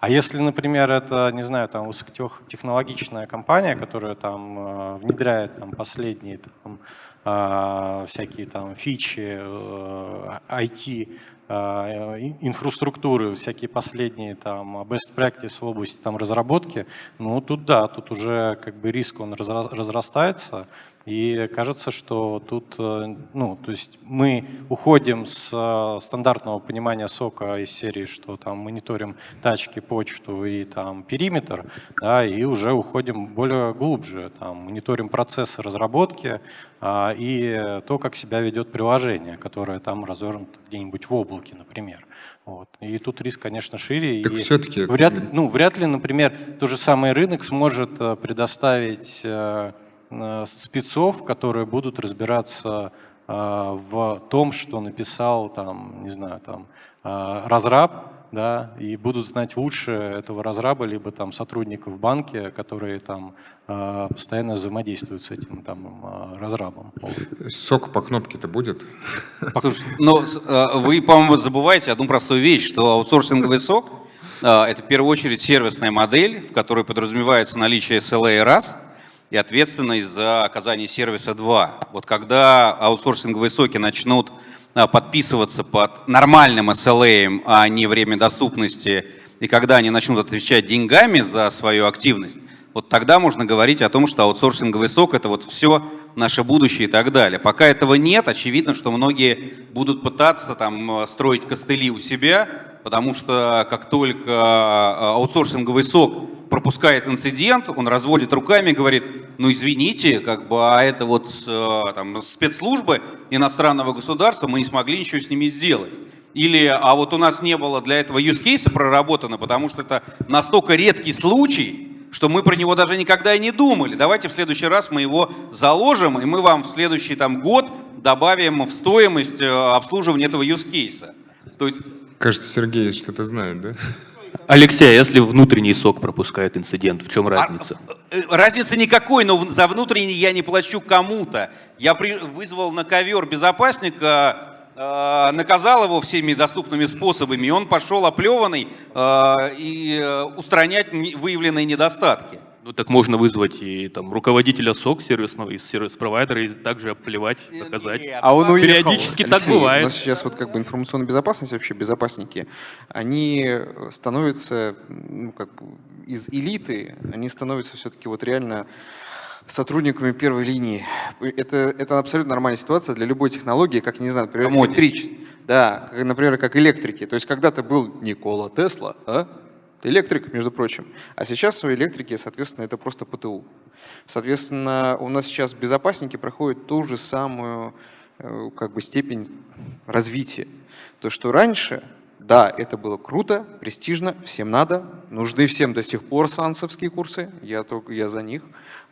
[SPEAKER 9] А если, например, это, не знаю, там высокотехнологичная компания, которая там э, внедряет там последние там, а, всякие там фичи, э, IT а, инфраструктуры, всякие последние там best practice в области там разработки, ну тут да, тут уже как бы риск он разрастается, и кажется, что тут, э, ну, то есть мы уходим с э, стандартного понимания сока из серии, что там мониторим тачки, почту и там периметр, да, и уже уходим более глубже, там мониторим процессы разработки а, и то, как себя ведет приложение, которое там развернуто где-нибудь в облаке, например. Вот. И тут риск, конечно, шире.
[SPEAKER 1] Так все-таки...
[SPEAKER 9] Вряд, ну, вряд ли, например, тот же самый рынок сможет э, предоставить спецов, которые будут разбираться э, в том, что написал там, не знаю, там, э, разраб, да, и будут знать лучше этого разраба, либо там сотрудников в банке, которые там постоянно взаимодействуют с этим там разрабом.
[SPEAKER 1] Сок по кнопке-то будет? (laughs)
[SPEAKER 7] Слушайте, но вы, по-моему, забываете одну простую вещь, что аутсорсинговый сок – это в первую очередь сервисная модель, в которой подразумевается наличие SLA раз – и ответственность за оказание сервиса 2. Вот когда аутсорсинговые соки начнут а, подписываться под нормальным SLA, а не время доступности, и когда они начнут отвечать деньгами за свою активность, вот тогда можно говорить о том, что аутсорсинговый сок – это вот все наше будущее и так далее. Пока этого нет, очевидно, что многие будут пытаться там строить костыли у себя, потому что как только а, аутсорсинговый сок пропускает инцидент, он разводит руками и говорит, ну извините, как бы, а это вот э, там, спецслужбы иностранного государства, мы не смогли ничего с ними сделать. Или, а вот у нас не было для этого use case проработано, потому что это настолько редкий случай, что мы про него даже никогда и не думали. Давайте в следующий раз мы его заложим, и мы вам в следующий там, год добавим в стоимость э, обслуживания этого use case.
[SPEAKER 1] То есть... Кажется, Сергей что-то знает, да?
[SPEAKER 5] Алексей, а если внутренний сок пропускает инцидент, в чем разница?
[SPEAKER 7] А, разницы никакой, но за внутренний я не плачу кому-то. Я при, вызвал на ковер безопасника, э, наказал его всеми доступными способами, и он пошел оплеванный э, и э, устранять выявленные недостатки.
[SPEAKER 5] Ну так можно вызвать и там руководителя СОК сервисного из сервис-провайдера и также плевать, наказать.
[SPEAKER 6] А он уехал.
[SPEAKER 5] Периодически Алексей, так бывает. У
[SPEAKER 6] нас сейчас вот как бы информационная безопасность, вообще безопасники, они становятся ну, как бы из элиты, они становятся все-таки вот реально сотрудниками первой линии. Это, это абсолютно нормальная ситуация для любой технологии, как, не знаю, например, электрич. Да, например, как электрики. То есть когда-то был Никола Тесла, а? Электрик, между прочим. А сейчас у электрики, соответственно, это просто ПТУ. Соответственно, у нас сейчас безопасники проходят ту же самую э, как бы, степень развития. То, что раньше, да, это было круто, престижно, всем надо, нужны всем до сих пор сансовские курсы, я, только, я за них.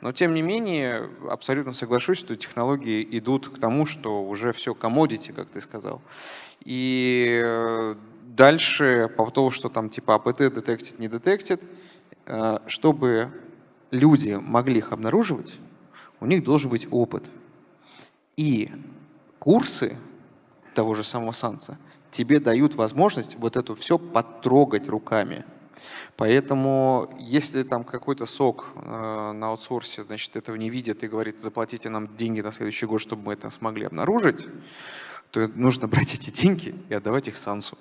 [SPEAKER 6] Но тем не менее, абсолютно соглашусь, что технологии идут к тому, что уже все commodity, как ты сказал. И э, Дальше по поводу, что там типа АПТ детектит, не детектит, э, чтобы люди могли их обнаруживать, у них должен быть опыт. И курсы того же самого Санса тебе дают возможность вот это все потрогать руками. Поэтому, если там какой-то сок э, на аутсорсе, значит, этого не видит и говорит, заплатите нам деньги на следующий год, чтобы мы это смогли обнаружить, то нужно брать эти деньги и отдавать их Сансу.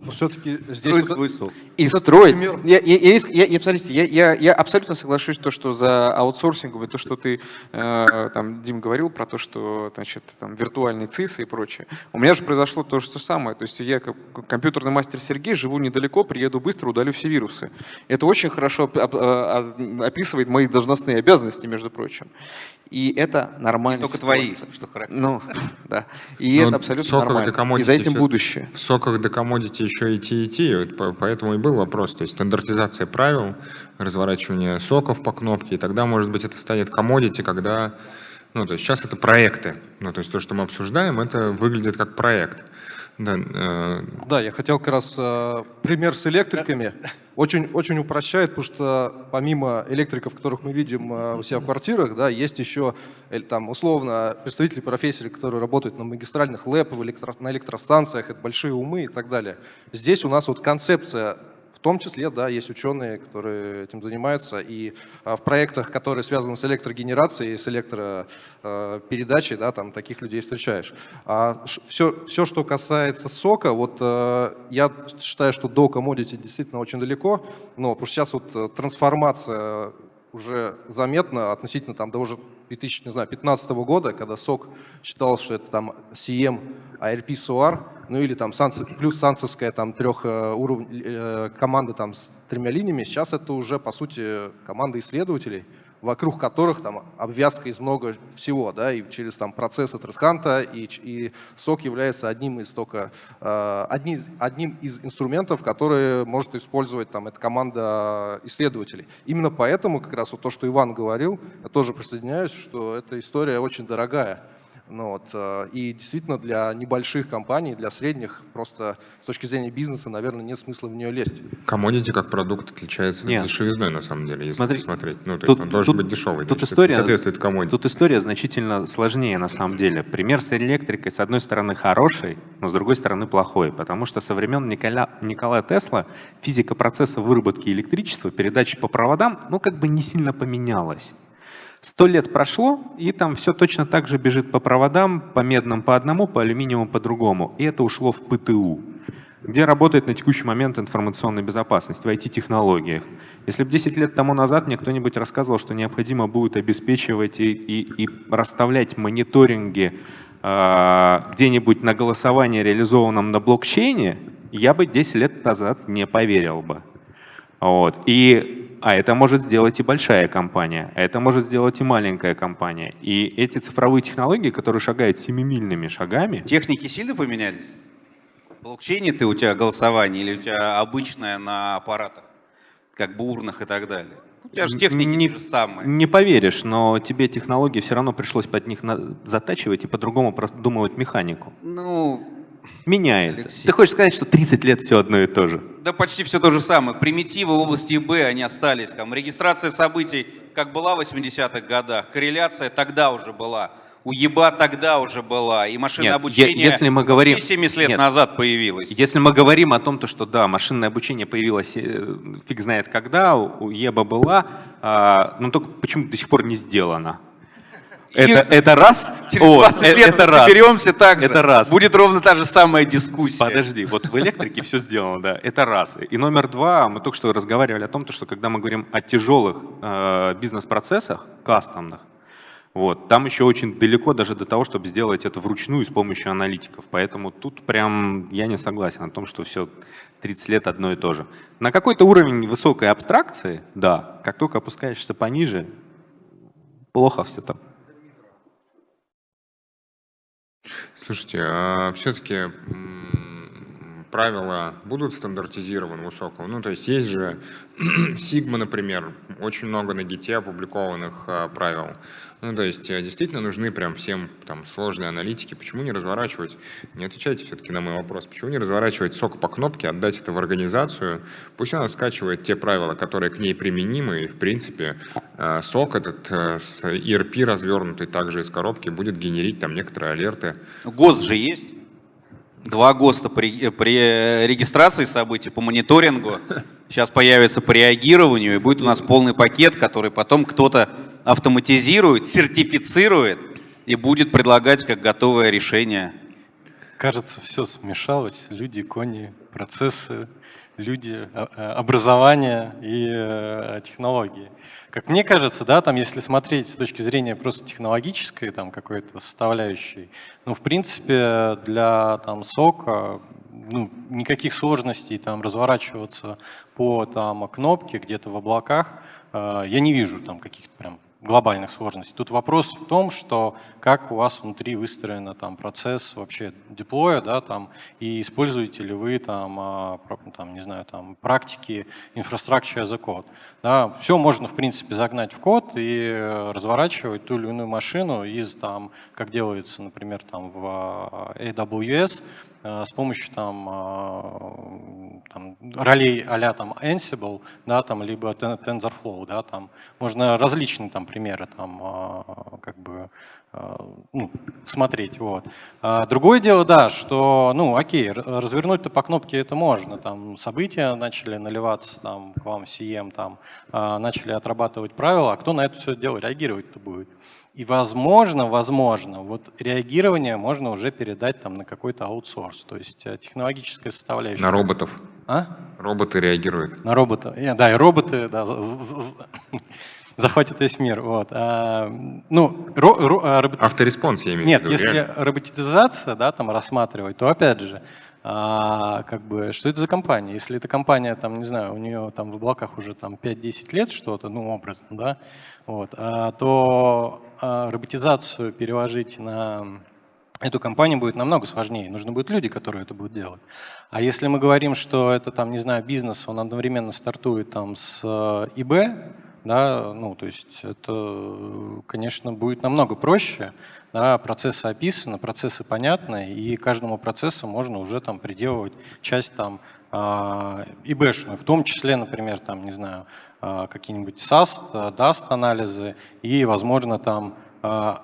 [SPEAKER 2] Но все-таки здесь...
[SPEAKER 6] Строить свой сок. И строить. Я, я, я, я, я, смотрите, я, я, я абсолютно соглашусь, то, что за аутсорсинговый, то, что ты, э, там, Дим, говорил про то, что, значит, там, виртуальные ЦИСы и прочее. У меня же произошло то же самое. То есть я, как компьютерный мастер Сергей, живу недалеко, приеду быстро, удалю все вирусы. Это очень хорошо описывает мои должностные обязанности, между прочим. И это нормально.
[SPEAKER 7] Только твои, что
[SPEAKER 6] характерно. Ну, (laughs) да. И Но это абсолютно нормально. И за этим будущее.
[SPEAKER 1] В соках до commodity еще идти идти, вот поэтому и был вопрос. То есть стандартизация правил, разворачивание соков по кнопке, и тогда, может быть, это станет commodity, когда... Ну, то есть сейчас это проекты. Ну, то есть то, что мы обсуждаем, это выглядит как проект.
[SPEAKER 2] Да, э... да, я хотел как раз э, пример с электриками. Очень, очень упрощает, потому что помимо электриков, которых мы видим э, у себя в квартирах, да, есть еще э, там, условно представители профессии, которые работают на магистральных ЛЭП, электро, на электростанциях, это большие умы и так далее. Здесь у нас вот концепция том числе, да, есть ученые, которые этим занимаются, и в проектах, которые связаны с электрогенерацией, с электропередачей, да, там таких людей встречаешь. А все, все, что касается сока, вот я считаю, что до commodity действительно очень далеко, но потому что сейчас вот трансформация уже заметно относительно там, до уже 2015 года, когда СОК считал, что это там CM, ARP, SOAR, ну или там плюс сансовская там трех э, э, команда там с тремя линиями, сейчас это уже по сути команда исследователей, вокруг которых там обвязка из много всего, да, и через там процессы Тредханта, и, и сок является одним из только, э, одни, одним из инструментов, которые может использовать там эта команда исследователей. Именно поэтому как раз вот то, что Иван говорил, я тоже присоединяюсь, что эта история очень дорогая. Ну, вот, э, и действительно для небольших компаний, для средних, просто с точки зрения бизнеса, наверное, нет смысла в нее лезть.
[SPEAKER 1] Комодити как продукт отличается нет. дешевизной, на самом деле, если Смотри, посмотреть. Ну, то
[SPEAKER 8] тут,
[SPEAKER 1] есть он должен
[SPEAKER 8] тут,
[SPEAKER 1] быть дешевый,
[SPEAKER 8] тут история,
[SPEAKER 1] соответствует комодити.
[SPEAKER 8] Тут история значительно сложнее, на самом деле. Пример с электрикой, с одной стороны, хороший, но с другой стороны, плохой, потому что со времен Николя, Николая Тесла физика процесса выработки электричества, передачи по проводам, ну, как бы не сильно поменялась. Сто лет прошло, и там все точно так же бежит по проводам, по медным по одному, по алюминиевым по другому. И это ушло в ПТУ, где работает на текущий момент информационная безопасность, в IT-технологиях. Если бы 10 лет тому назад мне кто-нибудь рассказывал, что необходимо будет обеспечивать и, и, и расставлять мониторинги э, где-нибудь на голосовании, реализованном на блокчейне, я бы 10 лет назад не поверил бы. Вот. И а это может сделать и большая компания, а это может сделать и маленькая компания. И эти цифровые технологии, которые шагают семимильными шагами...
[SPEAKER 7] Техники сильно поменялись? Блокчейне ты у тебя голосование или у тебя обычное на аппаратах, как бы урнах и так далее? У тебя же техники не, же самые.
[SPEAKER 8] Не поверишь, но тебе технологии все равно пришлось под них затачивать и по-другому продумывать механику.
[SPEAKER 7] Ну,
[SPEAKER 8] меняется. Алексей. Ты хочешь сказать, что 30 лет все одно и то же?
[SPEAKER 7] Да почти все то же самое. Примитивы в области ИБ, они остались. Там регистрация событий, как была в 80-х годах, корреляция тогда уже была. У ЕБА тогда уже была, и машинное Нет, обучение
[SPEAKER 8] если мы говорим,
[SPEAKER 7] 70 лет Нет, назад появилось.
[SPEAKER 8] Если мы говорим о том, то, что да, машинное обучение появилось э, фиг знает когда, у ЕБА была, а, но только почему до сих пор не сделано. Это, это раз.
[SPEAKER 7] Через 20 вот, лет это раз. соберемся так же.
[SPEAKER 8] Это раз.
[SPEAKER 7] Будет ровно та же самая дискуссия.
[SPEAKER 8] Подожди, вот в электрике все сделано, да. Это раз. И номер два, мы только что разговаривали о том, что когда мы говорим о тяжелых э, бизнес-процессах, кастомных, вот, там еще очень далеко даже до того, чтобы сделать это вручную с помощью аналитиков. Поэтому тут прям я не согласен о том, что все 30 лет одно и то же. На какой-то уровень высокой абстракции, да, как только опускаешься пониже, плохо все там.
[SPEAKER 1] Слушайте, а все-таки правила будут стандартизированы высокого? Ну, то есть есть же (clears throat) Sigma, например, очень много на гите опубликованных а, правил. Ну, то есть э, действительно нужны прям всем там сложные аналитики. Почему не разворачивать, не отвечайте все-таки на мой вопрос, почему не разворачивать сок по кнопке, отдать это в организацию, пусть она скачивает те правила, которые к ней применимы, и в принципе э, сок этот э, с ERP развернутый также из коробки будет генерить там некоторые алерты.
[SPEAKER 7] ГОС же есть? Два ГОСТа при, при регистрации событий, по мониторингу. Сейчас появится по реагированию, и будет у нас полный пакет, который потом кто-то автоматизирует, сертифицирует и будет предлагать как готовое решение.
[SPEAKER 9] Кажется, все смешалось. Люди, кони, процессы, люди, а, а, образование и э, технологии. Как мне кажется, да, там, если смотреть с точки зрения просто технологической там какой-то составляющей, ну, в принципе, для там сока ну, никаких сложностей там разворачиваться по там кнопке где-то в облаках э, я не вижу там каких-то прям глобальных сложностей. Тут вопрос в том, что как у вас внутри выстроен там, процесс вообще деплоя, да, там, и используете ли вы там, а, там, не знаю, там, практики infrastructure as a code. Да. Все можно, в принципе, загнать в код и разворачивать ту или иную машину из, там, как делается, например, там, в а, AWS, с помощью там, там, ролей а там Ansible, да, там, либо TensorFlow, да, там, можно различные там примеры там, а, как бы, ну, смотреть. Вот. А другое дело, да, что, ну, окей, развернуть-то по кнопке это можно. Там события начали наливаться там, к вам в CM, там, начали отрабатывать правила, а кто на это все дело реагировать-то будет? И возможно, возможно, вот реагирование можно уже передать там на какой-то аутсорс, то есть э, технологическая составляющая.
[SPEAKER 1] На роботов.
[SPEAKER 9] А?
[SPEAKER 1] Роботы реагируют.
[SPEAKER 9] На робота. Да, и роботы да, (laughs) захватят весь мир. Вот. А, ну, ро, ро,
[SPEAKER 1] а, робот... Autoresponse, я имею в виду.
[SPEAKER 9] Нет, если реально. роботизация да, там рассматривать, то опять же, а, как бы, что это за компания? Если эта компания, там, не знаю, у нее там в облаках уже там 5-10 лет что-то, ну, образно, да, вот, а, то а, роботизацию переложить на эту компанию будет намного сложнее. Нужны будут люди, которые это будут делать. А если мы говорим, что это, там, не знаю, бизнес, он одновременно стартует там с ИБ, да, ну, то есть это, конечно, будет намного проще, да, процессы описаны, процессы понятны, и каждому процессу можно уже там приделывать часть там а, ИБшную, в том числе, например, там, не знаю, а, какие-нибудь SAST, DAST анализы и, возможно, там а,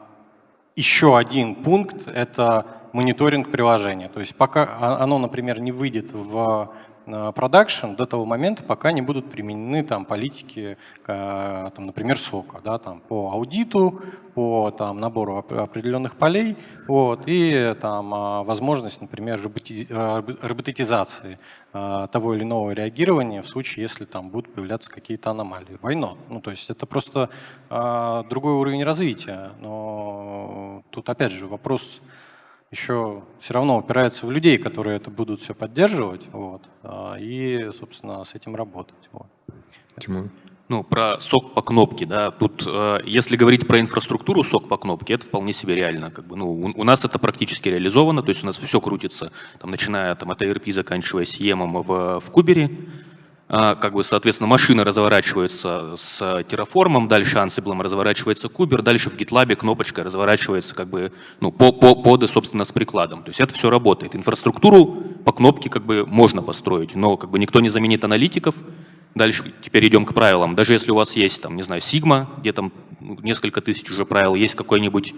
[SPEAKER 9] еще один пункт – это мониторинг приложения. То есть пока оно, например, не выйдет в продакшн до того момента, пока не будут применены там, политики, там, например, сока, да, там, по аудиту, по там, набору определенных полей вот, и там, а, возможность, например, роботизации того или иного реагирования в случае, если там будут появляться какие-то аномалии. Война. Ну, то есть это просто другой уровень развития. Но тут опять же вопрос еще все равно упирается в людей, которые это будут все поддерживать, вот, а, и, собственно, с этим работать. Вот.
[SPEAKER 1] Тимур?
[SPEAKER 5] Ну, про сок по кнопке, да, тут, э, если говорить про инфраструктуру сок по кнопке, это вполне себе реально, как бы, ну, у, у нас это практически реализовано, то есть у нас все крутится, там, начиная там, от ERP, заканчивая SIEM в, в Кубере, как бы, соответственно, машина разворачивается с Terraform, дальше Ansible разворачивается кубер, дальше в GitLab кнопочка разворачивается как бы, ну, по, по, под, собственно, с прикладом. То есть это все работает. Инфраструктуру по кнопке как бы можно построить, но как бы никто не заменит аналитиков. Дальше теперь идем к правилам. Даже если у вас есть, там, не знаю, Sigma, где там несколько тысяч уже правил, есть какой-нибудь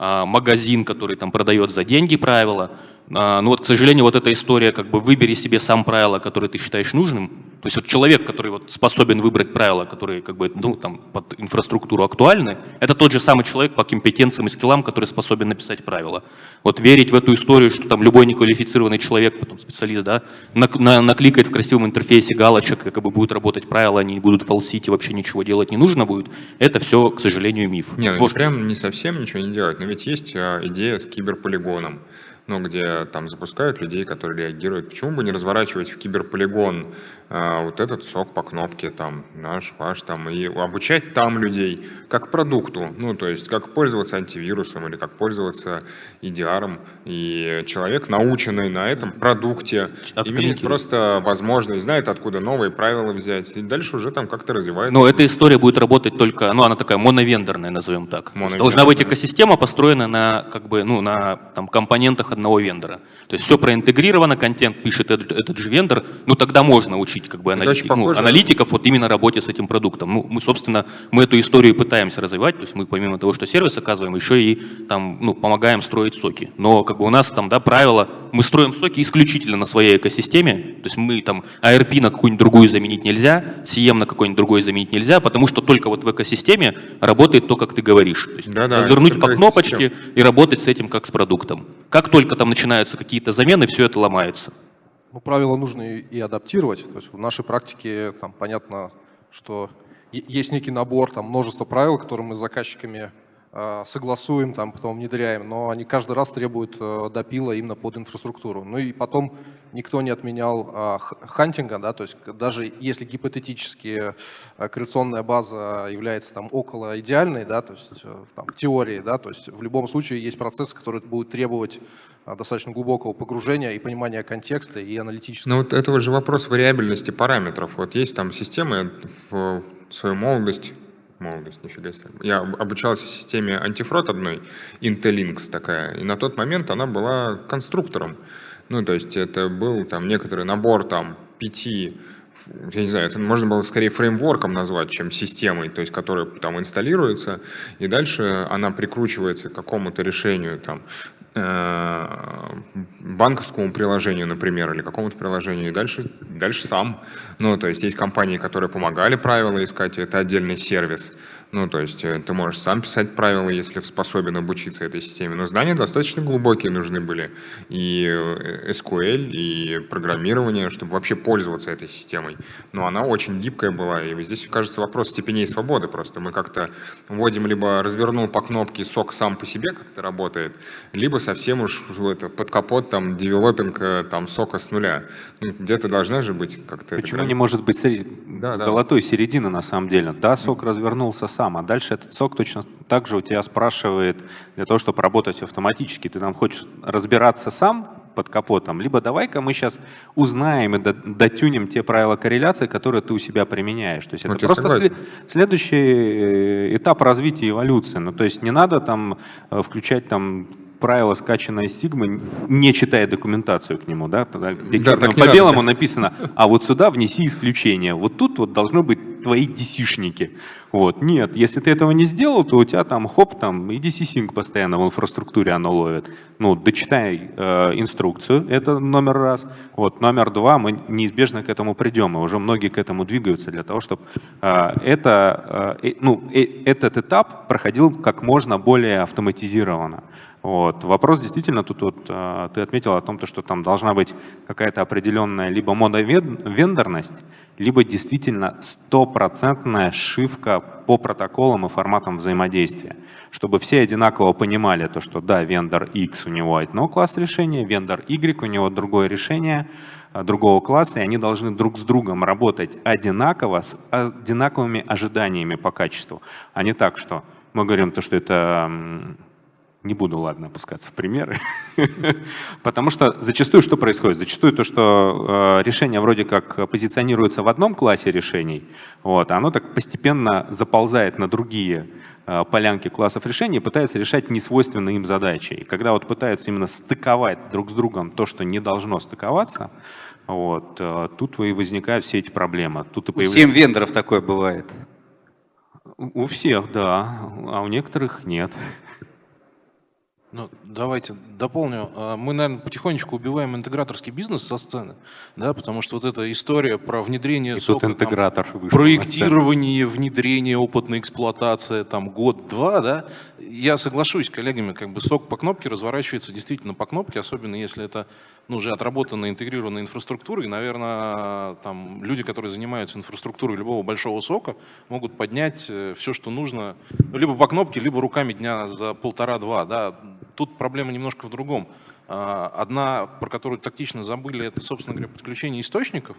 [SPEAKER 5] а, магазин, который там продает за деньги правила, а, ну вот, к сожалению, вот эта история, как бы выбери себе сам правило, которое ты считаешь нужным. То есть вот человек, который вот способен выбрать правила, которые как бы, ну, там, под инфраструктуру актуальны, это тот же самый человек по компетенциям и скиллам, который способен написать правила. Вот верить в эту историю, что там любой неквалифицированный человек, потом специалист, да, на, на, накликает в красивом интерфейсе галочек, как бы будут работать правила, они будут фалсити, вообще ничего делать не нужно будет, это все, к сожалению, миф.
[SPEAKER 1] Нет, ну, прям не совсем ничего не делать, но ведь есть а, идея с киберполигоном ну, где там запускают людей, которые реагируют. Почему бы не разворачивать в киберполигон а, вот этот сок по кнопке, там, наш, ваш, там, и обучать там людей как продукту, ну, то есть как пользоваться антивирусом или как пользоваться EDR, и человек, наученный на этом продукте, имеет просто возможность, знает, откуда новые правила взять, и дальше уже там как-то развивается.
[SPEAKER 5] Но эта история будет работать только, ну, она такая моновендорная, назовем так. Должна быть экосистема, построена на, как бы, ну, на там, компонентах одного вендора. То есть все проинтегрировано, контент пишет этот, этот же вендор, ну тогда можно учить как бы аналитик, ну, аналитиков вот именно работе с этим продуктом. Ну, мы, собственно, мы эту историю пытаемся развивать, то есть мы помимо того, что сервис оказываем, еще и там, ну, помогаем строить соки. Но как бы у нас там, да, правило, мы строим соки исключительно на своей экосистеме, то есть мы там ARP на какую-нибудь другую заменить нельзя, CM на какой-нибудь другой заменить нельзя, потому что только вот в экосистеме работает то, как ты говоришь. То есть да, да, развернуть по кнопочке и работать с этим как с продуктом. Как только там начинаются какие-то замены, все это ломается.
[SPEAKER 2] Ну, правила нужно и адаптировать. То есть в нашей практике там понятно, что есть некий набор, там множество правил, которые мы с заказчиками э, согласуем, там, потом внедряем, но они каждый раз требуют э, допила именно под инфраструктуру. Ну и потом никто не отменял э, хантинга, да, то есть даже если гипотетически э, корреляционная база является там около идеальной, да, то есть э, там, в теории, да, то есть в любом случае есть процессы, которые будут требовать достаточно глубокого погружения и понимания контекста и аналитического.
[SPEAKER 1] Ну вот это уже вопрос вариабельности параметров. Вот есть там системы в свою молодость, молодость, нифига себе. Я обучался системе антифрод одной, Intelinks такая, и на тот момент она была конструктором. Ну, то есть это был там некоторый набор там пяти я не знаю, это можно было скорее фреймворком назвать, чем системой, то есть которая там инсталируется, и дальше она прикручивается к какому-то решению, там, э, банковскому приложению, например, или какому-то приложению, и дальше, дальше сам. Ну, то есть есть компании, которые помогали правила искать, это отдельный сервис. Ну, то есть э, ты можешь сам писать правила, если способен обучиться этой системе. Но знания достаточно глубокие нужны были. И э, SQL, и программирование, чтобы вообще пользоваться этой системой. Но она очень гибкая была. И здесь, кажется, вопрос степеней свободы просто. Мы как-то вводим, либо развернул по кнопке сок сам по себе, как это работает, либо совсем уж это, под капот там девелопинг э, там сока с нуля. Ну, где-то должна же быть как-то...
[SPEAKER 8] Почему не может быть да, золотой да. середины на самом деле? Да, сок развернулся сам, а дальше этот сок точно так же у тебя спрашивает для того, чтобы работать автоматически. Ты там хочешь разбираться сам под капотом, либо давай-ка мы сейчас узнаем и дотюнем те правила корреляции, которые ты у себя применяешь. То есть это просто след, следующий э, этап развития эволюции. Ну, то есть не надо там э, включать там правило, скачанное из Sigma, не читая документацию к нему, да, где да, по белому написано, а вот сюда внеси исключение. Вот тут вот должно быть твои DC-шники. Вот. Нет, если ты этого не сделал, то у тебя там хоп, там и DC-Sync постоянно в инфраструктуре оно ловит. Ну, дочитай э, инструкцию, это номер раз. Вот, номер два, мы неизбежно к этому придем, и уже многие к этому двигаются для того, чтобы э, это, э, ну, э, этот этап проходил как можно более автоматизированно. Вот. Вопрос действительно, тут вот, э, ты отметил о том, что там должна быть какая-то определенная либо мода вендорность, либо действительно стопроцентная шивка по протоколам и форматам взаимодействия, чтобы все одинаково понимали то, что да, вендор X у него одно класс решения, вендор Y у него другое решение, э, другого класса, и они должны друг с другом работать одинаково, с одинаковыми ожиданиями по качеству, а не так, что мы говорим то, что это не буду, ладно, опускаться в примеры. (laughs) Потому что зачастую что происходит? Зачастую то, что э, решение вроде как позиционируется в одном классе решений, вот, оно так постепенно заползает на другие э, полянки классов решений и пытается решать несвойственные им задачи. И когда вот пытаются именно стыковать друг с другом то, что не должно стыковаться, вот, э, тут и возникают все эти проблемы. Тут и
[SPEAKER 7] появляется... У 7 вендоров такое бывает.
[SPEAKER 8] У всех, да, а у некоторых нет.
[SPEAKER 3] Ну, давайте дополню. А, мы, наверное, потихонечку убиваем интеграторский бизнес со сцены, да, потому что вот эта история про внедрение
[SPEAKER 8] И сока, интегратор
[SPEAKER 3] там, проектирование, внедрение, опытная эксплуатация, там, год-два, да, я соглашусь с коллегами, как бы сок по кнопке разворачивается действительно по кнопке, особенно если это ну, уже отработанная интегрированная инфраструктура, и, наверное, там люди, которые занимаются инфраструктурой любого большого сока, могут поднять э, все, что нужно, ну, либо по кнопке, либо руками дня за полтора-два, да, тут проблема немножко в другом. А, одна, про которую тактично забыли, это, собственно говоря, подключение источников.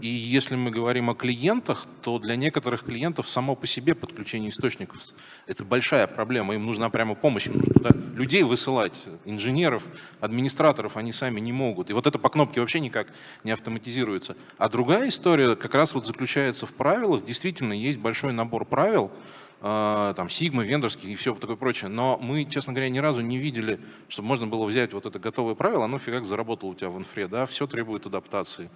[SPEAKER 3] И если мы говорим о клиентах, то для некоторых клиентов само по себе подключение источников – это большая проблема. Им нужна прямо помощь, им нужно туда людей высылать, инженеров, администраторов они сами не могут. И вот это по кнопке вообще никак не автоматизируется. А другая история как раз вот заключается в правилах. Действительно, есть большой набор правил, там, Сигма, вендорский и все такое прочее. Но мы, честно говоря, ни разу не видели, чтобы можно было взять вот это готовое правило, оно фигак заработало у тебя в инфре, да, все требует адаптации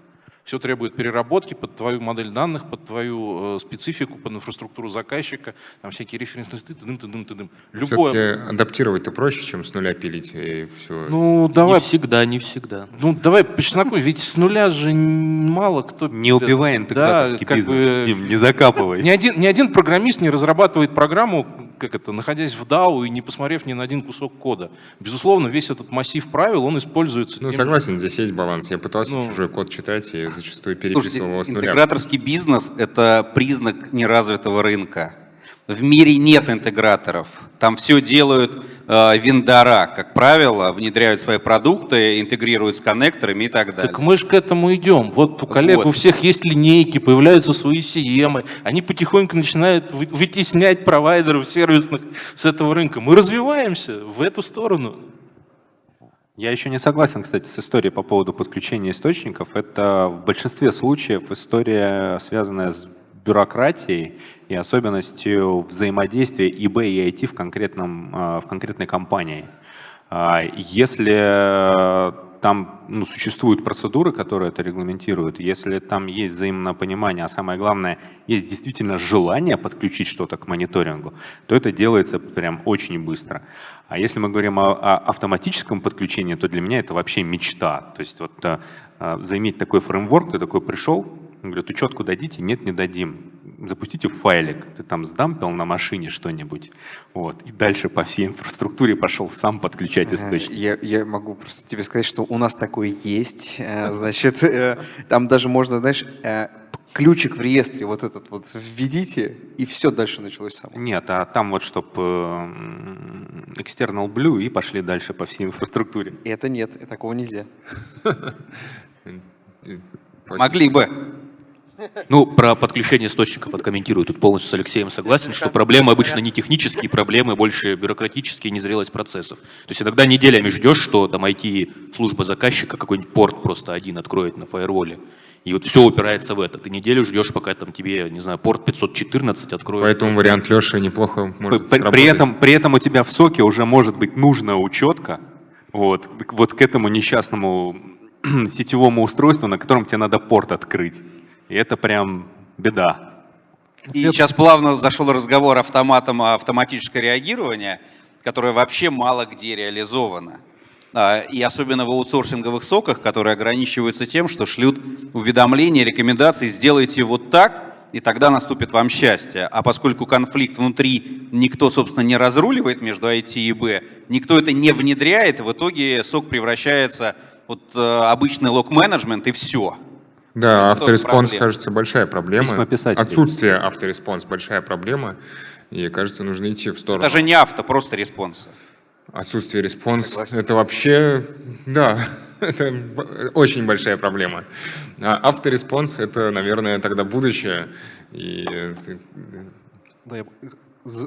[SPEAKER 3] все требует переработки под твою модель данных, под твою э, специфику, под инфраструктуру заказчика, там всякие референсные ты дым, ты дым, ты дым.
[SPEAKER 1] Любое... адаптировать-то проще, чем с нуля пилить и все.
[SPEAKER 5] Ну, давай... Не всегда, не всегда.
[SPEAKER 3] Ну, давай по чесноку, ведь с нуля же мало кто...
[SPEAKER 8] Не убивай интеграторский да, бизнес, бы... не закапывай.
[SPEAKER 3] Ни один, ни один программист не разрабатывает программу, как это, находясь в DAO и не посмотрев ни на один кусок кода. Безусловно, весь этот массив правил, он используется...
[SPEAKER 1] Ну, согласен, здесь есть баланс. Я пытался ну, чужой код читать и зачастую переписывал Слушайте, его с нуля.
[SPEAKER 7] интеграторский бизнес – это признак неразвитого рынка. В мире нет интеграторов. Там все делают вендора, как правило, внедряют свои продукты, интегрируют с коннекторами и так далее.
[SPEAKER 3] Так мы же к этому идем. Вот у коллег вот. у всех есть линейки, появляются свои CM, они потихоньку начинают вытеснять провайдеров сервисных с этого рынка. Мы развиваемся в эту сторону.
[SPEAKER 8] Я еще не согласен, кстати, с историей по поводу подключения источников. Это в большинстве случаев история, связанная с бюрократией и особенностью взаимодействия ИБ и IT в, конкретном, а, в конкретной компании. А, если там там ну, существуют процедуры, которые это регламентируют. Если там есть взаимное понимание, а самое главное, есть действительно желание подключить что-то к мониторингу, то это делается прям очень быстро. А если мы говорим о, о автоматическом подключении, то для меня это вообще мечта. То есть вот а, заиметь такой фреймворк, ты такой пришел, говорят, учетку дадите? Нет, не дадим запустите файлик, ты там сдампил на машине что-нибудь, вот, и дальше по всей инфраструктуре пошел сам подключать источник.
[SPEAKER 6] Я, я могу просто тебе сказать, что у нас такое есть, э, (laughs) значит, э, там даже можно, знаешь, э, ключик в реестре вот этот вот введите, и все дальше началось само.
[SPEAKER 8] Нет, а там вот чтобы external blue и пошли дальше по всей инфраструктуре.
[SPEAKER 6] Это нет, такого нельзя. (laughs)
[SPEAKER 7] Могли бы.
[SPEAKER 5] Ну, про подключение источников откомментирую. Тут полностью с Алексеем согласен, что проблемы обычно не технические, проблемы больше бюрократические, незрелость процессов. То есть иногда неделями ждешь, что там IT-служба заказчика какой-нибудь порт просто один откроет на фаерволе. И вот все упирается в это. Ты неделю ждешь, пока там тебе, не знаю, порт 514 откроет.
[SPEAKER 1] Поэтому вариант Леши неплохо может при,
[SPEAKER 8] при, этом, при этом у тебя в соке уже может быть нужная учетка вот, вот к этому несчастному (clears throat) сетевому устройству, на котором тебе надо порт открыть. И это прям беда.
[SPEAKER 7] И сейчас плавно зашел разговор автоматом автоматическое реагирование, которое вообще мало где реализовано. А, и особенно в аутсорсинговых соках, которые ограничиваются тем, что шлют уведомления, рекомендации, сделайте вот так, и тогда наступит вам счастье. А поскольку конфликт внутри никто, собственно, не разруливает между IT и B, никто это не внедряет, в итоге SOC превращается вот э, обычный log management и все.
[SPEAKER 1] Да, autoresponse, кажется, большая проблема. Отсутствие autoresponse большая проблема. И, кажется, нужно идти в сторону.
[SPEAKER 7] Даже не авто, просто response.
[SPEAKER 1] Отсутствие response – это вообще, да, (laughs) это очень большая проблема. А автореспонс – это, наверное, тогда будущее. И...
[SPEAKER 2] Да, я,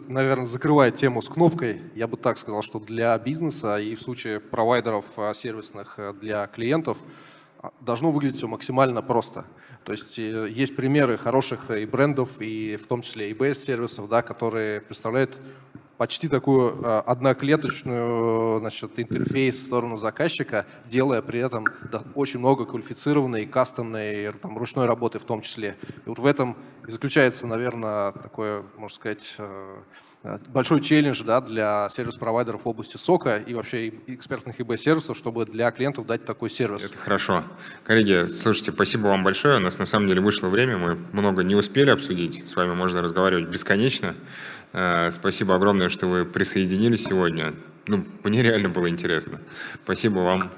[SPEAKER 2] наверное, закрывая тему с кнопкой, я бы так сказал, что для бизнеса и в случае провайдеров а, сервисных а, для клиентов – должно выглядеть все максимально просто. То есть э, есть примеры хороших и брендов, и в том числе и BS-сервисов, да, которые представляют почти такую а, одноклеточную значит, интерфейс в сторону заказчика, делая при этом очень много квалифицированной, кастомной, там, ручной работы в том числе. И вот в этом и заключается, наверное, такое, можно сказать, э, Э, большой челлендж да, для сервис-провайдеров в области сока и вообще экспертных ИБ-сервисов, чтобы для клиентов дать такой сервис.
[SPEAKER 1] Это хорошо. Коллеги, слушайте, спасибо вам большое. У нас на самом деле вышло время, мы много не успели обсудить. С вами можно разговаривать бесконечно. Э, спасибо огромное, что вы присоединились сегодня. Ну, мне реально было интересно. Спасибо вам.